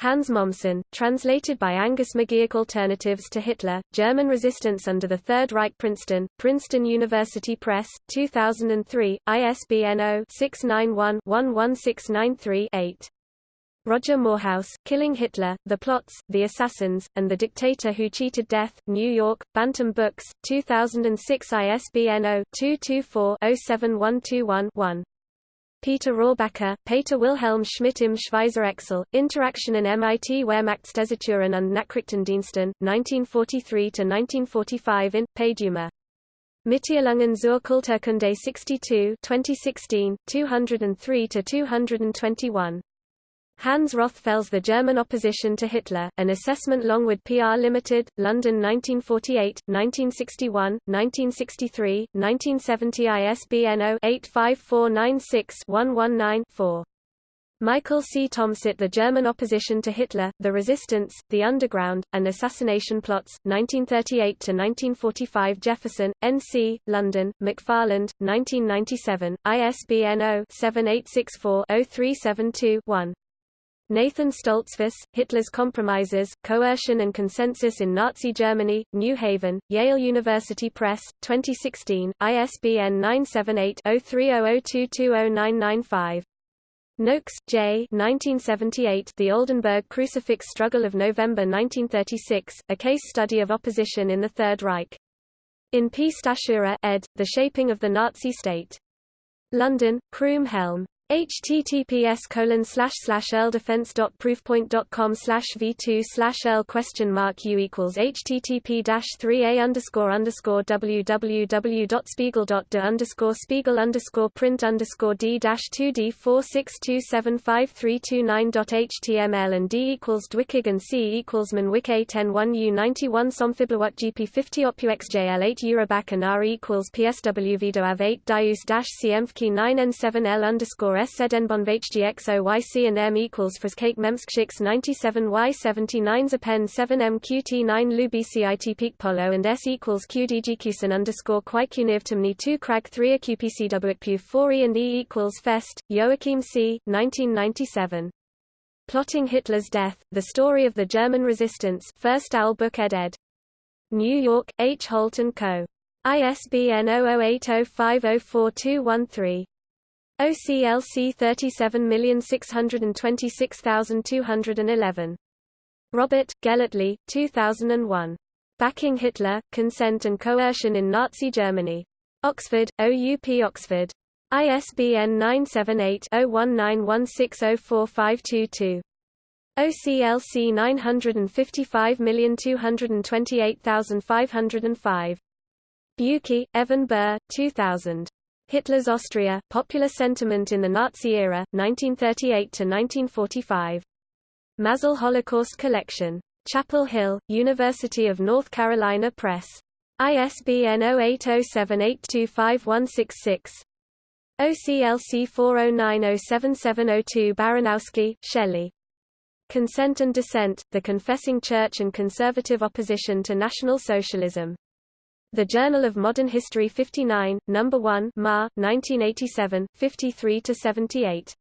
Hans Mommsen, translated by Angus McGeoch Alternatives to Hitler, German Resistance under the Third Reich Princeton, Princeton University Press, 2003, ISBN 0-691-11693-8. Roger Moorhouse, Killing Hitler, The Plots, The Assassins, and the Dictator Who Cheated Death, New York, Bantam Books, 2006 ISBN 0-224-07121-1. Peter Rohrbacher, Peter Wilhelm Schmidt im Schweizer Exil, Interaktionen mit Wehrmachtsdeserteuren und Nachrichtendiensten, 1943–1945 in, Paiduma. Mitteilungen zur Kulturkunde 62 2016, 203–221. Hans Rothfels The German Opposition to Hitler, An Assessment Longwood PR Limited, London 1948, 1961, 1963, 1970 ISBN 0-85496-119-4. Michael C. Thomsett The German Opposition to Hitler, The Resistance, The Underground, and Assassination Plots, 1938–1945 Jefferson, N.C., London, McFarland, 1997, ISBN 0-7864-0372-1. Nathan Stoltzfus, Hitler's Compromises, Coercion and Consensus in Nazi Germany, New Haven, Yale University Press, 2016, ISBN 978-0300220995. Noakes, J. 1978, The Oldenburg Crucifix Struggle of November 1936, a case study of opposition in the Third Reich. In P. Stachura, ed., The Shaping of the Nazi State. London, Croom Helm https colon slash slash ldefense.proofpoint.com slash v2 slash l question mark u equals http dash 3a underscore underscore www.spiegel.de underscore spiegel underscore print underscore d dash 2d 462753229.html and d equals dwickig and c equals manwick a 10 1 u 91 somfiblawat gp 50 opu xjl 8 euroback and r equals psw vido av 8 dius dash cmfk 9 n 7 l underscore S Sedenbon HGXO YC and M equals Friskake Memskshix 97 Y 79 Zapen 7 M QT 9 Lu Peak Polo and S equals QDGQSN underscore Quaikunivtimni 2 Crag 3 AQPCWPU 4 E and E equals Fest, Joachim C. 1997. Plotting Hitler's Death, The Story of the German Resistance First Owl Book ed. ed. New York, H. Holt & Co. ISBN 0080504213. OCLC 37626211. Robert, Gellately, 2001. Backing Hitler, Consent and Coercion in Nazi Germany. Oxford, OUP Oxford. ISBN 978-0191604522. OCLC 955228505. Bukey, Evan Burr, 2000. Hitler's Austria, Popular Sentiment in the Nazi Era, 1938–1945. Mazal Holocaust Collection. Chapel Hill, University of North Carolina Press. ISBN 0807825166. OCLC 40907702 Baranowski, Shelley. Consent and Dissent, The Confessing Church and Conservative Opposition to National Socialism. The Journal of Modern History 59, No. 1 Ma, 1987, 53–78.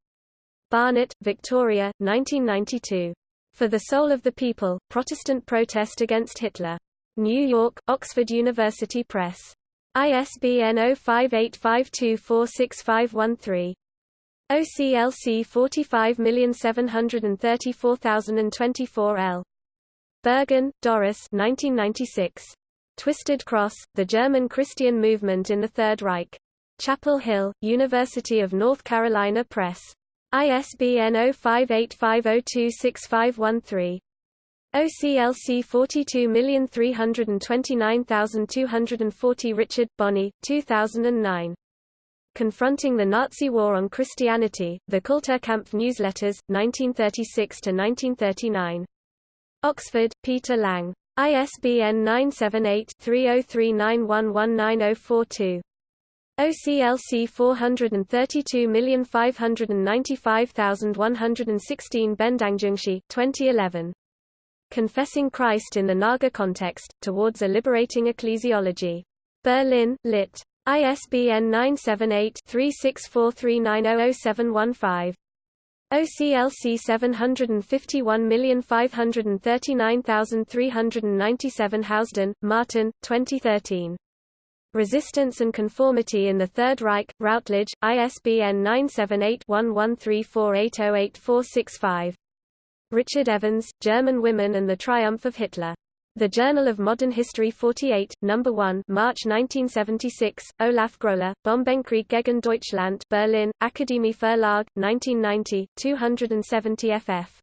Barnett, Victoria, 1992. For the Soul of the People, Protestant Protest Against Hitler. New York, Oxford University Press. ISBN 0585246513. OCLC 45734024 L. Bergen, Doris 1996. Twisted Cross, The German Christian Movement in the Third Reich. Chapel Hill, University of North Carolina Press. ISBN 0585026513. OCLC 42329240 Richard, Bonney, 2009. Confronting the Nazi War on Christianity, The Kulturkampf Newsletters, 1936–1939. Oxford, Peter Lang. ISBN 978-3039119042. OCLC 432595116 Bendangjungshi 2011. Confessing Christ in the Naga Context, Towards a Liberating Ecclesiology. Berlin, Lit. ISBN 978-3643900715. OCLC 751539397 Housden, Martin, 2013. Resistance and Conformity in the Third Reich, Routledge, ISBN 978-1134808465. Richard Evans, German Women and the Triumph of Hitler. The Journal of Modern History 48, No. 1 March 1976, Olaf Groehler, Bombenkrieg gegen Deutschland Berlin, Akademie Verlag, 1990, 270 ff.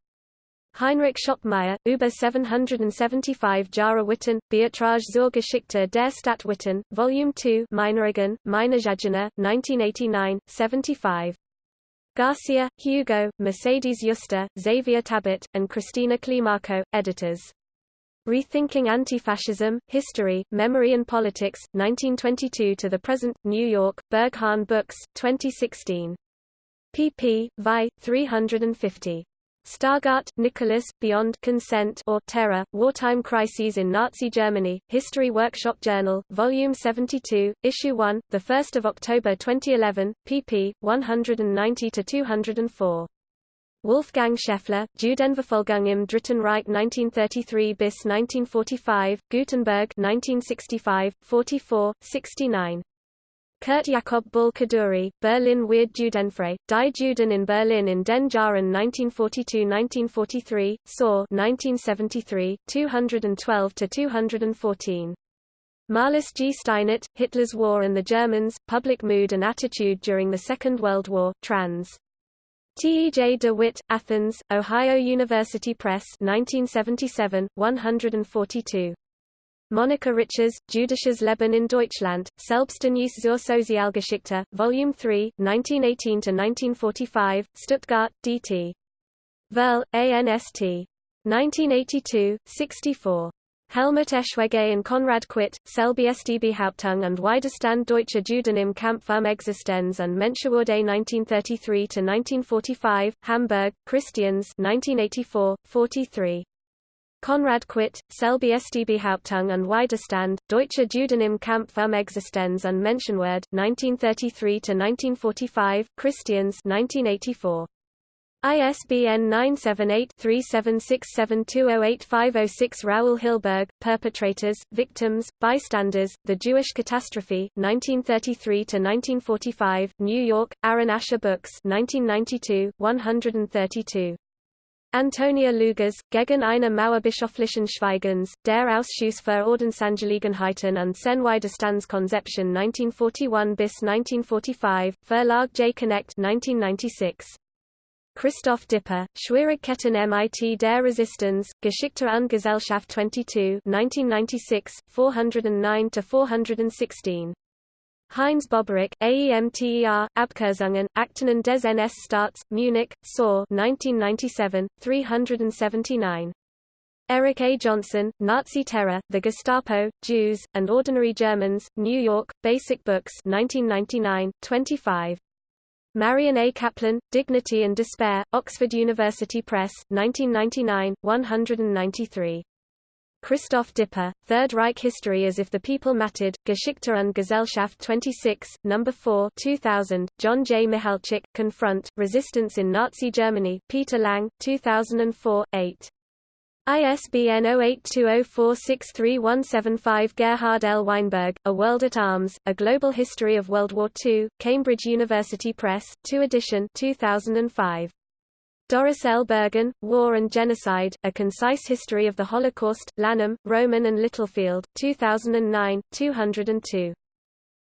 Heinrich Schoppmeyer, über 775 Jahre Witten, Beiträge zur Geschichte der Stadt Witten, Volume 2 Meineregan, Meine 1989, 75. Garcia, Hugo, Mercedes Yusta, Xavier Tabet, and Christina Climaco, editors. Rethinking Anti-Fascism, History, Memory and Politics, 1922 to the Present, New York, Berghahn Books, 2016. pp. vi. 350. Stargardt, Nicholas, Beyond Consent or Terror, Wartime Crises in Nazi Germany, History Workshop Journal, Volume 72, Issue 1, 1 October 2011, pp. 190–204. Wolfgang Scheffler, Judenverfolgung im Dritten Reich 1933 bis 1945, Gutenberg 1965, 44, 69. Kurt Jakob Ball-Kaduri, Berlin Weird Judenfrei, Die Juden in Berlin in den Jahren 1942–1943, Saw 1973, 212–214. Marlis G. Steinert, Hitler's War and the Germans, Public Mood and Attitude During the Second World War, trans. T. E. J. de Witt, Athens, Ohio University Press 1977, 142. Monika Richarz, Jüdisches Leben in Deutschland, Selbständig zur Sozialgeschichte, Volume 3, 1918–1945, Stuttgart, D.T. Verl, ANST. 1982, 64. Helmut Eschwege and Konrad Kwiet, Selby Hauptung und Widerstand deutscher Juden im Kampf um Existenz und Menschenwürde 1933–1945, Hamburg, Christians 1984, 43. Konrad Kwiet, Selby Hauptung und Widerstand, Deutsche Juden im Kampf um Existenz und Menschenwürde 1933–1945, Christians 1984. ISBN 978-3767208506 Raul Hilberg, Perpetrators, Victims, Bystanders, The Jewish Catastrophe, 1933–1945, New York, Aaron Asher Books 1992, 132. Antonia Leugers, gegen eine Mauerbischöflichen Schweigens, der Ausschuss für Ordensangelegenheiten und Widerstandskonzeption 1941 bis 1945, Verlag J. Connect 1996. Christoph Dipper, Schwierigkeiten mit der Resistance, Geschichte und Gesellschaft 22 1996, 409–416. Heinz Boberach, AEMTER, Abkürzungen, Akten des NS-Staats, Munich, Saw 1997, 379. Eric A. Johnson, Nazi Terror, The Gestapo, Jews, and Ordinary Germans, New York, Basic Books 1999, 25. Marion A. Kaplan, Dignity and Despair, Oxford University Press, 1999, 193. Christoph Dipper, Third Reich History as if the People Mattered, Geschichte und Gesellschaft 26, No. 4 2000, John J. Michalczyk, Confront, Resistance in Nazi Germany, Peter Lang, 2004, 8. ISBN 0820463175 Gerhard L. Weinberg, A World at Arms, A Global History of World War II, Cambridge University Press, 2 edition 2005. Doris L. Bergen, War and Genocide, A Concise History of the Holocaust, Lanham, Rowman and Littlefield, 2009, 202.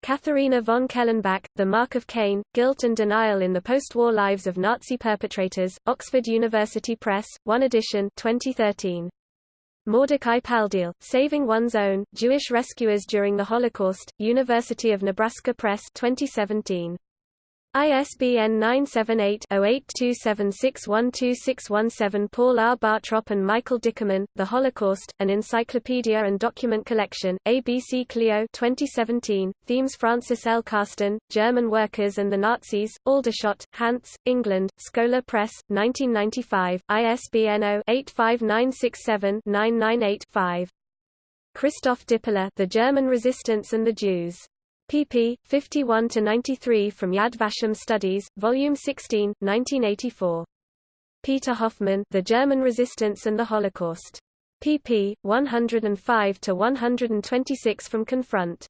Katharina von Kellenbach, The Mark of Cain, Guilt and Denial in the Post-War Lives of Nazi Perpetrators, Oxford University Press, 1 edition 2013. Mordecai Paldiel, Saving One's Own, Jewish Rescuers During the Holocaust, University of Nebraska Press 2017. ISBN 978-0827612617 Paul R. Bartrop and Michael Dickerman, The Holocaust, An Encyclopedia and Document Collection, ABC Clio 2017, Themes Francis L. Karsten, German Workers and the Nazis, Aldershot, Hants, England, Scholar Press, 1995, ISBN 0-85967-998-5. Christoph Dippeler The German Resistance and the Jews pp. 51–93 from Yad Vashem Studies, Volume 16, 1984. Peter Hoffmann The German Resistance and the Holocaust. pp. 105–126 from Confront.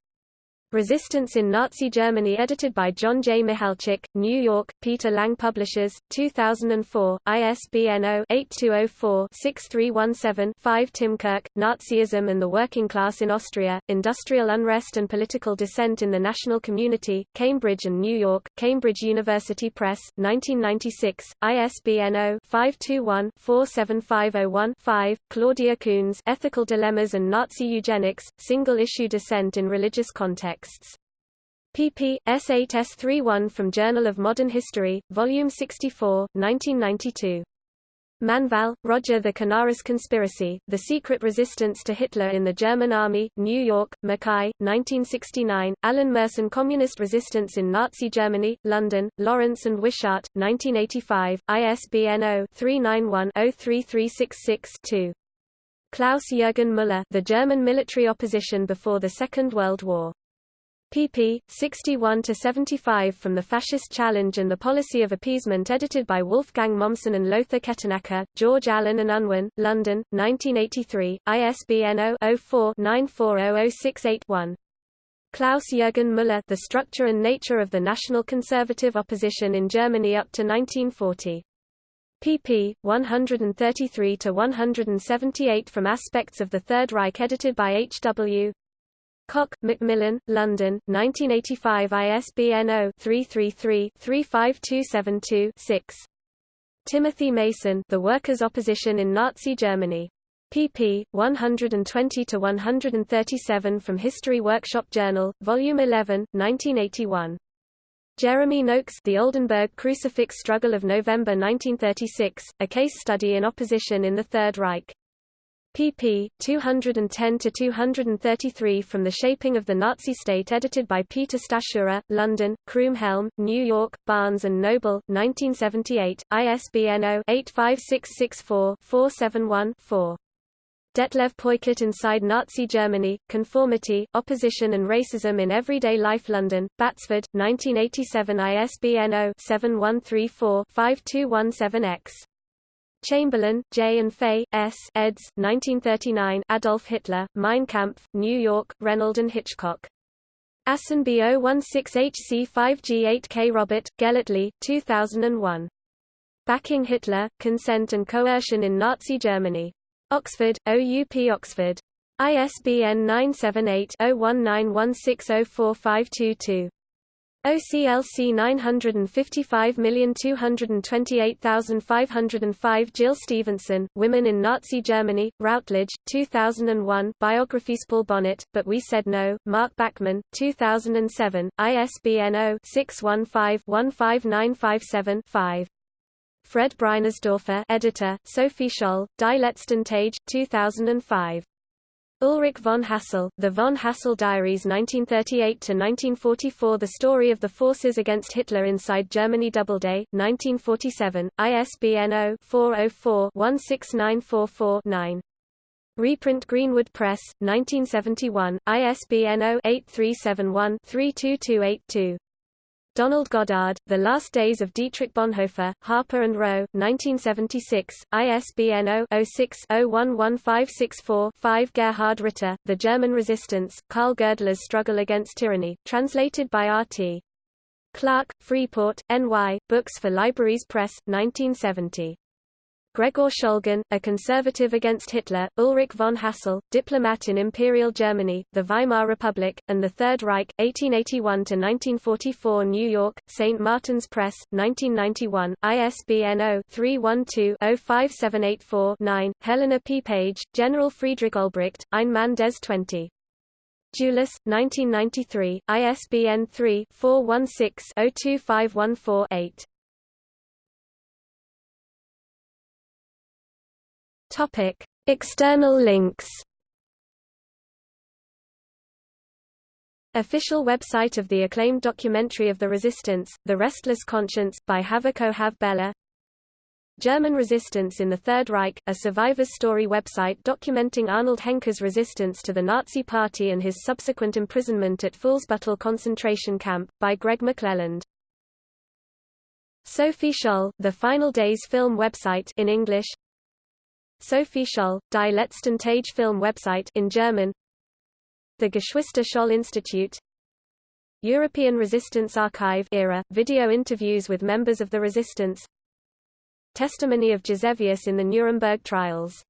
Resistance in Nazi Germany edited by John J. Michalczyk, New York, Peter Lang Publishers, 2004, ISBN 0-8204-6317-5 Tim Kirk, Nazism and the Working Class in Austria, Industrial Unrest and Political Dissent in the National Community, Cambridge and New York, Cambridge University Press, 1996, ISBN 0-521-47501-5, Claudia Koonz Ethical Dilemmas and Nazi Eugenics, Single-Issue Dissent in Religious Context texts. pp. S8 S31 from Journal of Modern History, Volume 64, 1992. Manvell, Roger The Canaris Conspiracy, The Secret Resistance to Hitler in the German Army, New York, Mackay, 1969, Alan Merson Communist Resistance in Nazi Germany, London, Lawrence and Wishart, 1985, ISBN 0-391-03366-2. Klaus-Jürgen Müller The German Military Opposition Before the Second World War pp. 61–75 from The Fascist Challenge and the Policy of Appeasement edited by Wolfgang Mommsen and Lothar Kettenacker, George Allen and Unwin, London, 1983, ISBN 0-04-940068-1. Klaus-Jürgen Müller The Structure and Nature of the National Conservative Opposition in Germany up to 1940 pp. 133–178 from Aspects of the Third Reich edited by H. W. Koch, Macmillan, London, 1985 ISBN 0-333-35272-6. Timothy Mason The Workers' Opposition in Nazi Germany. pp. 120–137 from History Workshop Journal, Volume 11, 1981. Jeremy Noakes The Oldenburg Crucifix Struggle of November 1936, a case study in opposition in the Third Reich pp. 210–233 from The Shaping of the Nazi State edited by Peter Stachura, London, Croom Helm, New York, Barnes & Noble, 1978, ISBN 0-85664-471-4. Detlev Peukert Inside Nazi Germany, Conformity, Opposition and Racism in Everyday Life London, Batsford, 1987 ISBN 0-7134-5217-X. Chamberlain, J. and Fay, S. eds. 1939 Adolf Hitler, Mein Kampf, New York, Reynolds and Hitchcock. Assen B016HC5G8K Robert, Gellately, 2001. Backing Hitler, Consent and Coercion in Nazi Germany. Oxford, OUP Oxford. ISBN 978 0191604522. OCLC 955228505 Jill Stephenson, Women in Nazi Germany, Routledge, 2001 Biographies Paul Bonnet, But We Said No, Mark Bachman, 2007, ISBN 0-615-15957-5. Fred Breinersdorfer editor, Sophie Scholl, Die letzten Tage, 2005. Ulrich von Hassell, The von Hassell Diaries 1938–1944 The Story of the Forces Against Hitler Inside Germany Doubleday, 1947, ISBN 0-404-16944-9. Reprint Greenwood Press, 1971, ISBN 0-8371-32282. Donald Goddard, The Last Days of Dietrich Bonhoeffer, Harper and Row, 1976, ISBN 0-06-011564-5 Gerhard Ritter, The German Resistance, Carl Goerdeler's Struggle Against Tyranny, translated by R.T. Clark, Freeport, N.Y., Books for Libraries Press, 1970. Gregor Schöllgen, a conservative against Hitler, Ulrich von Hassell, diplomat in Imperial Germany, the Weimar Republic, and the Third Reich, 1881–1944 New York, St. Martin's Press, 1991, ISBN 0-312-05784-9, Helena P. Page, General Friedrich Olbricht, Ein des 20. Julis, 1993, ISBN 3-416-02514-8. Topic: External links. Official website of the acclaimed documentary of the resistance, The Restless Conscience, by Havoko Havbella German resistance in the Third Reich, a survivor's story website documenting Arnold Henker's resistance to the Nazi Party and his subsequent imprisonment at Fuhlsbüttel concentration camp, by Greg McClelland. Sophie Scholl, the Final Days film website in English Sophie Scholl, Die letzten Tage film website in German. The Geschwister Scholl Institute. European Resistance Archive era, video interviews with members of the resistance. Testimony of Gisevius in the Nuremberg trials